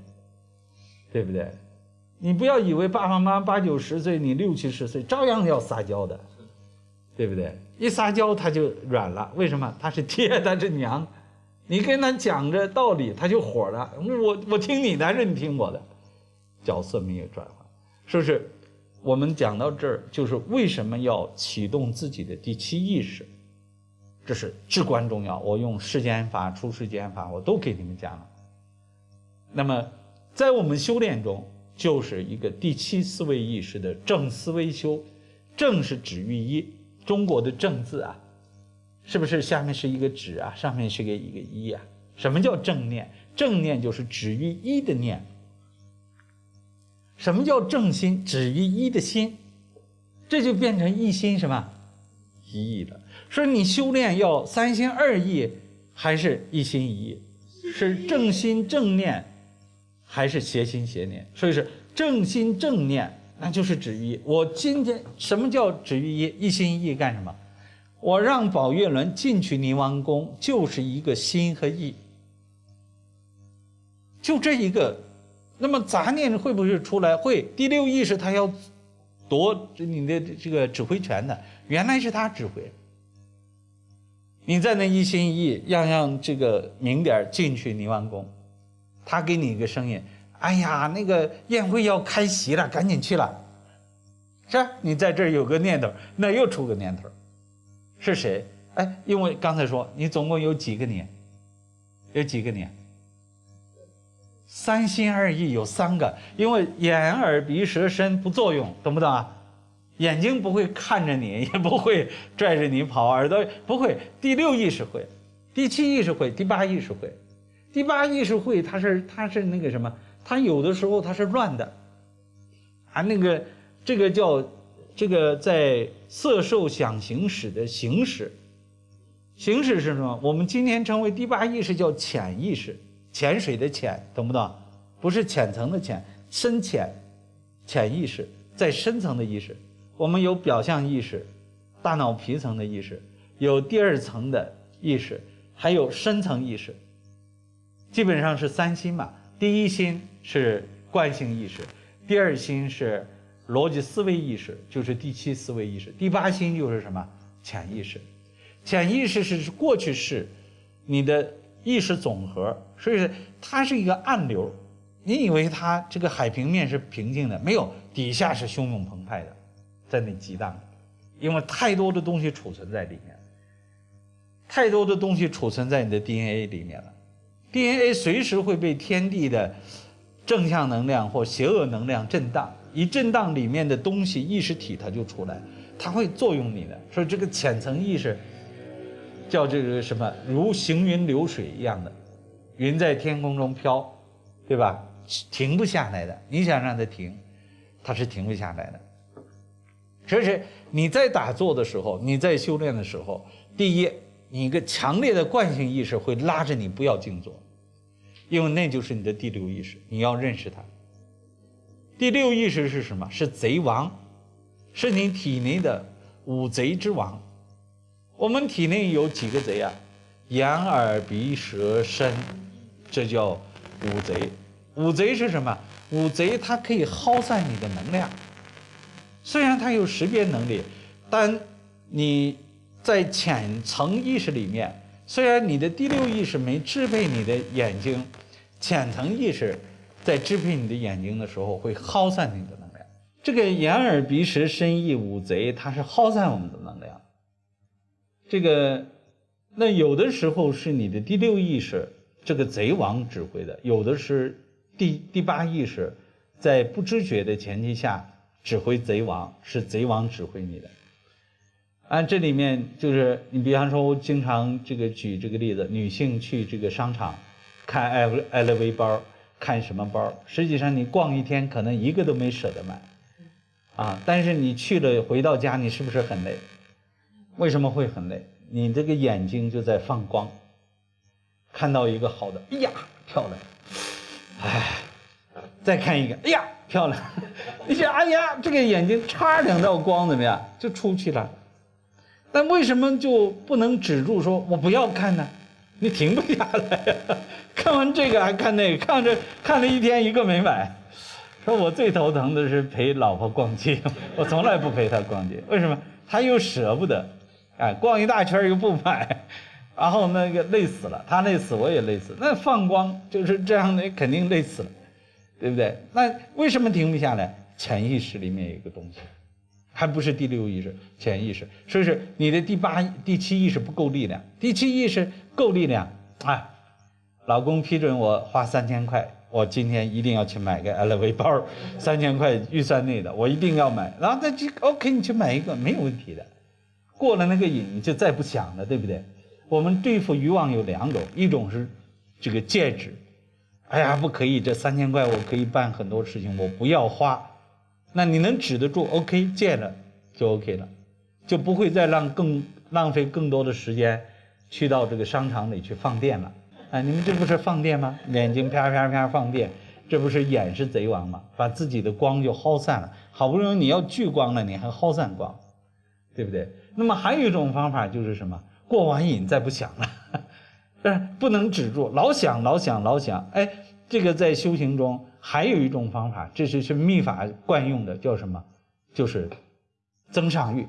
对不对？你不要以为爸爸妈妈八九十岁，你六七十岁照样要撒娇的，对不对？一撒娇他就软了，为什么？他是爹，他是娘，你跟他讲着道理，他就火了。我我听你的还是你听我的？角色没有转换，是不是？我们讲到这儿，就是为什么要启动自己的第七意识？这是至关重要。我用世间法、出世间法，我都给你们讲了。那么，在我们修炼中，就是一个第七思维意识的正思维修。正是止于一，中国的正字啊，是不是下面是一个止啊，上面是个一个一啊？什么叫正念？正念就是止于一的念。什么叫正心？止于一的心，这就变成一心什么？一意了。说你修炼要三心二意，还是一心一意？是正心正念。还是邪心邪念，所以是正心正念，那就是止于一。我今天什么叫止于一？一心一意干什么？我让宝月轮进去宁王宫，就是一个心和意，就这一个。那么杂念会不会出来？会。第六意识他要夺你的这个指挥权的，原来是他指挥。你在那一心一意，让让这个明点进去宁王宫。他给你一个声音，哎呀，那个宴会要开席了，赶紧去了。是，你在这儿有个念头，那又出个念头，是谁？哎，因为刚才说你总共有几个你，有几个你？三心二意有三个，因为眼耳鼻舌身不作用，懂不懂啊？眼睛不会看着你，也不会拽着你跑，耳朵不会，第六意识会，第七意识会，第八意识会。第八意识会，它是它是那个什么？它有的时候它是乱的，啊，那个这个叫这个在色受想行识的行识，行识是什么？我们今天称为第八意识叫潜意识，潜水的潜，懂不懂？不是浅层的浅，深浅，潜意识在深层的意识。我们有表象意识，大脑皮层的意识，有第二层的意识，还有深层意识。基本上是三心嘛。第一心是惯性意识，第二心是逻辑思维意识，就是第七思维意识。第八心就是什么？潜意识。潜意识是过去式，你的意识总和，所以它是一个暗流。你以为它这个海平面是平静的？没有，底下是汹涌澎湃的，在那激荡，因为太多的东西储存在里面，太多的东西储存在你的 DNA 里面了。DNA 随时会被天地的正向能量或邪恶能量震荡，一震荡里面的东西意识体它就出来，它会作用你的。所以这个浅层意识叫这个什么，如行云流水一样的，云在天空中飘，对吧？停不下来的。你想让它停，它是停不下来的。所以你在打坐的时候，你在修炼的时候，第一，你一个强烈的惯性意识会拉着你不要静坐。因为那就是你的第六意识，你要认识它。第六意识是什么？是贼王，是你体内的五贼之王。我们体内有几个贼啊？眼、耳、鼻、舌、身，这叫五贼。五贼是什么？五贼它可以耗散你的能量。虽然它有识别能力，但你在浅层意识里面，虽然你的第六意识没支配你的眼睛。浅层意识在支配你的眼睛的时候，会耗散你的能量。这个眼耳鼻舌身意五贼，它是耗散我们的能量。这个，那有的时候是你的第六意识，这个贼王指挥的；有的是第第八意识，在不知觉的前提下指挥贼王，是贼王指挥你的。按这里面就是你，比方说，我经常这个举这个例子，女性去这个商场。看 L LV 包，看什么包？实际上你逛一天，可能一个都没舍得买，啊！但是你去了，回到家，你是不是很累？为什么会很累？你这个眼睛就在放光，看到一个好的，哎呀，漂亮！哎，再看一个，哎呀，漂亮！你想，哎呀，这个眼睛差两道光，怎么样？就出去了。但为什么就不能止住？说我不要看呢？你停不下来呀！看完这个还看那个，看着看了一天一个没买。说我最头疼的是陪老婆逛街，我从来不陪她逛街。为什么？她又舍不得，哎，逛一大圈又不买，然后那个累死了，她累死我也累死。那放光就是这样的，肯定累死了，对不对？那为什么停不下来？潜意识里面有一个东西。还不是第六意识、潜意识，所以是你的第八、第七意识不够力量。第七意识够力量，啊，老公批准我花三千块，我今天一定要去买个 LV 包，三千块预算内的，我一定要买。然后他就 OK，你去买一个没有问题的。过了那个瘾，就再不想了，对不对？我们对付欲望有两种，一种是这个戒指，哎呀，不可以，这三千块我可以办很多事情，我不要花。那你能止得住？OK，戒了就 OK 了，就不会再让更浪费更多的时间去到这个商场里去放电了。哎，你们这不是放电吗？眼睛啪啪啪放电，这不是眼是贼王吗？把自己的光就耗散了。好不容易你要聚光了，你还耗散光，对不对？那么还有一种方法就是什么？过完瘾再不想了，但 是不能止住，老想老想老想。哎，这个在修行中。还有一种方法，这是是秘法惯用的，叫什么？就是增上欲。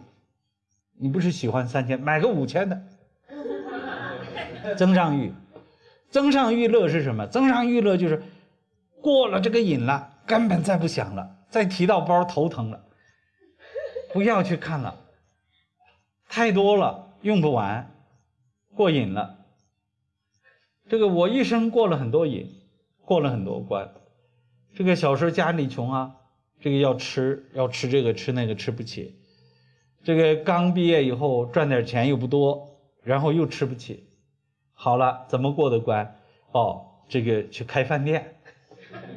你不是喜欢三千，买个五千的。增上欲，增上欲乐是什么？增上欲乐就是过了这个瘾了，根本再不想了，再提到包头疼了，不要去看了，太多了用不完，过瘾了。这个我一生过了很多瘾，过了很多关。这个小时候家里穷啊，这个要吃要吃这个吃那个吃不起，这个刚毕业以后赚点钱又不多，然后又吃不起，好了怎么过的关？哦，这个去开饭店，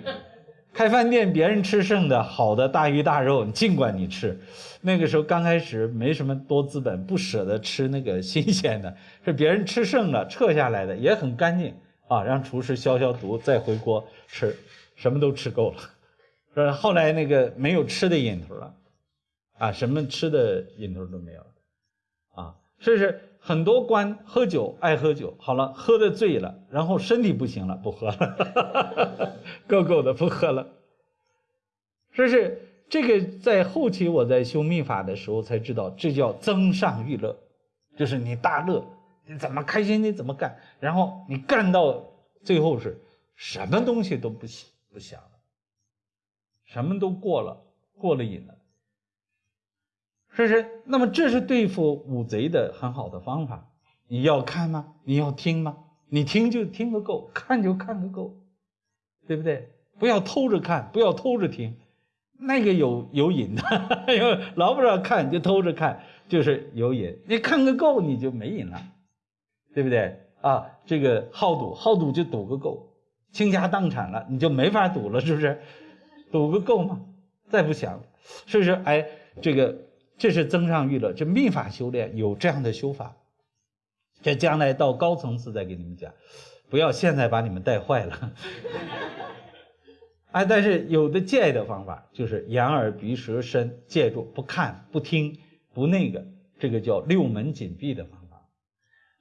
开饭店，别人吃剩的好的大鱼大肉你，尽管你吃。那个时候刚开始没什么多资本，不舍得吃那个新鲜的，是别人吃剩了撤下来的，也很干净啊，让厨师消消毒再回锅吃，什么都吃够了。是后来那个没有吃的瘾头了，啊，什么吃的瘾头都没有了，啊，所以是很多官喝酒爱喝酒，好了喝的醉了，然后身体不行了，不喝了，够够的不喝了。这是这个在后期我在修密法的时候才知道，这叫增上欲乐，就是你大乐，你怎么开心你怎么干，然后你干到最后是什么东西都不行。不想了。什么都过了，过了瘾了，是不是？那么这是对付五贼的很好的方法。你要看吗？你要听吗？你听就听个够，看就看个够，对不对？不要偷着看，不要偷着听，那个有有瘾的，老不让看就偷着看，就是有瘾。你看个够，你就没瘾了，对不对？啊，这个好赌，好赌就赌个够，倾家荡产了，你就没法赌了，是不是？赌个够吗？再不想，所以说，哎，这个这是增上欲乐，这密法修炼有这样的修法，这将来到高层次再给你们讲，不要现在把你们带坏了。哎，但是有的戒的方法，就是眼耳鼻舌身戒住，不看不听不那个，这个叫六门紧闭的方法。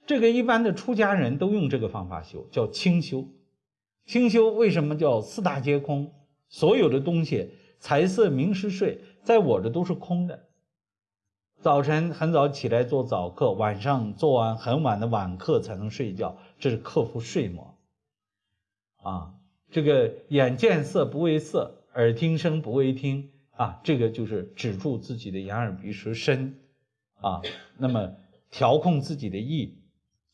这个一般的出家人都用这个方法修，叫清修。清修为什么叫四大皆空？所有的东西，财色名食睡，在我这都是空的。早晨很早起来做早课，晚上做完很晚的晚课才能睡觉，这是克服睡魔。啊，这个眼见色不为色，耳听声不为听，啊，这个就是止住自己的眼耳鼻舌身，啊，那么调控自己的意，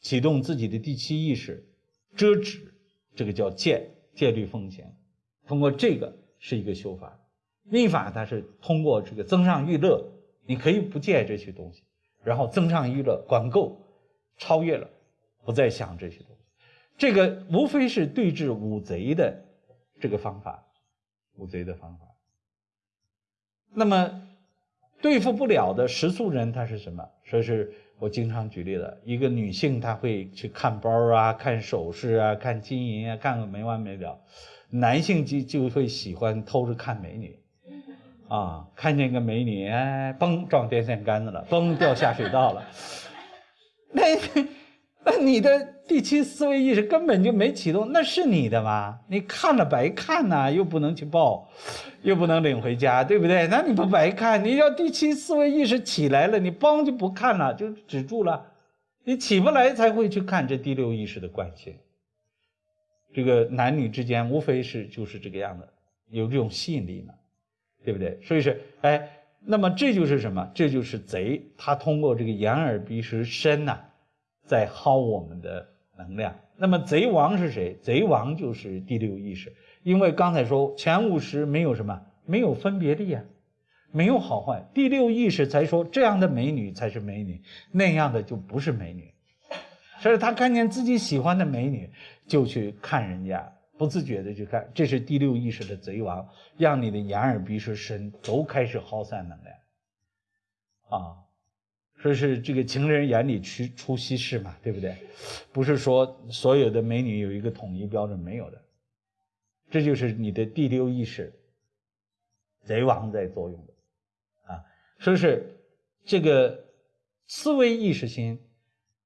启动自己的第七意识，遮止，这个叫戒戒律奉行。通过这个是一个修法，密法它是通过这个增上欲乐，你可以不戒这些东西，然后增上欲乐，管够，超越了，不再想这些东西。这个无非是对治五贼的这个方法，五贼的方法。那么对付不了的食素人他是什么？说是我经常举例的，一个女性她会去看包啊、看首饰啊、看金银啊，看个没完没了。男性就就会喜欢偷着看美女，啊，看见个美女，哎，嘣撞电线杆子了，嘣掉下水道了。那那你的第七思维意识根本就没启动，那是你的吗？你看了白看呐，又不能去报，又不能领回家，对不对？那你不白看？你要第七思维意识起来了，你嘣就不看了，就止住了。你起不来才会去看这第六意识的惯性。这个男女之间无非是就是这个样子，有这种吸引力嘛，对不对？所以是哎，那么这就是什么？这就是贼，他通过这个眼耳鼻舌身呐，在薅我们的能量。那么贼王是谁？贼王就是第六意识，因为刚才说前五识没有什么，没有分别力啊，没有好坏，第六意识才说这样的美女才是美女，那样的就不是美女。所以他看见自己喜欢的美女，就去看人家，不自觉的去看，这是第六意识的贼王，让你的眼耳鼻舌身都开始耗散能量，啊，说是这个情人眼里出出西施嘛，对不对？不是说所有的美女有一个统一标准，没有的，这就是你的第六意识贼王在作用的，啊，说是这个思维意识心。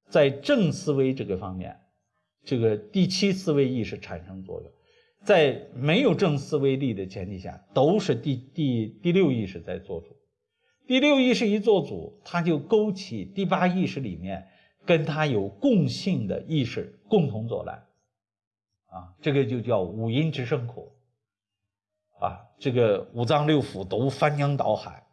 在正思维这个方面，这个第七思维意识产生作用，在没有正思维力的前提下，都是第第第六意识在做主。第六意识一做主，他就勾起第八意识里面跟他有共性的意识共同作乱，啊，这个就叫五阴之生苦，啊，这个五脏六腑都翻江倒海。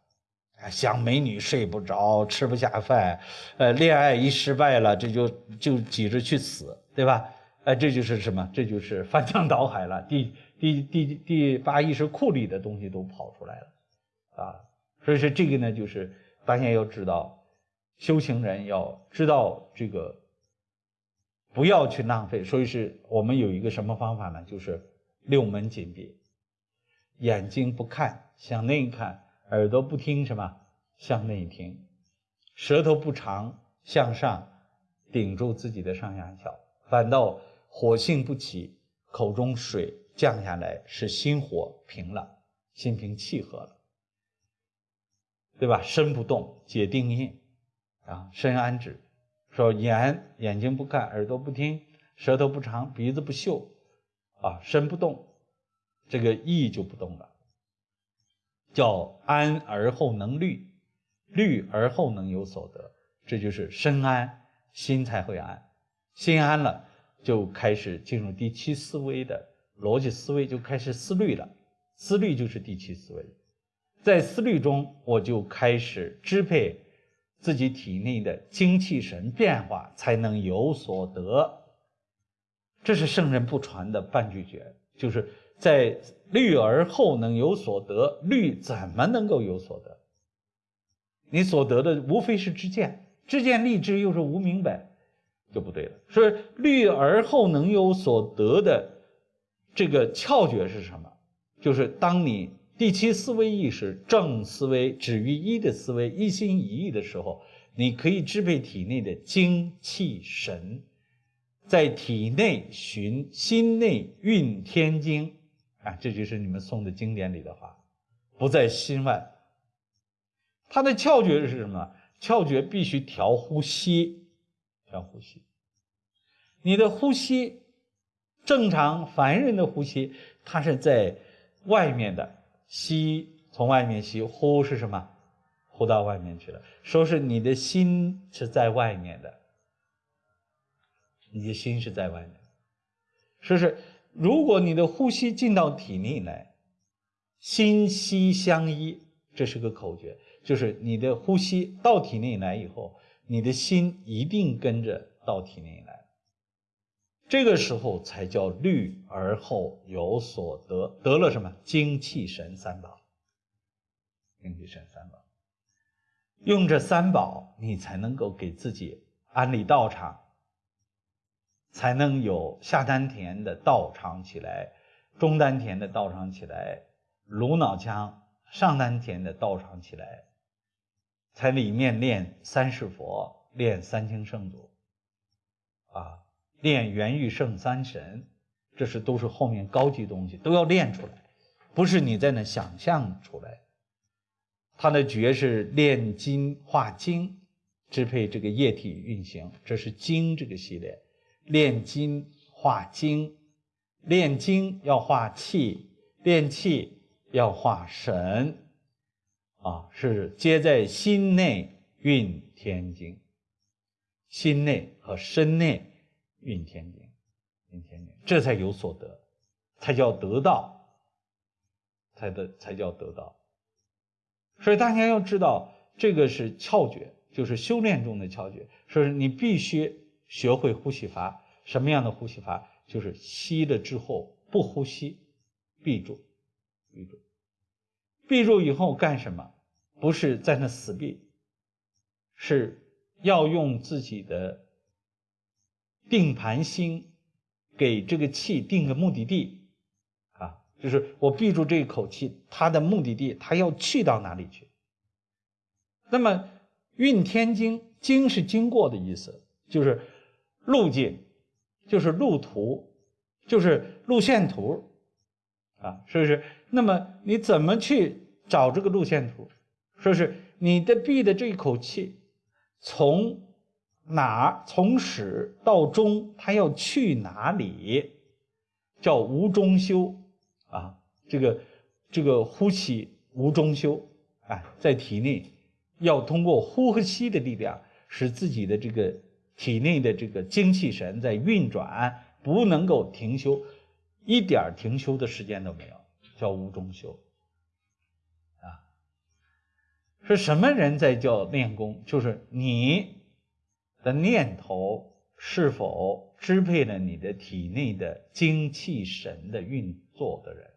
想美女睡不着，吃不下饭，呃，恋爱一失败了，这就就急着去死，对吧？哎，这就是什么？这就是翻江倒海了。第第第第八意识库里的东西都跑出来了，啊，所以说这个呢，就是大家要知道，修行人要知道这个，不要去浪费。所以是我们有一个什么方法呢？就是六门紧闭。眼睛不看向内看，耳朵不听什么向内听，舌头不长向上顶住自己的上下翘，反倒火性不起，口中水降下来，使心火平了，心平气和了，对吧？身不动解定印啊，身安止。说眼眼睛不看，耳朵不听，舌头不长，鼻子不嗅，啊，身不动，这个意就不动了。叫安而后能虑，虑而后能有所得，这就是身安心才会安，心安了就开始进入第七思维的逻辑思维，就开始思虑了。思虑就是第七思维，在思虑中我就开始支配。自己体内的精气神变化才能有所得，这是圣人不传的半句诀，就是在虑而后能有所得。虑怎么能够有所得？你所得的无非是知见，知见立知又是无明白，就不对了。所以虑而后能有所得的这个窍诀是什么？就是当你。第七思维意识正思维止于一的思维一心一意的时候，你可以支配体内的精气神，在体内循心内运天经啊，这就是你们诵的经典里的话，不在心外。它的窍诀是什么？窍诀必须调呼吸，调呼吸。你的呼吸正常凡人的呼吸，它是在外面的。吸从外面吸，呼是什么？呼到外面去了。说是你的心是在外面的，你的心是在外面。说是如果你的呼吸进到体内来，心息相依，这是个口诀，就是你的呼吸到体内来以后，你的心一定跟着到体内来。这个时候才叫虑而后有所得，得了什么？精气神三宝。精气神三宝，用这三宝，你才能够给自己安立道场，才能有下丹田的道场起来，中丹田的道场起来，颅脑腔上丹田的道场起来，才里面练三世佛，练三清圣祖，啊。练元玉圣三神，这是都是后面高级东西，都要练出来，不是你在那想象出来。他的诀是炼金化精，支配这个液体运行，这是精这个系列。炼金化精，炼精要化气，炼气要化神，啊，是皆在心内运天经，心内和身内。运天经，运天经，这才有所得，才叫得到，才得才叫得到。所以大家要知道，这个是窍诀，就是修炼中的窍诀。说是你必须学会呼吸法，什么样的呼吸法？就是吸了之后不呼吸，闭住，闭住，闭住以后干什么？不是在那死闭，是要用自己的。定盘心，给这个气定个目的地，啊，就是我闭住这一口气，它的目的地，它要去到哪里去？那么运天经，经是经过的意思，就是路径，就是路途，就是路线图，啊，是不是？那么你怎么去找这个路线图？说是你的闭的这一口气，从。哪儿从始到终，他要去哪里？叫无中修啊！这个这个呼气无中修，哎，在体内要通过呼和吸的力量，使自己的这个体内的这个精气神在运转，不能够停休，一点停休的时间都没有，叫无中修啊！是什么人在叫练功？就是你。的念头是否支配了你的体内的精气神的运作的人？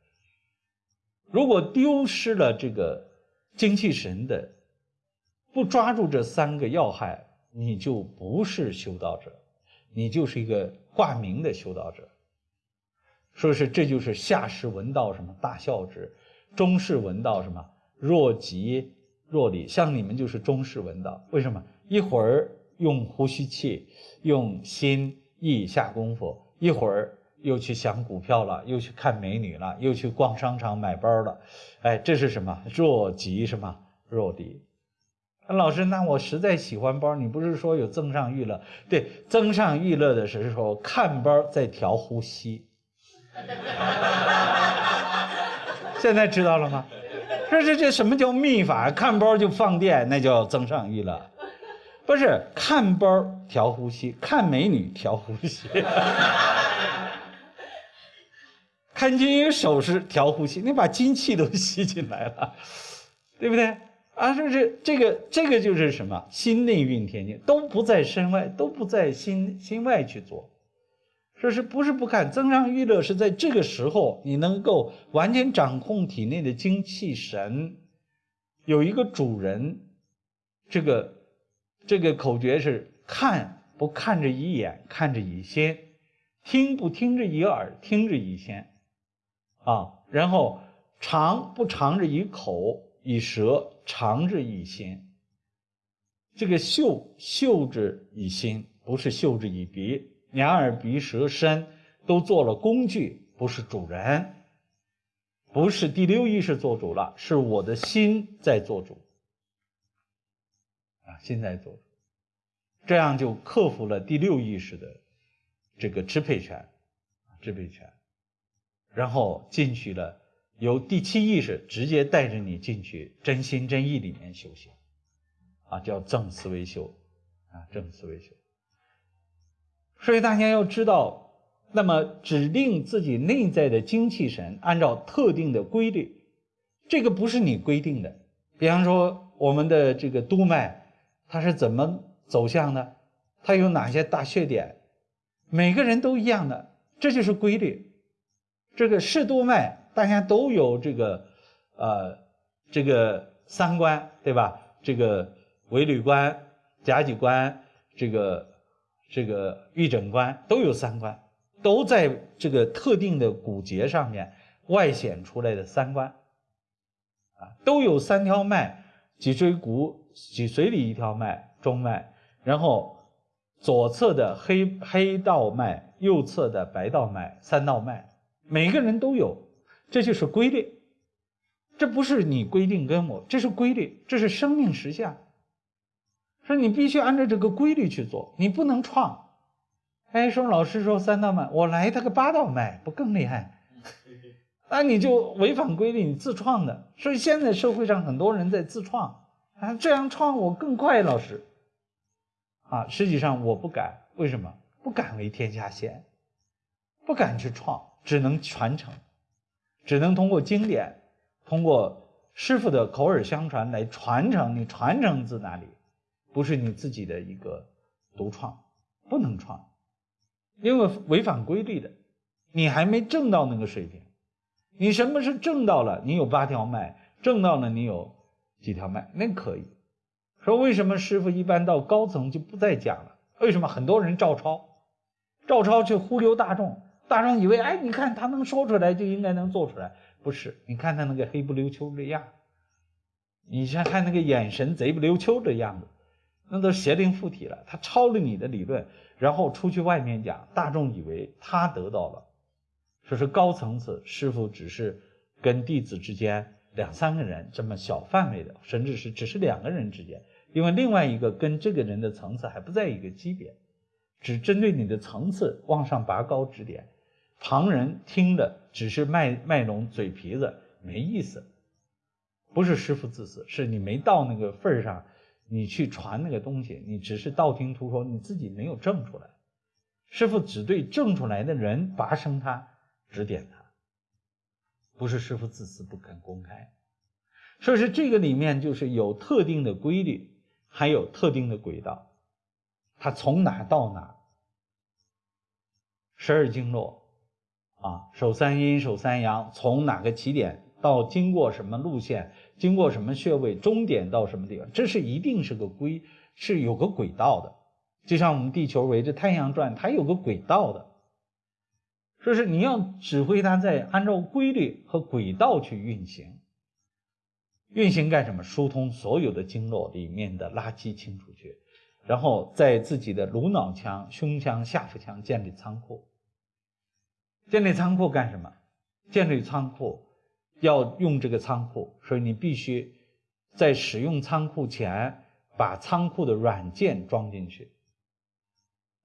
如果丢失了这个精气神的，不抓住这三个要害，你就不是修道者，你就是一个挂名的修道者。说是这就是下士闻道什么大孝之，中士闻道什么若即若离，像你们就是中士闻道。为什么？一会儿用呼吸器，用心意下功夫，一会儿又去想股票了，又去看美女了，又去逛商场买包了。哎，这是什么？若即什么若离？老师，那我实在喜欢包，你不是说有增上娱乐？对，增上娱乐的时候看包在调呼吸。现在知道了吗？这这这什么叫秘法？看包就放电，那叫增上娱乐。不是看包调呼吸，看美女调呼吸，看金银首饰调呼吸，你把精气都吸进来了，对不对？啊，这是这个这个就是什么？心内运天经，都不在身外，都不在心心外去做。说是不是不看增上娱乐？是在这个时候，你能够完全掌控体内的精气神，有一个主人。这个这个口诀是：看不看着一眼，看着一心；听不听着一耳，听着一心。啊，然后尝不尝着一口。以舌尝着以心，这个嗅嗅之以心，不是嗅之以鼻。两耳鼻舌身都做了工具，不是主人，不是第六意识做主了，是我的心在做主。啊，心在做，这样就克服了第六意识的这个支配权，支配权，然后进去了。由第七意识直接带着你进去真心真意里面修行，啊，叫正思维修，啊，正思维修。所以大家要知道，那么指定自己内在的精气神按照特定的规律，这个不是你规定的。比方说我们的这个督脉，它是怎么走向的？它有哪些大穴点？每个人都一样的，这就是规律。这个是督脉。大家都有这个，呃，这个三关对吧？这个尾闾关、夹脊关，这个这个玉枕关都有三关，都在这个特定的骨节上面外显出来的三关，啊，都有三条脉：脊椎骨、脊髓里一条脉，中脉，然后左侧的黑黑道脉，右侧的白道脉，三道脉，每个人都有。这就是规律，这不是你规定跟我，这是规律，这是生命实相。说你必须按照这个规律去做，你不能创。哎，说老师说三道脉，我来他个八道脉，不更厉害？那你就违反规律，你自创的。所以现在社会上很多人在自创，啊，这样创我更快，老师。啊，实际上我不敢，为什么？不敢为天下先，不敢去创，只能传承。只能通过经典，通过师傅的口耳相传来传承。你传承自哪里？不是你自己的一个独创，不能创，因为违反规律的。你还没挣到那个水平。你什么是挣到了？你有八条脉，挣到了你有几条脉，那可以。说为什么师傅一般到高层就不再讲了？为什么很多人照抄？照抄却忽悠大众。大众以为，哎，你看他能说出来，就应该能做出来，不是？你看他那个黑不溜秋的样，你先看那个眼神贼不溜秋的样子，那都邪灵附体了。他抄了你的理论，然后出去外面讲，大众以为他得到了，说是高层次师傅只是跟弟子之间两三个人这么小范围的，甚至是只是两个人之间，因为另外一个跟这个人的层次还不在一个级别，只针对你的层次往上拔高指点。旁人听的只是卖卖弄嘴皮子，没意思。不是师傅自私，是你没到那个份儿上，你去传那个东西，你只是道听途说，你自己没有证出来。师傅只对证出来的人拔升他，指点他，不是师傅自私不肯公开。所以说这个里面就是有特定的规律，还有特定的轨道，它从哪到哪，十二经络。啊，手三阴，手三阳，从哪个起点到经过什么路线，经过什么穴位，终点到什么地方，这是一定是个规，是有个轨道的。就像我们地球围着太阳转，它有个轨道的。说是你要指挥它在按照规律和轨道去运行。运行干什么？疏通所有的经络里面的垃圾清出去，然后在自己的颅脑腔、胸腔、下腹腔建立仓库。建立仓库干什么？建立仓库要用这个仓库，所以你必须在使用仓库前把仓库的软件装进去。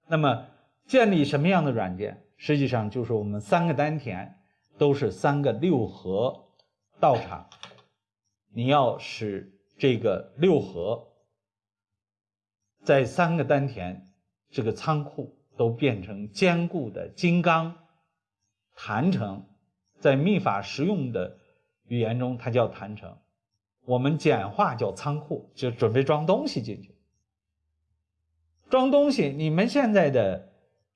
那么建立什么样的软件？实际上就是我们三个丹田都是三个六合道场。你要使这个六合在三个丹田这个仓库都变成坚固的金刚坛城，在秘法实用的语言中，它叫坛城。我们简化叫仓库，就准备装东西进去。装东西，你们现在的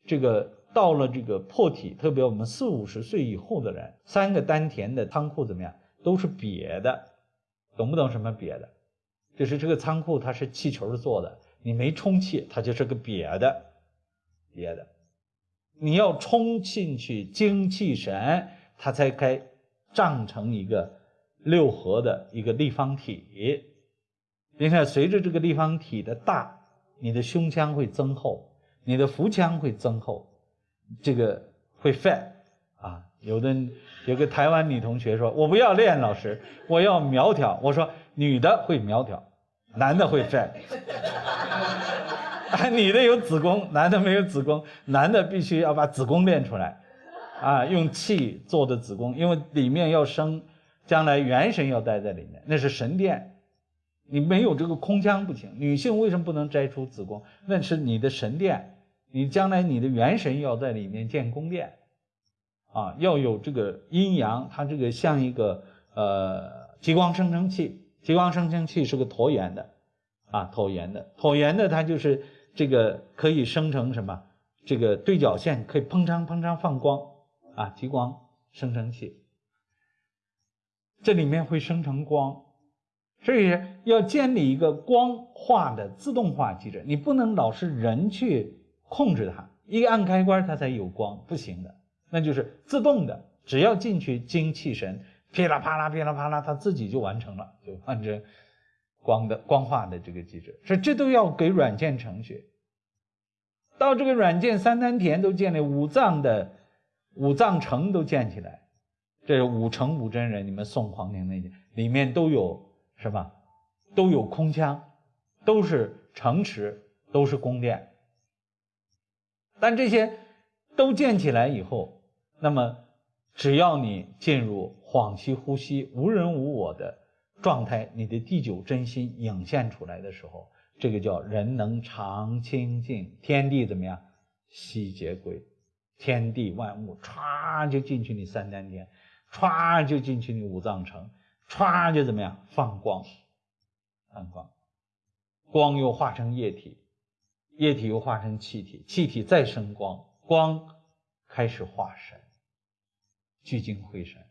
这个到了这个破体，特别我们四五十岁以后的人，三个丹田的仓库怎么样？都是瘪的。懂不懂什么瘪的？就是这个仓库它是气球做的，你没充气，它就是个瘪的，瘪的。你要充进去精气神，它才该胀成一个六合的一个立方体。你看，随着这个立方体的大，你的胸腔会增厚，你的腹腔会增厚，这个会帅啊，有的。有个台湾女同学说：“我不要练，老师，我要苗条。”我说：“女的会苗条，男的会 fat。女的有子宫，男的没有子宫，男的必须要把子宫练出来，啊，用气做的子宫，因为里面要生，将来元神要待在里面，那是神殿，你没有这个空腔不行。女性为什么不能摘出子宫？那是你的神殿，你将来你的元神要在里面建宫殿。”啊，要有这个阴阳，它这个像一个呃极光生成器，极光生成器是个椭圆的，啊椭圆的，椭圆的它就是这个可以生成什么？这个对角线可以砰嚓砰嚓放光，啊极光生成器，这里面会生成光，所以要建立一个光化的自动化机制，你不能老是人去控制它，一按开关它才有光，不行的。那就是自动的，只要进去精气神，噼啦啪啦，噼啦啪啦，它自己就完成了，就按照光的光化的这个机制。所以这都要给软件程序。到这个软件三丹田都建立，五脏的五脏城都建起来，这是五城五真人，你们宋皇庭那里面都有什么？都有空腔，都是城池，都是宫殿。但这些都建起来以后。那么，只要你进入恍兮呼吸、无人无我的状态，你的第九真心涌现出来的时候，这个叫人能常清净，天地怎么样？悉皆归，天地万物歘就进去你三丹田，歘就进去你五脏城，歘就怎么样？放光，放光，光又化成液体，液体又化成气体，气体再生光，光开始化神。聚精会神，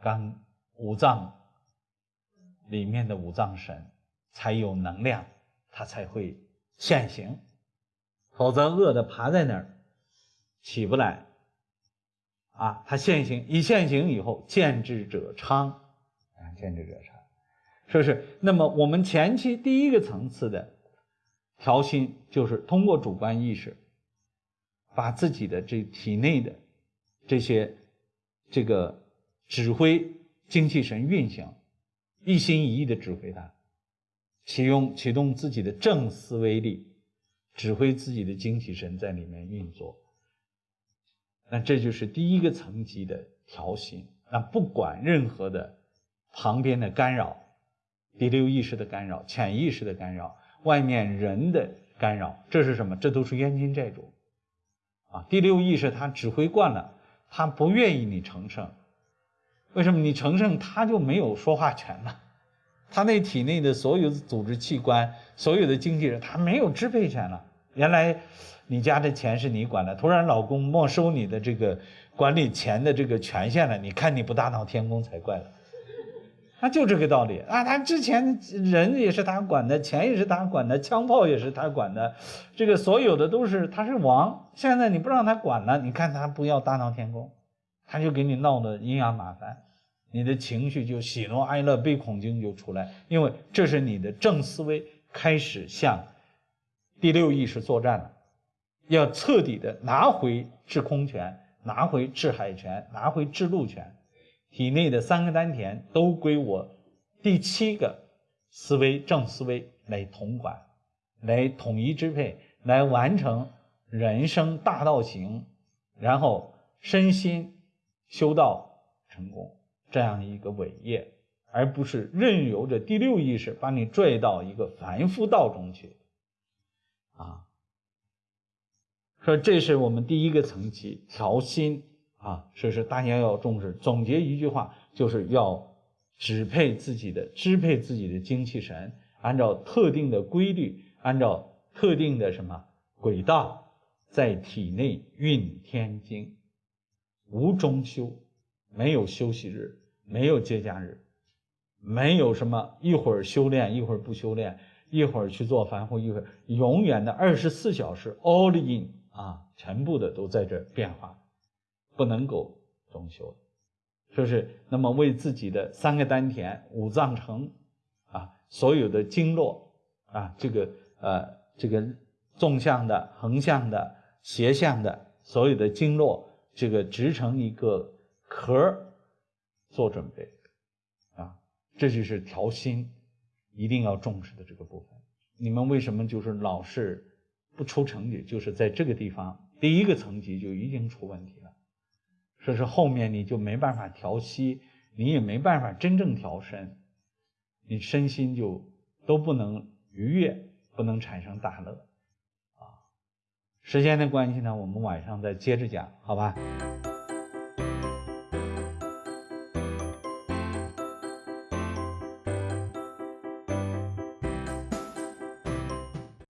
刚五脏里面的五脏神才有能量，它才会现形，否则饿的爬在那儿起不来。啊，它现形，一现形以后，见智者昌，啊，见智者昌，是不是？那么我们前期第一个层次的调心，就是通过主观意识，把自己的这体内的这些。这个指挥精气神运行，一心一意的指挥它，启用启动自己的正思维力，指挥自己的精气神在里面运作。那这就是第一个层级的调心。那不管任何的旁边的干扰，第六意识的干扰、潜意识的干扰、外面人的干扰，这是什么？这都是冤亲债主啊！第六意识他指挥惯了。他不愿意你成圣，为什么？你成圣他就没有说话权了，他那体内的所有的组织器官、所有的经纪人，他没有支配权了。原来你家的钱是你管的，突然老公没收你的这个管理钱的这个权限了，你看你不大闹天宫才怪了。他就这个道理啊！他之前人也是他管的，钱也是他管的，枪炮也是他管的，这个所有的都是他是王。现在你不让他管了，你看他不要大闹天宫，他就给你闹得阴阳麻烦，你的情绪就喜怒哀乐悲恐惊就出来，因为这是你的正思维开始向第六意识作战了，要彻底的拿回制空权，拿回制海权，拿回制陆权。体内的三个丹田都归我第七个思维正思维来统管，来统一支配，来完成人生大道行，然后身心修道成功这样一个伟业，而不是任由着第六意识把你拽到一个凡夫道中去。啊，说这是我们第一个层级调心。啊，所以说大家要重视。总结一句话，就是要支配自己的、支配自己的精气神，按照特定的规律，按照特定的什么轨道，在体内运天经，无中休，没有休息日，没有节假日，没有什么一会儿修炼，一会儿不修炼，一会儿去做凡夫，一会儿永远的二十四小时 all in 啊，全部的都在这变化。不能够中修，就是那么为自己的三个丹田、五脏城啊，所有的经络啊，这个呃，这个纵向的、横向的、斜向的，所有的经络，这个织成一个壳做准备啊，这就是调心一定要重视的这个部分。你们为什么就是老是不出成绩？就是在这个地方，第一个层级就已经出问题了。这是后面你就没办法调息，你也没办法真正调身，你身心就都不能愉悦，不能产生大乐，啊，时间的关系呢，我们晚上再接着讲，好吧。